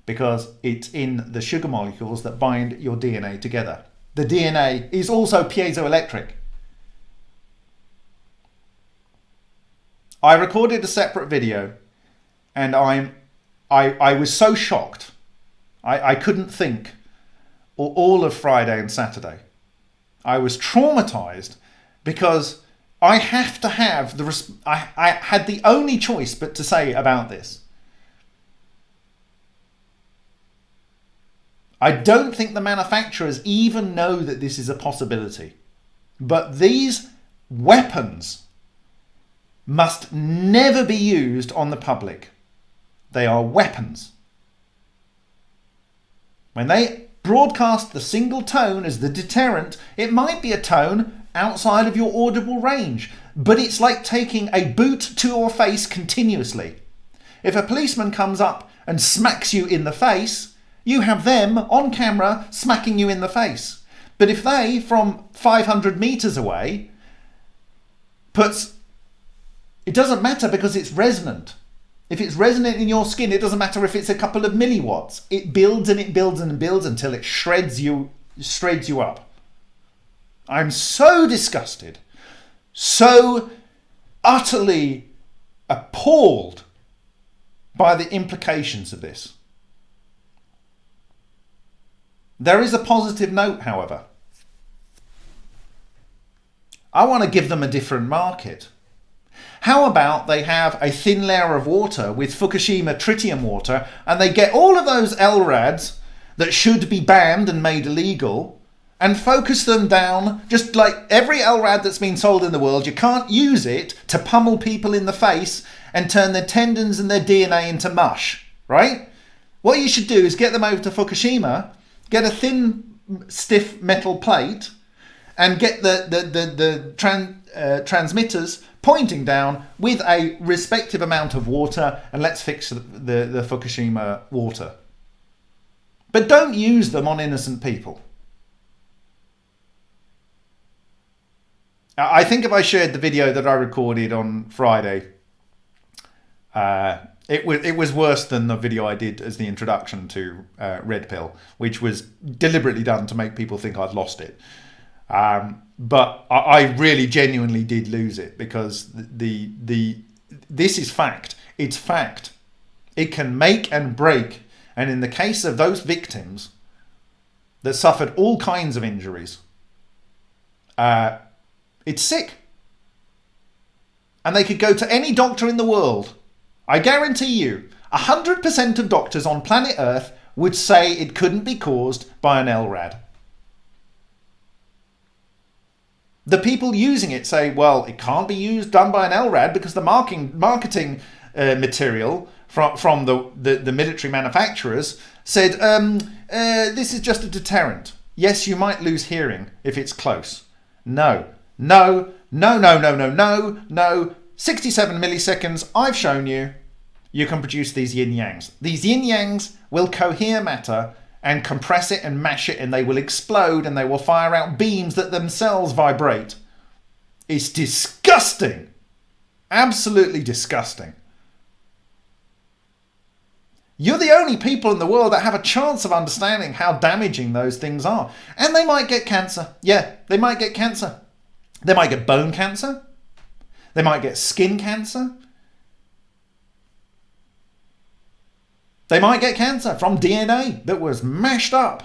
because it's in the sugar molecules that bind your DNA together. The DNA is also piezoelectric. I recorded a separate video and I'm I, I was so shocked. I, I couldn't think all of Friday and Saturday. I was traumatized because I have to have the. I, I had the only choice but to say about this. I don't think the manufacturers even know that this is a possibility. But these weapons must never be used on the public. They are weapons. When they broadcast the single tone as the deterrent, it might be a tone outside of your audible range, but it's like taking a boot to your face continuously. If a policeman comes up and smacks you in the face, you have them on camera smacking you in the face. But if they, from 500 meters away, puts, it doesn't matter because it's resonant. If it's resonant in your skin, it doesn't matter if it's a couple of milliwatts. It builds and it builds and builds until it shreds you, shreds you up. I'm so disgusted, so utterly appalled by the implications of this. There is a positive note, however. I want to give them a different market. How about they have a thin layer of water with Fukushima tritium water and they get all of those LRADs that should be banned and made illegal and focus them down just like every LRAD that's been sold in the world. You can't use it to pummel people in the face and turn their tendons and their DNA into mush, right? What you should do is get them over to Fukushima, get a thin, stiff metal plate, and get the the the, the tran, uh, transmitters pointing down with a respective amount of water, and let's fix the, the, the Fukushima water. But don't use them on innocent people. I think if I shared the video that I recorded on Friday, uh, it was it was worse than the video I did as the introduction to uh, Red Pill, which was deliberately done to make people think I'd lost it. Um, but I, I, really genuinely did lose it because the, the the this is fact. It's fact. It can make and break. And in the case of those victims that suffered all kinds of injuries, uh, it's sick. And they could go to any doctor in the world. I guarantee you, 100% of doctors on planet Earth would say it couldn't be caused by an LRAD. The people using it say, well, it can't be used done by an LRAD because the marketing, marketing uh, material from, from the, the, the military manufacturers said um, uh, this is just a deterrent. Yes, you might lose hearing if it's close. No, no, no, no, no, no, no, no. 67 milliseconds, I've shown you. You can produce these yin yangs. These yin yangs will cohere matter and compress it and mash it, and they will explode and they will fire out beams that themselves vibrate. It's disgusting. Absolutely disgusting. You're the only people in the world that have a chance of understanding how damaging those things are. And they might get cancer. Yeah, they might get cancer. They might get bone cancer. They might get skin cancer. They might get cancer from DNA that was mashed up.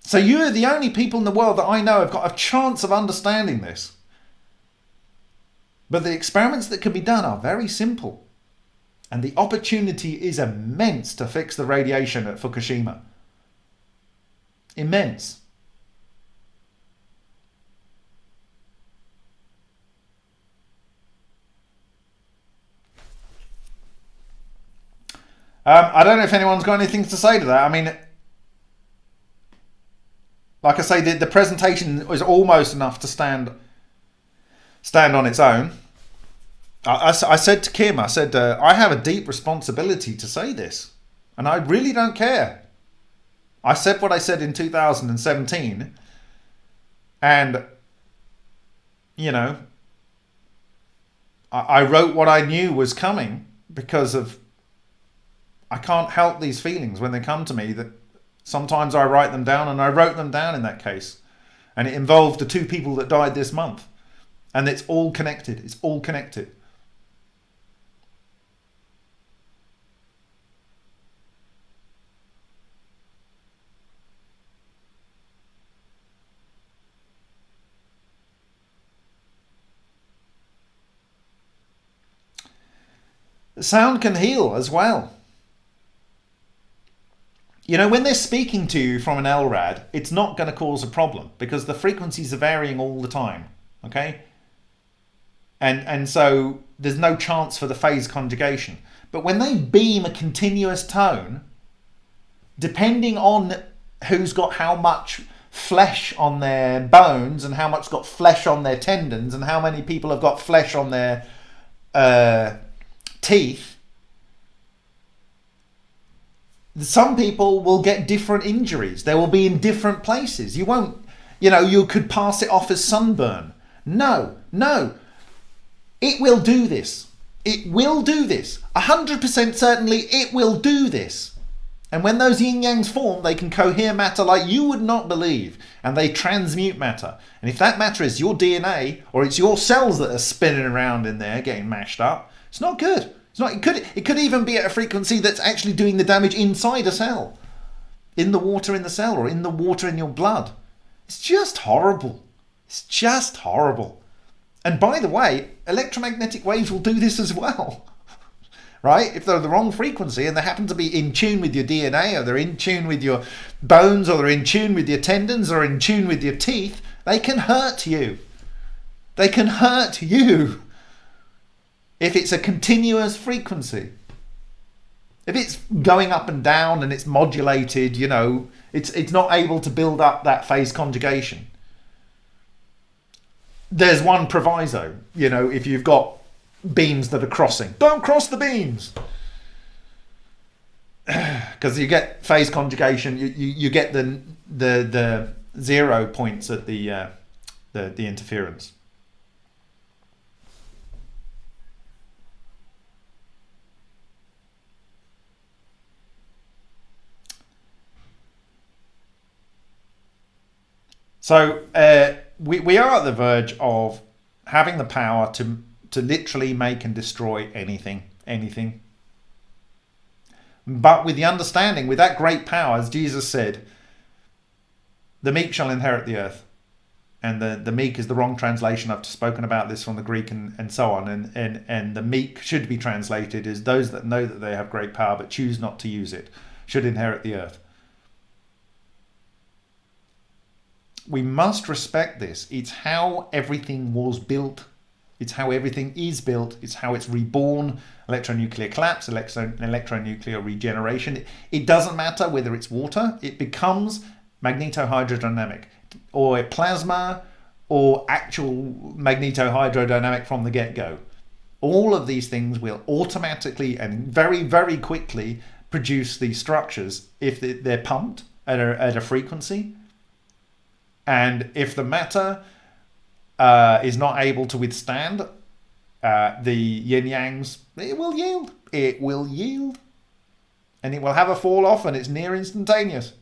So you're the only people in the world that I know have got a chance of understanding this. But the experiments that can be done are very simple. And the opportunity is immense to fix the radiation at Fukushima. Immense. Um, I don't know if anyone's got anything to say to that. I mean, like I say, the, the presentation was almost enough to stand stand on its own. I, I, I said to Kim, I said, uh, I have a deep responsibility to say this, and I really don't care. I said what I said in 2017, and you know, I, I wrote what I knew was coming because of I can't help these feelings when they come to me that sometimes I write them down and I wrote them down in that case. And it involved the two people that died this month. And it's all connected. It's all connected. sound can heal as well. You know, when they're speaking to you from an LRAD, it's not going to cause a problem because the frequencies are varying all the time. Okay. And, and so there's no chance for the phase conjugation. But when they beam a continuous tone, depending on who's got how much flesh on their bones and how much got flesh on their tendons and how many people have got flesh on their uh, teeth, some people will get different injuries. They will be in different places. You won't, you know, you could pass it off as sunburn. No, no. It will do this. It will do this. 100% certainly it will do this. And when those yin yangs form, they can cohere matter like you would not believe, and they transmute matter. And if that matter is your DNA or it's your cells that are spinning around in there getting mashed up, it's not good. It's not. It could. It could even be at a frequency that's actually doing the damage inside a cell, in the water in the cell or in the water in your blood. It's just horrible. It's just horrible. And by the way, electromagnetic waves will do this as well. right? If they're the wrong frequency and they happen to be in tune with your DNA or they're in tune with your bones or they're in tune with your tendons or in tune with your teeth, they can hurt you. They can hurt you if it's a continuous frequency. If it's going up and down and it's modulated, you know, it's it's not able to build up that phase conjugation. There's one proviso, you know, if you've got beams that are crossing, don't cross the beams. Because you get phase conjugation, you, you, you get the the the zero points at the uh, the the interference. So uh, we, we are at the verge of having the power to to literally make and destroy anything, anything. But with the understanding, with that great power, as Jesus said, the meek shall inherit the earth. And the, the meek is the wrong translation. I've spoken about this from the Greek and, and so on. And, and, and the meek should be translated as those that know that they have great power but choose not to use it, should inherit the earth. We must respect this. It's how everything was built. It's how everything is built. It's how it's reborn. Electronuclear collapse, electro, electronuclear regeneration. It, doesn't matter whether it's water. It becomes magnetohydrodynamic or plasma or actual magnetohydrodynamic from the get-go. All of these things will automatically and very, very quickly produce these structures if they're pumped at a, at a frequency and if the matter uh, is not able to withstand uh, the yin yangs, it will yield. It will yield. And it will have a fall off, and it's near instantaneous.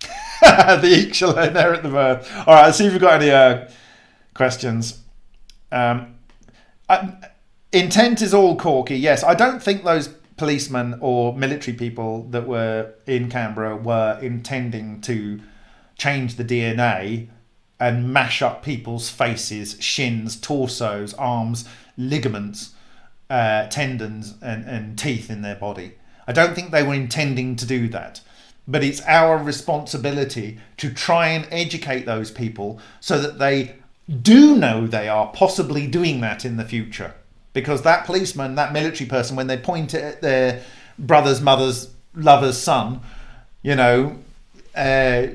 the eek shall at the birth. All right, let's see if we've got any uh, questions. Um, Intent is all corky. Yes, I don't think those policemen or military people that were in Canberra were intending to change the DNA and mash up people's faces, shins, torsos, arms, ligaments, uh, tendons, and, and teeth in their body. I don't think they were intending to do that. But it's our responsibility to try and educate those people so that they do know they are possibly doing that in the future. Because that policeman, that military person, when they point at their brother's, mother's, lover's son, you know, uh,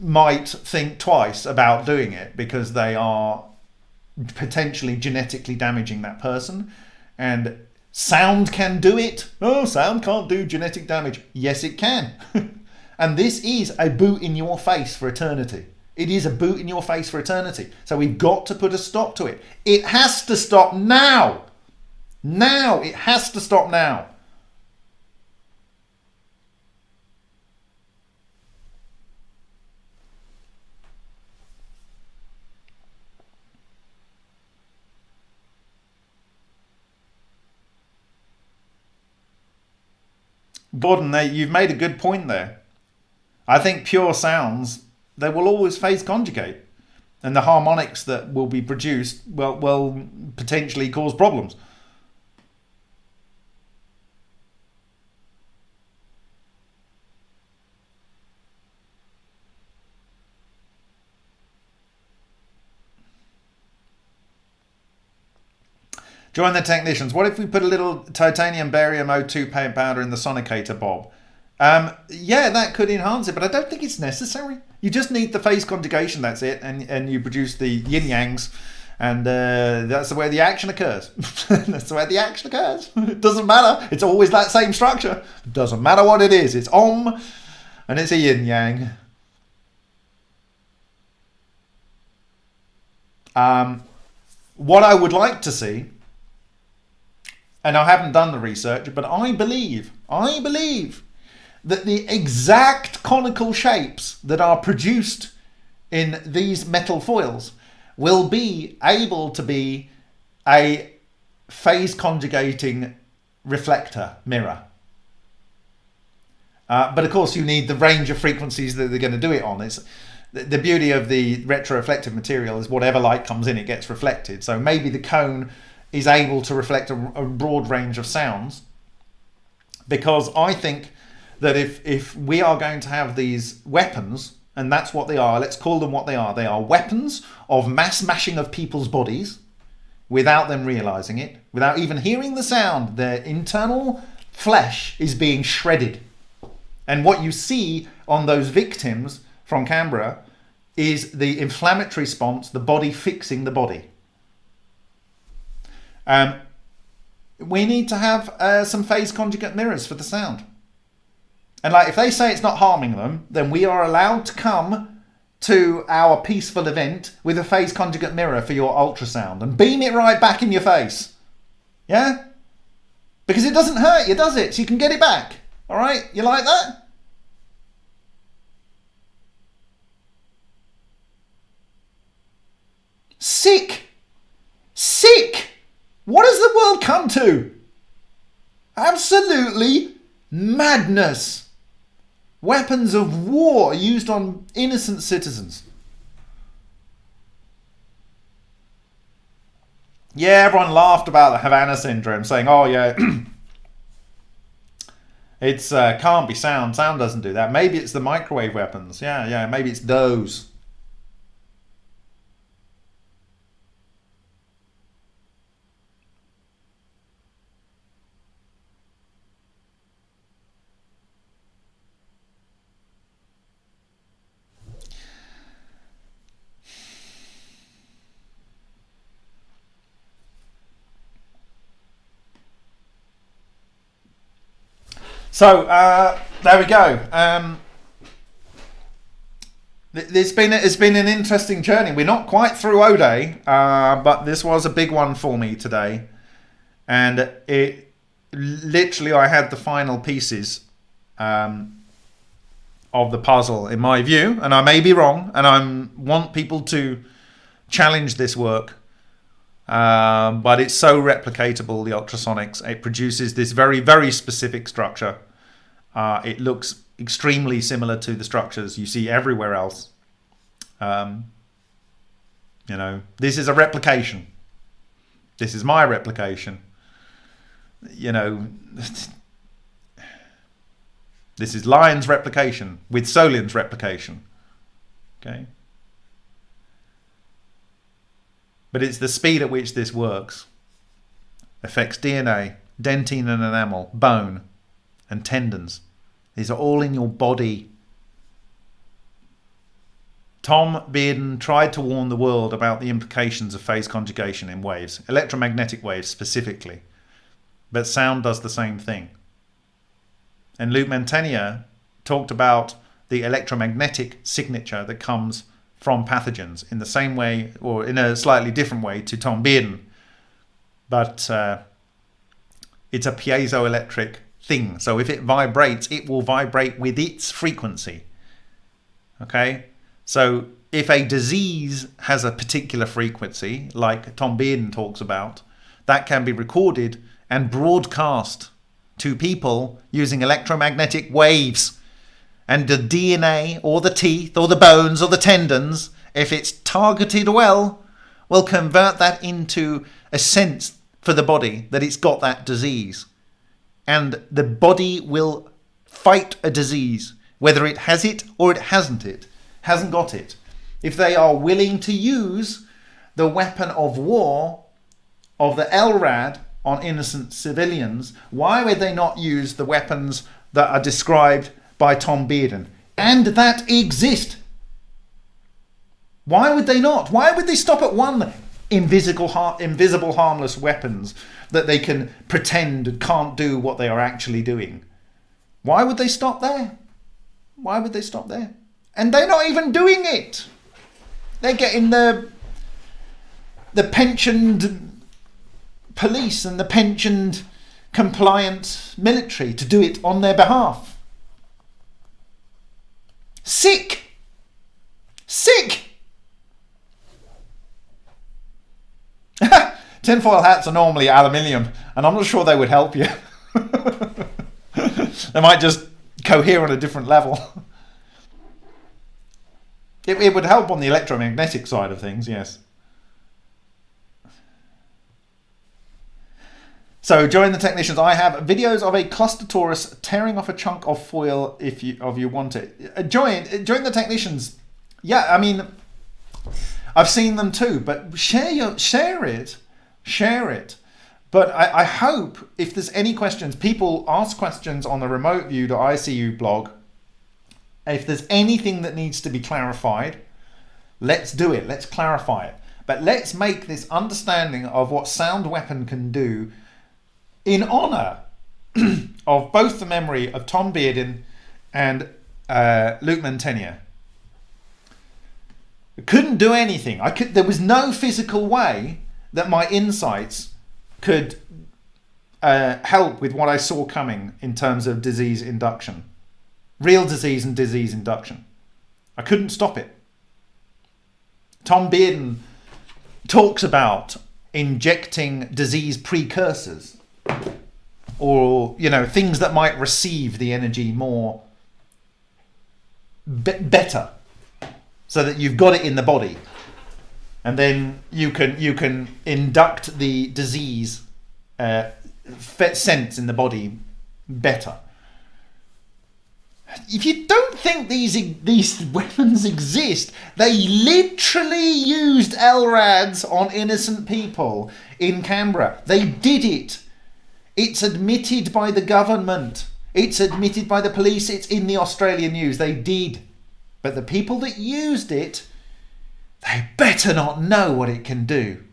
might think twice about doing it because they are potentially genetically damaging that person. And sound can do it. Oh, sound can't do genetic damage. Yes, it can. and this is a boot in your face for eternity. It is a boot in your face for eternity. So we've got to put a stop to it. It has to stop now. Now. It has to stop now. Gordon, you've made a good point there. I think pure sounds they will always phase conjugate. And the harmonics that will be produced will, will potentially cause problems. Join the technicians. What if we put a little titanium barium O2 paint powder in the sonicator, Bob? Um, yeah, that could enhance it, but I don't think it's necessary. You just need the phase conjugation, that's it, and, and you produce the yin yangs And uh, that's the way the action occurs. that's the way the action occurs. it doesn't matter. It's always that same structure. It doesn't matter what it is. It's Om and it's a yin yang. Um, what I would like to see, and I haven't done the research, but I believe, I believe that the exact conical shapes that are produced in these metal foils will be able to be a phase conjugating reflector mirror. Uh, but of course, you need the range of frequencies that they're going to do it on. It's the beauty of the retroreflective material is whatever light comes in, it gets reflected. So maybe the cone is able to reflect a, a broad range of sounds. Because I think that if if we are going to have these weapons, and that's what they are, let's call them what they are. They are weapons of mass mashing of people's bodies without them realizing it, without even hearing the sound. Their internal flesh is being shredded. And what you see on those victims from Canberra is the inflammatory response, the body fixing the body. Um, we need to have uh, some phase conjugate mirrors for the sound. And like if they say it's not harming them, then we are allowed to come to our peaceful event with a phase conjugate mirror for your ultrasound and beam it right back in your face. Yeah? Because it doesn't hurt you, does it? So you can get it back. All right? You like that? Sick! Sick! What has the world come to? Absolutely madness. Weapons of war used on innocent citizens. Yeah, everyone laughed about the Havana syndrome, saying, "Oh yeah, it's uh, can't be sound. Sound doesn't do that. Maybe it's the microwave weapons. Yeah, yeah. Maybe it's those." So uh, there we go. Um, it's been it's been an interesting journey. We're not quite through O'Day, uh, but this was a big one for me today, and it literally I had the final pieces um, of the puzzle in my view, and I may be wrong, and I want people to challenge this work. Um, but it's so replicatable, the ultrasonics. It produces this very, very specific structure uh, it looks extremely similar to the structures you see everywhere else. Um, you know, this is a replication. This is my replication. You know, this is Lion's replication with Solin's replication. Okay. But it's the speed at which this works. Affects DNA, dentine and enamel, bone, and tendons. These are all in your body. Tom Bearden tried to warn the world about the implications of phase conjugation in waves, electromagnetic waves specifically, but sound does the same thing. And Luc Montagnier talked about the electromagnetic signature that comes from pathogens in the same way, or in a slightly different way, to Tom Bearden. But uh, it's a piezoelectric thing. So if it vibrates, it will vibrate with its frequency. Okay? So if a disease has a particular frequency, like Tom Bearden talks about, that can be recorded and broadcast to people using electromagnetic waves. And the DNA or the teeth or the bones or the tendons, if it's targeted well, will convert that into a sense for the body that it's got that disease and the body will fight a disease, whether it has it or it hasn't it, hasn't got it. If they are willing to use the weapon of war of the LRAD on innocent civilians, why would they not use the weapons that are described by Tom Bearden and that exist? Why would they not? Why would they stop at one? invisible, har- invisible, harmless weapons that they can pretend and can't do what they are actually doing. Why would they stop there? Why would they stop there? And they're not even doing it. They're getting the the pensioned police and the pensioned compliant military to do it on their behalf. Sick! Sick! Tinfoil hats are normally aluminium, and I'm not sure they would help you. they might just cohere on a different level. It, it would help on the electromagnetic side of things, yes. So join the technicians. I have videos of a cluster torus tearing off a chunk of foil if you of you want it. Uh, join uh, join the technicians. Yeah, I mean, I've seen them too. But share your share it, share it. But I, I hope if there's any questions, people ask questions on the remote view.icu blog. If there's anything that needs to be clarified, let's do it. Let's clarify it. But let's make this understanding of what sound weapon can do in honor of both the memory of Tom Bearden and uh, Luc Montagnier. Couldn't do anything. I could. There was no physical way that my insights could uh, help with what I saw coming in terms of disease induction, real disease and disease induction. I couldn't stop it. Tom Bearden talks about injecting disease precursors or you know things that might receive the energy more be- better so that you've got it in the body and then you can you can induct the disease uh, sense in the body better if you don't think these these weapons exist, they literally used LRADs on innocent people in Canberra. They did it. It's admitted by the government. It's admitted by the police. It's in the Australian news. They did. But the people that used it, they better not know what it can do.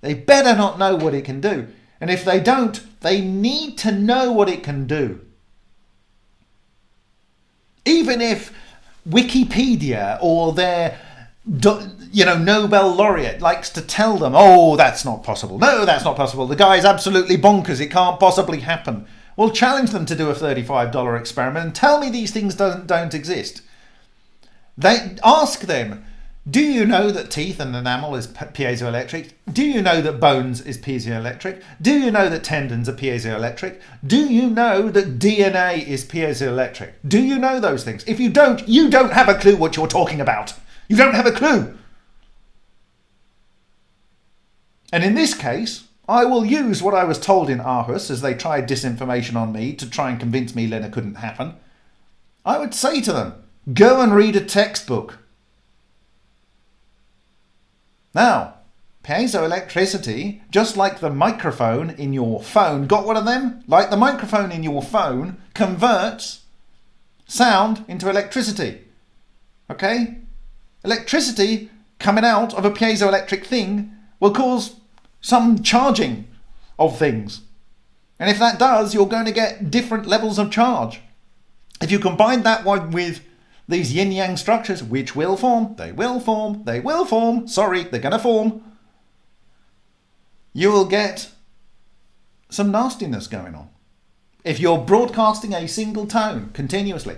They better not know what it can do. And if they don't, they need to know what it can do. Even if Wikipedia or their you know, Nobel laureate likes to tell them, oh, that's not possible. No, that's not possible. The guy's absolutely bonkers. It can't possibly happen. Well, challenge them to do a $35 experiment and tell me these things don't, don't exist. They ask them, do you know that teeth and enamel is piezoelectric? Do you know that bones is piezoelectric? Do you know that tendons are piezoelectric? Do you know that DNA is piezoelectric? Do you know those things? If you don't, you don't have a clue what you're talking about. You don't have a clue. And in this case, I will use what I was told in Aarhus as they tried disinformation on me to try and convince me LENR couldn't happen. I would say to them, go and read a textbook. Now, piezoelectricity, just like the microphone in your phone, got one of them? Like the microphone in your phone converts sound into electricity. Okay? electricity coming out of a piezoelectric thing will cause some charging of things. And if that does, you're going to get different levels of charge. If you combine that one with these yin yang structures, which will form, they will form, they will form, sorry, they're going to form, you will get some nastiness going on. If you're broadcasting a single tone continuously,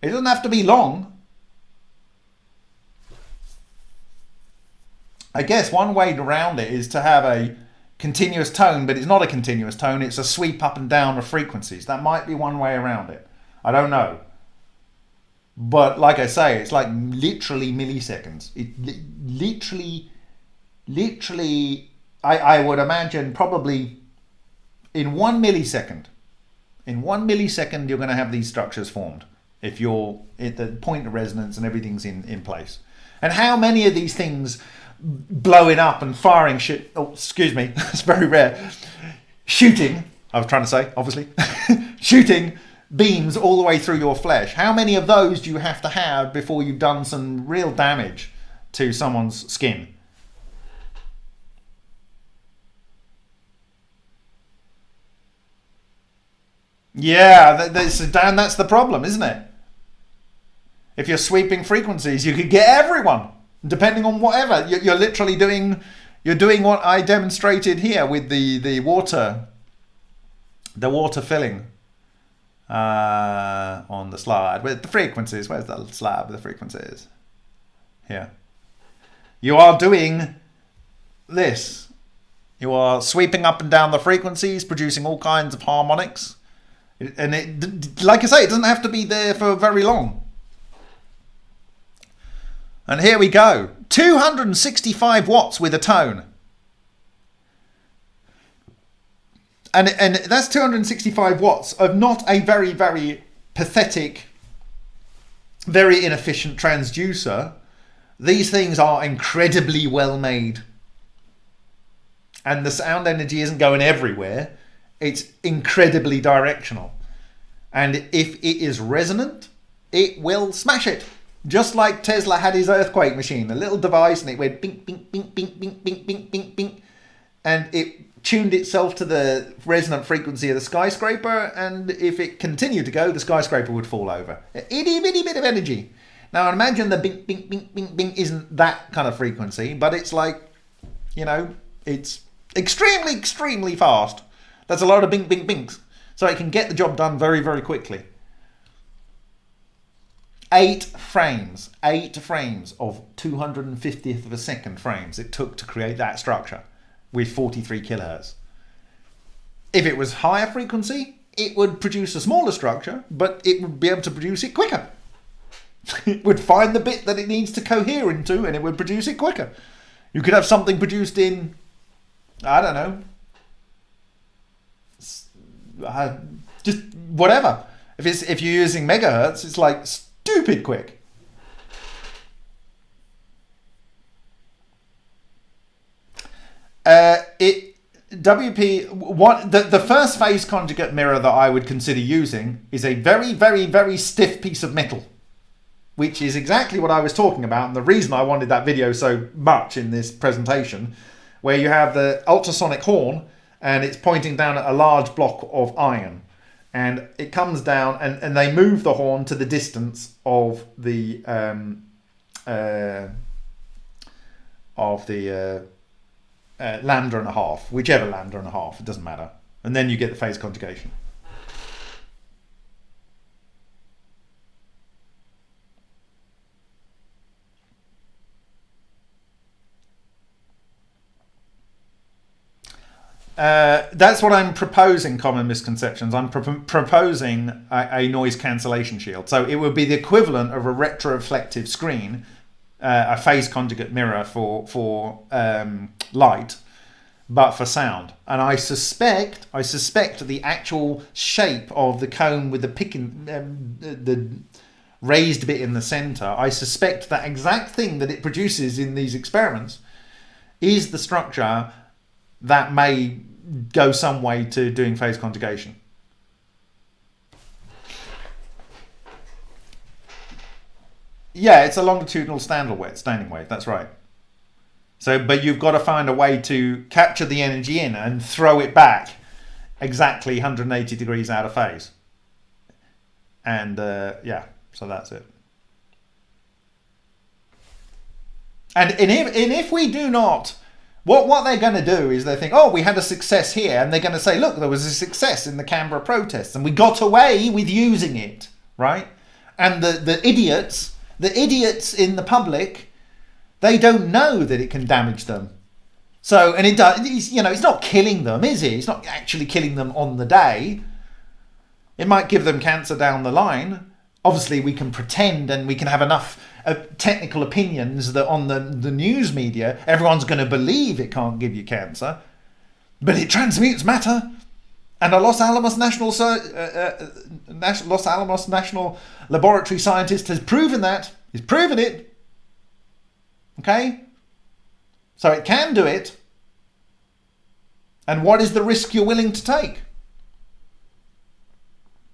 it doesn't have to be long, I guess one way around it is to have a continuous tone, but it's not a continuous tone, it's a sweep up and down of frequencies. That might be one way around it. I don't know. But like I say, it's like literally milliseconds. It li- literally, literally, I, I would imagine probably in one millisecond, in one millisecond, you're going to have these structures formed if you're at the point of resonance and everything's in, in place. And how many of these things blowing up and firing shit. Oh, excuse me, it's very rare. Shooting, I was trying to say, obviously, shooting beams all the way through your flesh. How many of those do you have to have before you've done some real damage to someone's skin? Yeah, that's, Dan, that's the problem, isn't it? If you're sweeping frequencies, you could get everyone, depending on whatever. You're, you're literally doing, you're doing what I demonstrated here with the, the water, the water filling uh, on the slide with the frequencies. Where's the slide with the frequencies? Here. You are doing this. You are sweeping up and down the frequencies, producing all kinds of harmonics. And it, like I say, it doesn't have to be there for very long. And here we go. 265 watts with a tone. And, and that's 265 watts of not a very, very pathetic, very inefficient transducer. These things are incredibly well made. And the sound energy isn't going everywhere. It's incredibly directional. And if it is resonant, it will smash it. Just like Tesla had his earthquake machine, a little device, and it went bing, bing, bing, bing, bing, bing, bing, bing, bing. And it tuned itself to the resonant frequency of the skyscraper. And if it continued to go, the skyscraper would fall over. Itty bitty bit of energy. Now imagine the bing, bing, bing, bing, bing isn't that kind of frequency, but it's like, you know, it's extremely, extremely fast. That's a lot of bing, bing, bings. So it can get the job done very, very quickly. Eight frames, eight frames of 250th of a second frames it took to create that structure with 43 kilohertz. If it was higher frequency, it would produce a smaller structure, but it would be able to produce it quicker. it would find the bit that it needs to cohere into and it would produce it quicker. You could have something produced in, I don't know, uh, just whatever. If it's if you're using megahertz, it's like stupid quick. Uh, it WP what the the first phase conjugate mirror that I would consider using is a very very very stiff piece of metal, which is exactly what I was talking about, and the reason I wanted that video so much in this presentation, where you have the ultrasonic horn and it's pointing down at a large block of iron. And it comes down and, and they move the horn to the distance of the um, uh, of the uh, uh, lambda and a half, whichever lambda and a half, it doesn't matter. And then you get the phase conjugation. Uh, that's what I'm proposing. Common misconceptions. I'm pro proposing a, a, noise cancellation shield. So it would be the equivalent of a retroreflective screen, uh, a phase conjugate mirror for for um, light, but for sound. And I suspect, I suspect the actual shape of the cone with the picking, um, the raised bit in the center. I suspect that exact thing that it produces in these experiments is the structure that may go some way to doing phase conjugation. Yeah, it's a longitudinal standard wave, standing wave, that's right. So, but you've got to find a way to capture the energy in and throw it back exactly 180 degrees out of phase. And uh, yeah, so that's it. And, and, if, and if we do not what, what they're going to do is they think, oh, we had a success here, and they're going to say, look, there was a success in the Canberra protests, and we got away with using it, right? And the, the idiots, the idiots in the public, they don't know that it can damage them. So, and it does, you know, it's not killing them, is it? It's not actually killing them on the day. It might give them cancer down the line. Obviously, we can pretend and we can have enough uh, technical opinions that on the, the news media, everyone's going to believe it can't give you cancer, but it transmutes matter. And a Los Alamos National uh, uh, Los Alamos National Laboratory scientist has proven that. He's proven it. Okay? So it can do it. And what is the risk you're willing to take?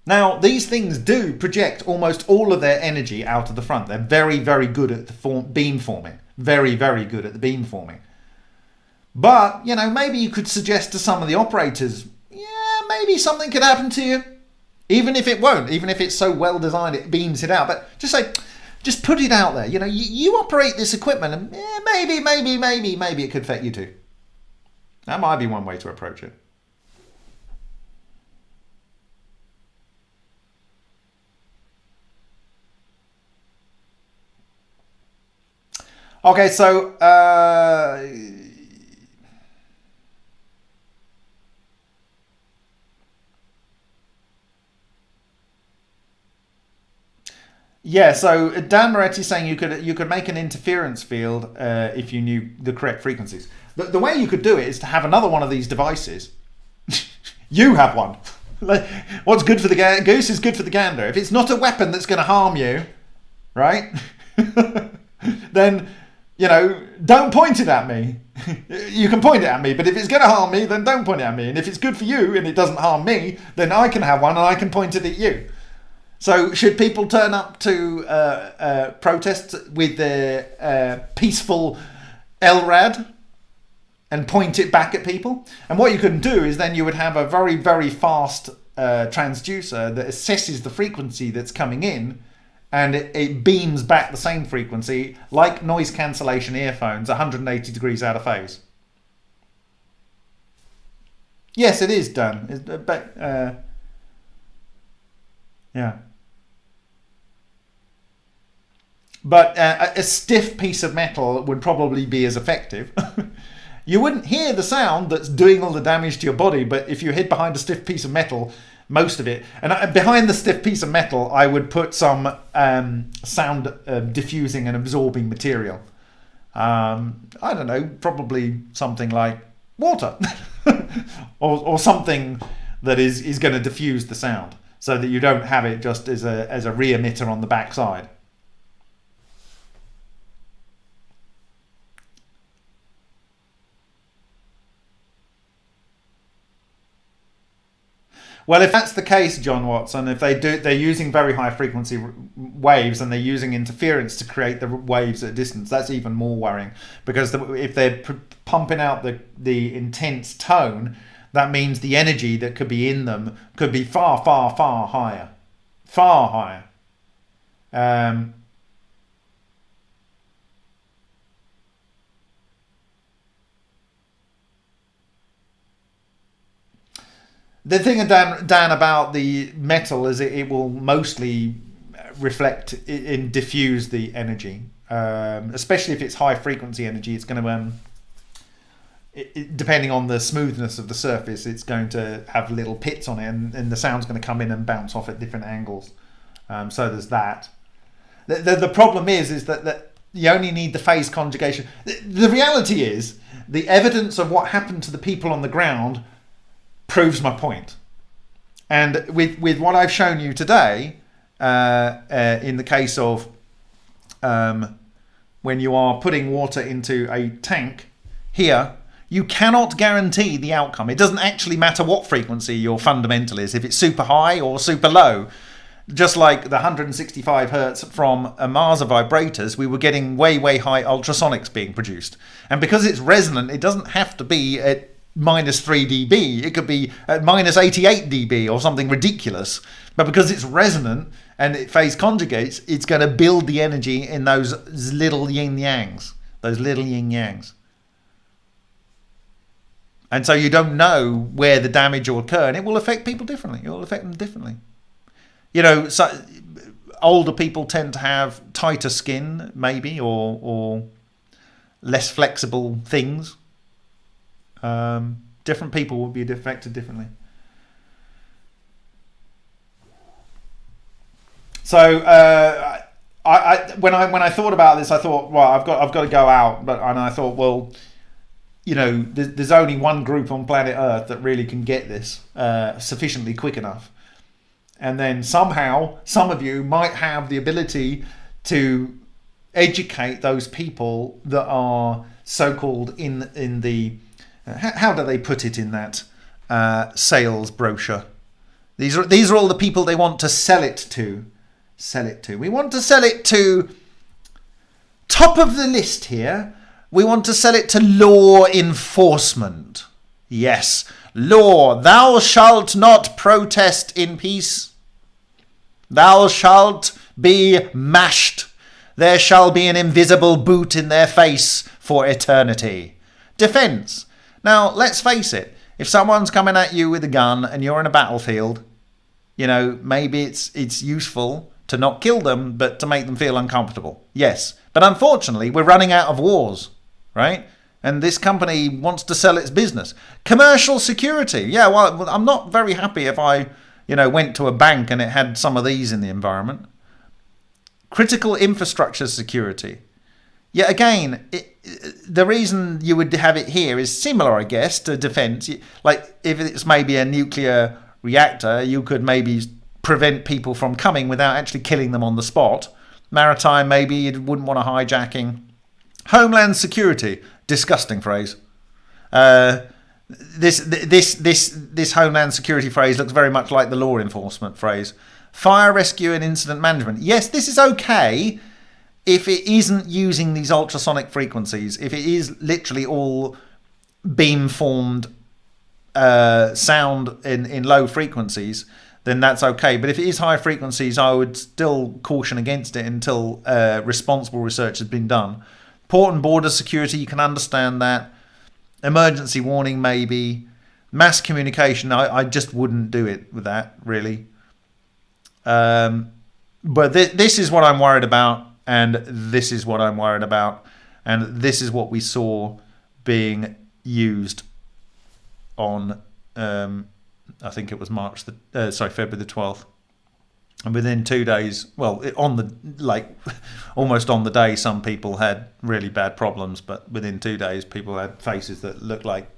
Now, these things do project almost all of their energy out of the front. They're very, very good at the form, beam forming. Very, very good at the beam forming. But, you know, maybe you could suggest to some of the operators, maybe something could happen to you. even if it won't, even if it's so well designed it beams it out. But just say, just put it out there. You know, you, you operate this equipment, and maybe, maybe, maybe, maybe it could affect you too. That might be one way to approach it. Okay, so uh, yeah, so Dan Moretti saying you could you could make an interference field uh, if you knew the correct frequencies. The, the way you could do it is to have another one of these devices. you have one. What's good for the goose is good for the gander. If it's not a weapon that's going to harm you, right? then you know, don't point it at me. you can point it at me, but if it's going to harm me, then don't point it at me. And if it's good for you and it doesn't harm me, then I can have one and I can point it at you. So, should people turn up to uh, uh, protests with their uh, peaceful LRAD and point it back at people? And what you can do is then you would have a very, very fast uh, transducer that assesses the frequency that's coming in and it, it, beams back the same frequency like noise cancellation earphones 180 degrees out of phase. Yes it is done. Uh, but uh, yeah but uh, a stiff piece of metal would probably be as effective you wouldn't hear the sound that's doing all the damage to your body but if you hid behind a stiff piece of metal most of it. And behind the stiff piece of metal, I would put some um, sound uh, diffusing and absorbing material. Um, I don't know, probably something like water or, or something that is, is going to diffuse the sound so that you don't have it just as a, as a re-emitter on the backside. Well, if that's the case, John Watson, if they do, they're using very high frequency waves and they're using interference to create the waves at a distance. That's even more worrying because the, if they're pumping out the the intense tone, that means the energy that could be in them could be far, far, far higher, far higher. Um, The thing, Dan, Dan, about the metal is it, it will mostly reflect and diffuse the energy, um, especially if it's high frequency energy. It's going to, um, it, it, depending on the smoothness of the surface, it's going to have little pits on it, and, and the sound's going to come in and bounce off at different angles. Um, so there's that. The, the, the, problem is, is that, that you only need the phase conjugation. The, the reality is, the evidence of what happened to the people on the ground proves my point. And with, with what I've shown you today, uh, uh, in the case of um, when you are putting water into a tank, here, you cannot guarantee the outcome. It doesn't actually matter what frequency your fundamental is, if it's super high or super low. Just like the 165 hertz from Ohmasa vibrators, we were getting way, way high ultrasonics being produced. And because it's resonant, it doesn't have to be at minus 3 dB. It could be at minus 88 dB or something ridiculous. But because it's resonant and it phase conjugates, it's going to build the energy in those little yin yangs, those little yin yangs. And so you don't know where the damage will occur, and it will affect people differently. It will affect them differently. You know, so older people tend to have tighter skin, maybe, or or less flexible things um, different people will be affected differently. So uh, I, I, when I when I thought about this, I thought, well, I've got I've got to go out, but and I thought, well, you know, there's, there's only one group on planet Earth that really can get this uh, sufficiently quick enough, and then somehow some of you might have the ability to educate those people that are so-called in in the how, how, do they put it in that uh, sales brochure? These are these are all the people they want to sell it to. Sell it to. We want to sell it to top of the list here. We want to sell it to law enforcement. Yes, law. Thou shalt not protest in peace. Thou shalt be mashed. There shall be an invisible boot in their face for eternity. Defense. Now, let's face it. If someone's coming at you with a gun and you're in a battlefield, you know, maybe it's it's useful to not kill them, but to make them feel uncomfortable. Yes. But unfortunately, we're running out of wars, right? And this company wants to sell its business. Commercial security. Yeah, well, I'm not very happy if I, you know, went to a bank and it had some of these in the environment. Critical infrastructure security. Yeah, again, it, the reason you would have it here is similar, I guess, to defense. Like if it's maybe a nuclear reactor, you could maybe prevent people from coming without actually killing them on the spot. Maritime, maybe you wouldn't want a hijacking. Homeland security, disgusting phrase. Uh, this this this this homeland security phrase looks very much like the law enforcement phrase. Fire rescue and incident management. Yes, this is okay if it isn't using these ultrasonic frequencies. If it is literally all beam formed uh, sound in in low frequencies, then that's okay. But if it is high frequencies, I would still caution against it until uh, responsible research has been done. Port and border security, you can understand that. Emergency warning, maybe. Mass communication, I, I just wouldn't do it with that, really. Um, but th- this is what I'm worried about, and this is what I'm worried about, and this is what we saw being used on um, I think it was March the uh, sorry February the twelfth, and within two days, well, on the like almost on the day, some people had really bad problems, but within two days, people had faces that looked like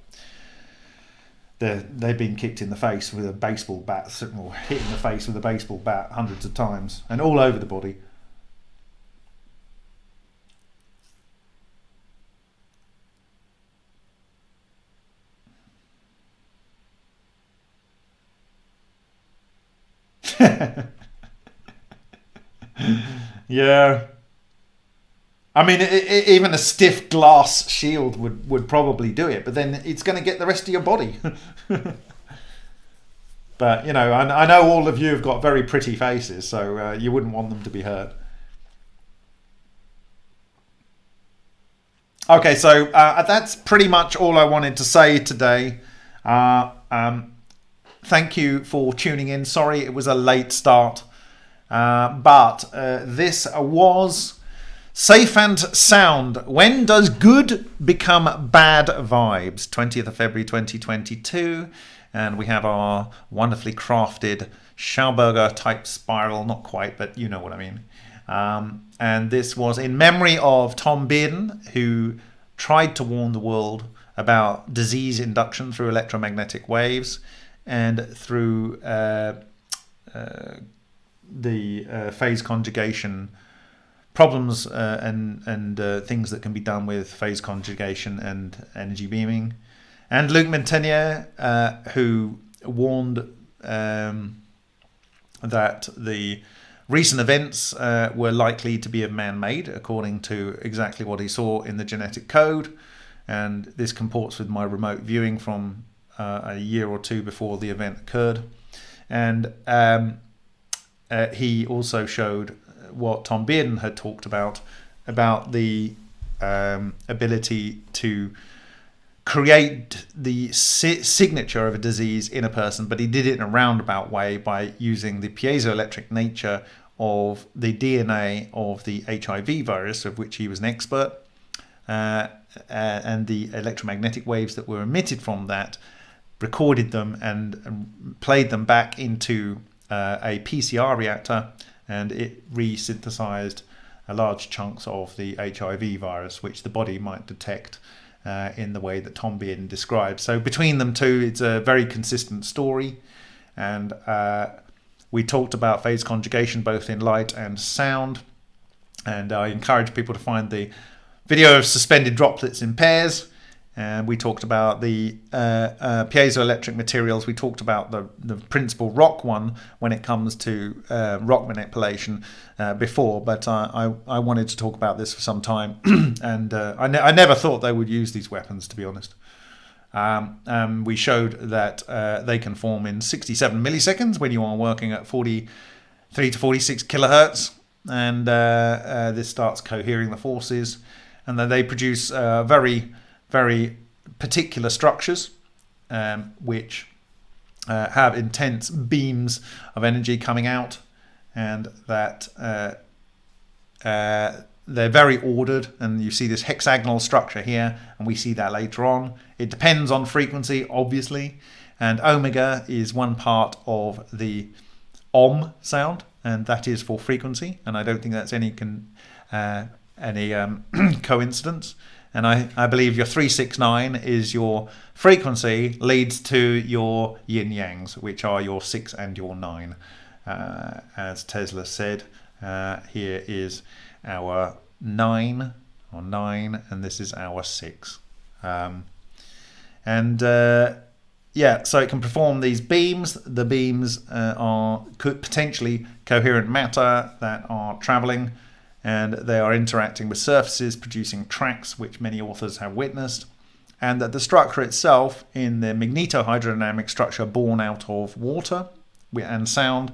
they they'd been kicked in the face with a baseball bat, or hit in the face with a baseball bat hundreds of times, and all over the body. yeah. I mean, it, it, even a stiff glass shield would, would probably do it, but then it's going to get the rest of your body. but, you know, I, I, know all of you have got very pretty faces, so uh, you wouldn't want them to be hurt. Okay, so uh, that's pretty much all I wanted to say today. Uh, um, thank you for tuning in. Sorry it was a late start, uh, but uh, this was Safe and Sound. When does good become bad vibes? 20th of February 2022. And we have our wonderfully crafted Schauberger type spiral. Not quite, but you know what I mean. Um, and this was in memory of Tom Bearden, who tried to warn the world about disease induction through electromagnetic waves and through uh, uh, the uh, phase conjugation problems uh, and and uh, things that can be done with phase conjugation and energy beaming, and Luc Montagnier, who warned um, that the recent events uh, were likely to be of man-made, according to exactly what he saw in the genetic code, and this comports with my remote viewing from uh, a year or two before the event occurred. And um, uh, he also showed what Tom Bearden had talked about about the um, ability to create the si- signature of a disease in a person, but he did it in a roundabout way by using the piezoelectric nature of the DNA of the HIV virus, of which he was an expert, uh, uh, and the electromagnetic waves that were emitted from that recorded them and, played them back into uh, a PCR reactor, and it resynthesized a large chunks of the HIV virus, which the body might detect uh, in the way that Tom Bearden described. So between them two, it's a very consistent story, and uh, we talked about phase conjugation both in light and sound, and I encourage people to find the video of suspended droplets in pairs and we talked about the uh, uh, piezoelectric materials. We talked about the, the principal rock one when it comes to uh, rock manipulation uh, before, but I, I wanted to talk about this for some time, and uh, I, ne- I never thought they would use these weapons, to be honest. Um, um, we showed that uh, they can form in 67 milliseconds when you are working at 43 to 46 kilohertz, and this starts cohering the forces, and then they produce very, very particular structures, um, which uh, have intense beams of energy coming out, and that uh, uh, they're very ordered, and you see this hexagonal structure here, and we see that later on. It depends on frequency, obviously, and omega is one part of the om sound, and that is for frequency, and I don't think that's any uh, any um, coincidence. And I, I believe your 369 is your frequency leads to your yin yangs, which are your 6 and your 9. Uh, as Tesla said, uh, here is our 9 or 9, and this is our 6. Um, and uh, yeah, so it can perform these beams. The beams uh, are potentially coherent matter that are traveling and they are interacting with surfaces producing tracks which many authors have witnessed and that the structure itself in the magnetohydrodynamic structure born out of water and sound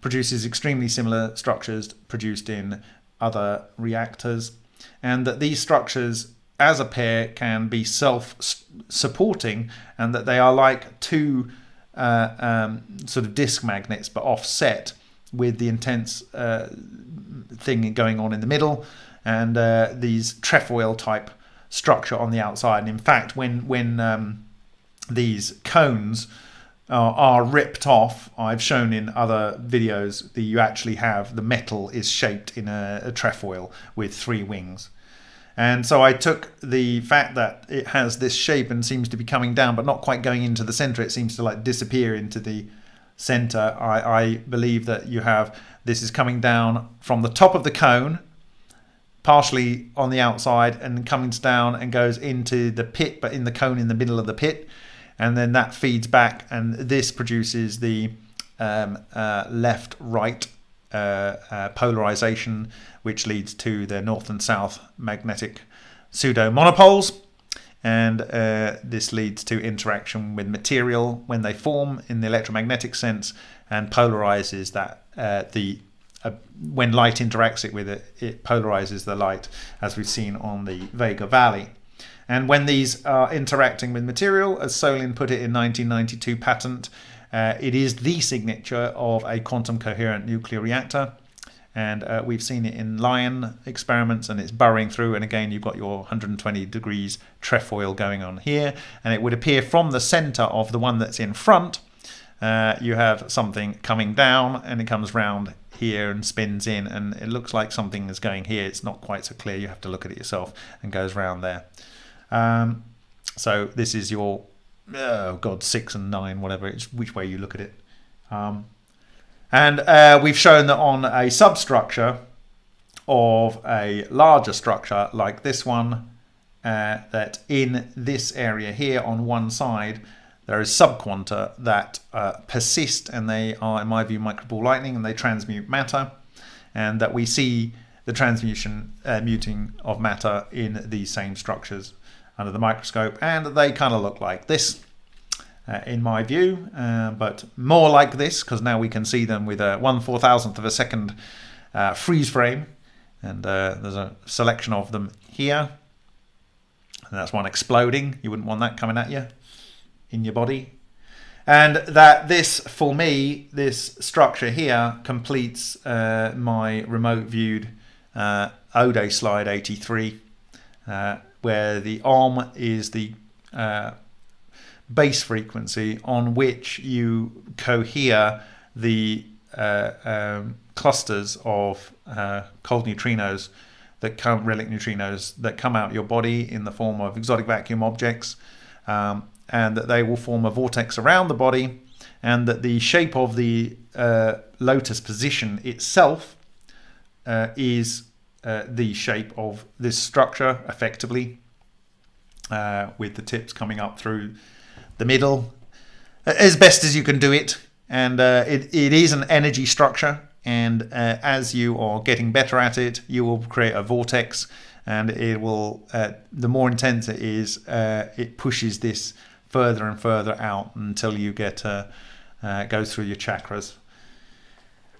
produces extremely similar structures produced in other reactors and that these structures as a pair can be self-supporting and that they are like two uh, um, sort of disk magnets but offset with the intense uh, thing going on in the middle and uh, these trefoil type structure on the outside and in fact when when um, these cones are, are ripped off I've shown in other videos that you actually have the metal is shaped in a, a trefoil with three wings and so I took the fact that it has this shape and seems to be coming down, but not quite going into the center. It seems to like disappear into the center. I, I believe that you have this is coming down from the top of the cone, partially on the outside, and coming down and goes into the pit, but in the cone in the middle of the pit. And then that feeds back, and this produces the um, uh, left right uh, uh, polarization, which leads to the north and south magnetic pseudo monopoles. And uh, this leads to interaction with material when they form in the electromagnetic sense and polarizes that uh, the uh, when light interacts it with it, it polarizes the light as we've seen on the Vega Valley. And when these are interacting with material, as Solin put it in 1992 patent, uh, it is the signature of a quantum coherent nuclear reactor. And uh, we've seen it in Lion experiments and it's burrowing through. And again, you've got your 120 degrees trefoil going on here. And it would appear from the center of the one that's in front, uh, you have something coming down and it comes round here and spins in and it looks like something is going here. It's not quite so clear. You have to look at it yourself and goes round there. Um, so this is your oh god, six and nine, whatever it's which way you look at it. Um, and uh, we've shown that on a substructure of a larger structure like this one, uh, that in this area here on one side, there is subquanta that uh, persist and they are, in my view, microball lightning and they transmute matter. And that we see the transmutation uh, muting of matter in these same structures under the microscope and they kind of look like this uh, in my view uh, but more like this because now we can see them with a 1 4 thousandth of a second uh, freeze frame. And uh, there's a selection of them here. And that's one exploding. You wouldn't want that coming at you in your body. And that this for me this structure here completes uh, my remote viewed uh, Ode slide 83 where the Om is the base frequency on which you cohere the uh, um, clusters of uh, cold neutrinos that come relic neutrinos that come out your body in the form of exotic vacuum objects um, and that they will form a vortex around the body and that the shape of the uh, lotus position itself uh, is uh, the shape of this structure effectively uh, with the tips coming up through the middle as best as you can do it. And uh, it, it is an energy structure. And uh, as you are getting better at it you will create a vortex. And it will uh, the more intense it is uh, it pushes this further and further out until you get uh, goes through your chakras.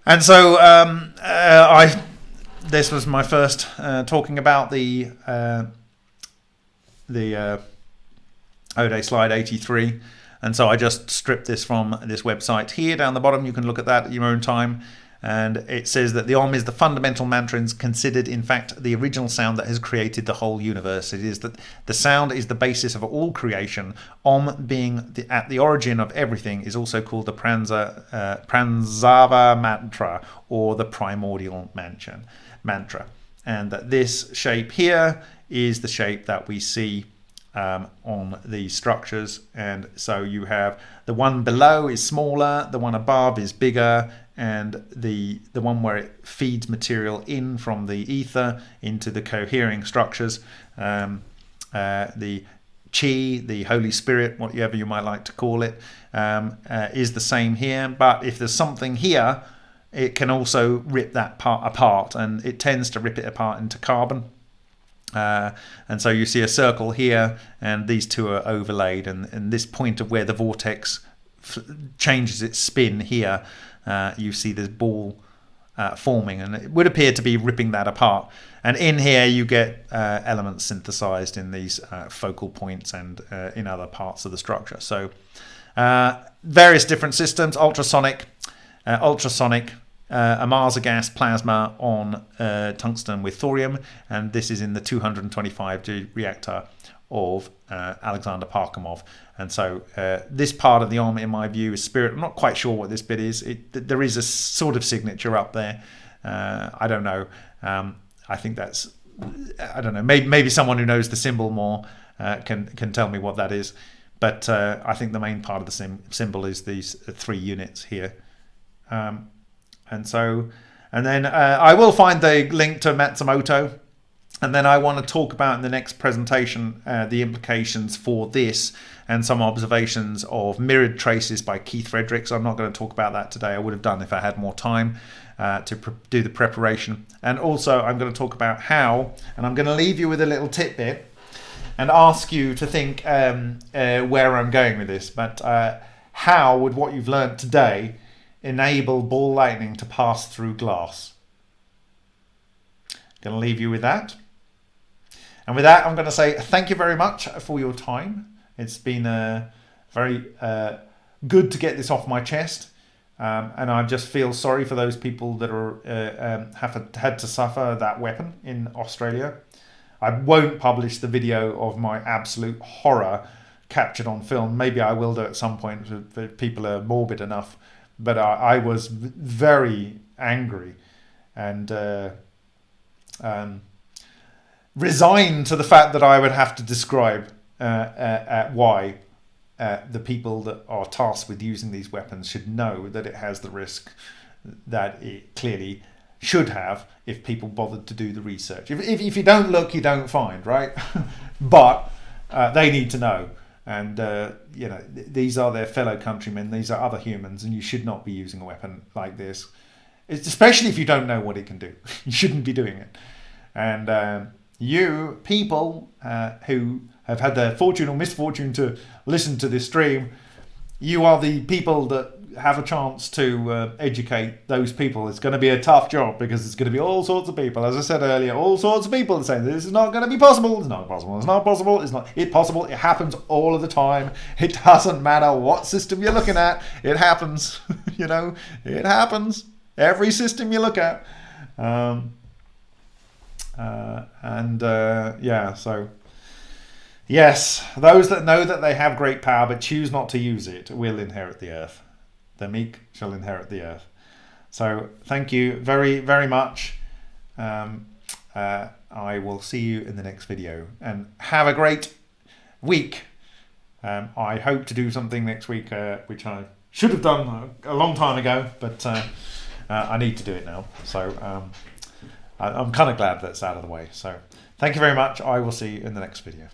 And so um, uh, I, this was my first uh, talking about the uh, the Ode slide 83. And so I just stripped this from this website here down the bottom. You can look at that at your own time. And it says that the Om is the fundamental mantra and is considered, in fact, the original sound that has created the whole universe. It is that the sound is the basis of all creation. Om, being the, at the origin of everything, is also called the Pranza, uh, Pranzava mantra or the primordial mantra. And that this shape here is the shape that we see um, on these structures. And so you have the one below is smaller, the one above is bigger, and the the one where it feeds material in from the ether into the cohering structures. Um, uh, the chi, the Holy Spirit, whatever you might like to call it, um, uh, is the same here. But if there's something here, it can also rip that part apart, and it tends to rip it apart into carbon. Uh, and so you see a circle here, and these two are overlaid, and, and this point of where the vortex changes its spin here, uh, you see this ball uh, forming, and it would appear to be ripping that apart. And in here, you get uh, elements synthesized in these uh, focal points and uh, in other parts of the structure. So, various different systems ultrasonic, ultrasonic, uh, Ohmasa gas plasma on uh, tungsten with thorium, and this is in the 225G reactor of uh, Alexander Parkhomov. And so uh, this part of the Om, in my view, is spirit. I'm not quite sure what this bit is. It, there is a sort of signature up there. Uh, I don't know. Um, I think that's, I don't know. Maybe, maybe someone who knows the symbol more uh, can can tell me what that is. But I think the main part of the symbol is these three units here. Um, and so, and then uh, I will find the link to Matsumoto. And then I want to talk about in the next presentation uh, the implications for this and some observations of mirrored traces by Keith Fredericks. I'm not going to talk about that today. I would have done if I had more time uh, to do the preparation. And also, I'm going to talk about how, and I'm going to leave you with a little tidbit and ask you to think um, uh, where I'm going with this. But uh, how would what you've learned today enable ball lightning to pass through glass. Going to leave you with that. And with that, I'm going to say thank you very much for your time. It's been uh, very uh, good to get this off my chest. Um, and I just feel sorry for those people that are uh, um, have had to suffer that weapon in Australia. I won't publish the video of my absolute horror captured on film. Maybe I will do at some point if people are morbid enough but I, I was very angry and uh, um, resigned to the fact that I would have to describe uh, uh, why uh, the people that are tasked with using these weapons should know that it has the risk that it clearly should have if people bothered to do the research. If, if, if you don't look, you don't find, right? but uh, they need to know and uh, you know th- these are their fellow countrymen these are other humans and you should not be using a weapon like this. It's especially if you don't know what it can do. You shouldn't be doing it. And um, you people uh, who have had the fortune or misfortune to listen to this stream you are the people that have a chance to uh, educate those people. It's going to be a tough job because it's going to be all sorts of people. As I said earlier, all sorts of people saying this is not going to be possible. It's not possible. It's not possible. It's not. It's possible. It happens all of the time. It doesn't matter what system you're looking at. It happens. you know, it happens. Every system you look at. Um, uh, and uh, yeah, so. Yes, those that know that they have great power but choose not to use it will inherit the earth the meek shall inherit the earth. So thank you very, very much. Um, uh, I will see you in the next video and have a great week. Um, I hope to do something next week, uh, which I should have done a long time ago, but uh, uh I need to do it now. So um, I, I'm kind of glad that's out of the way. So thank you very much. I will see you in the next video.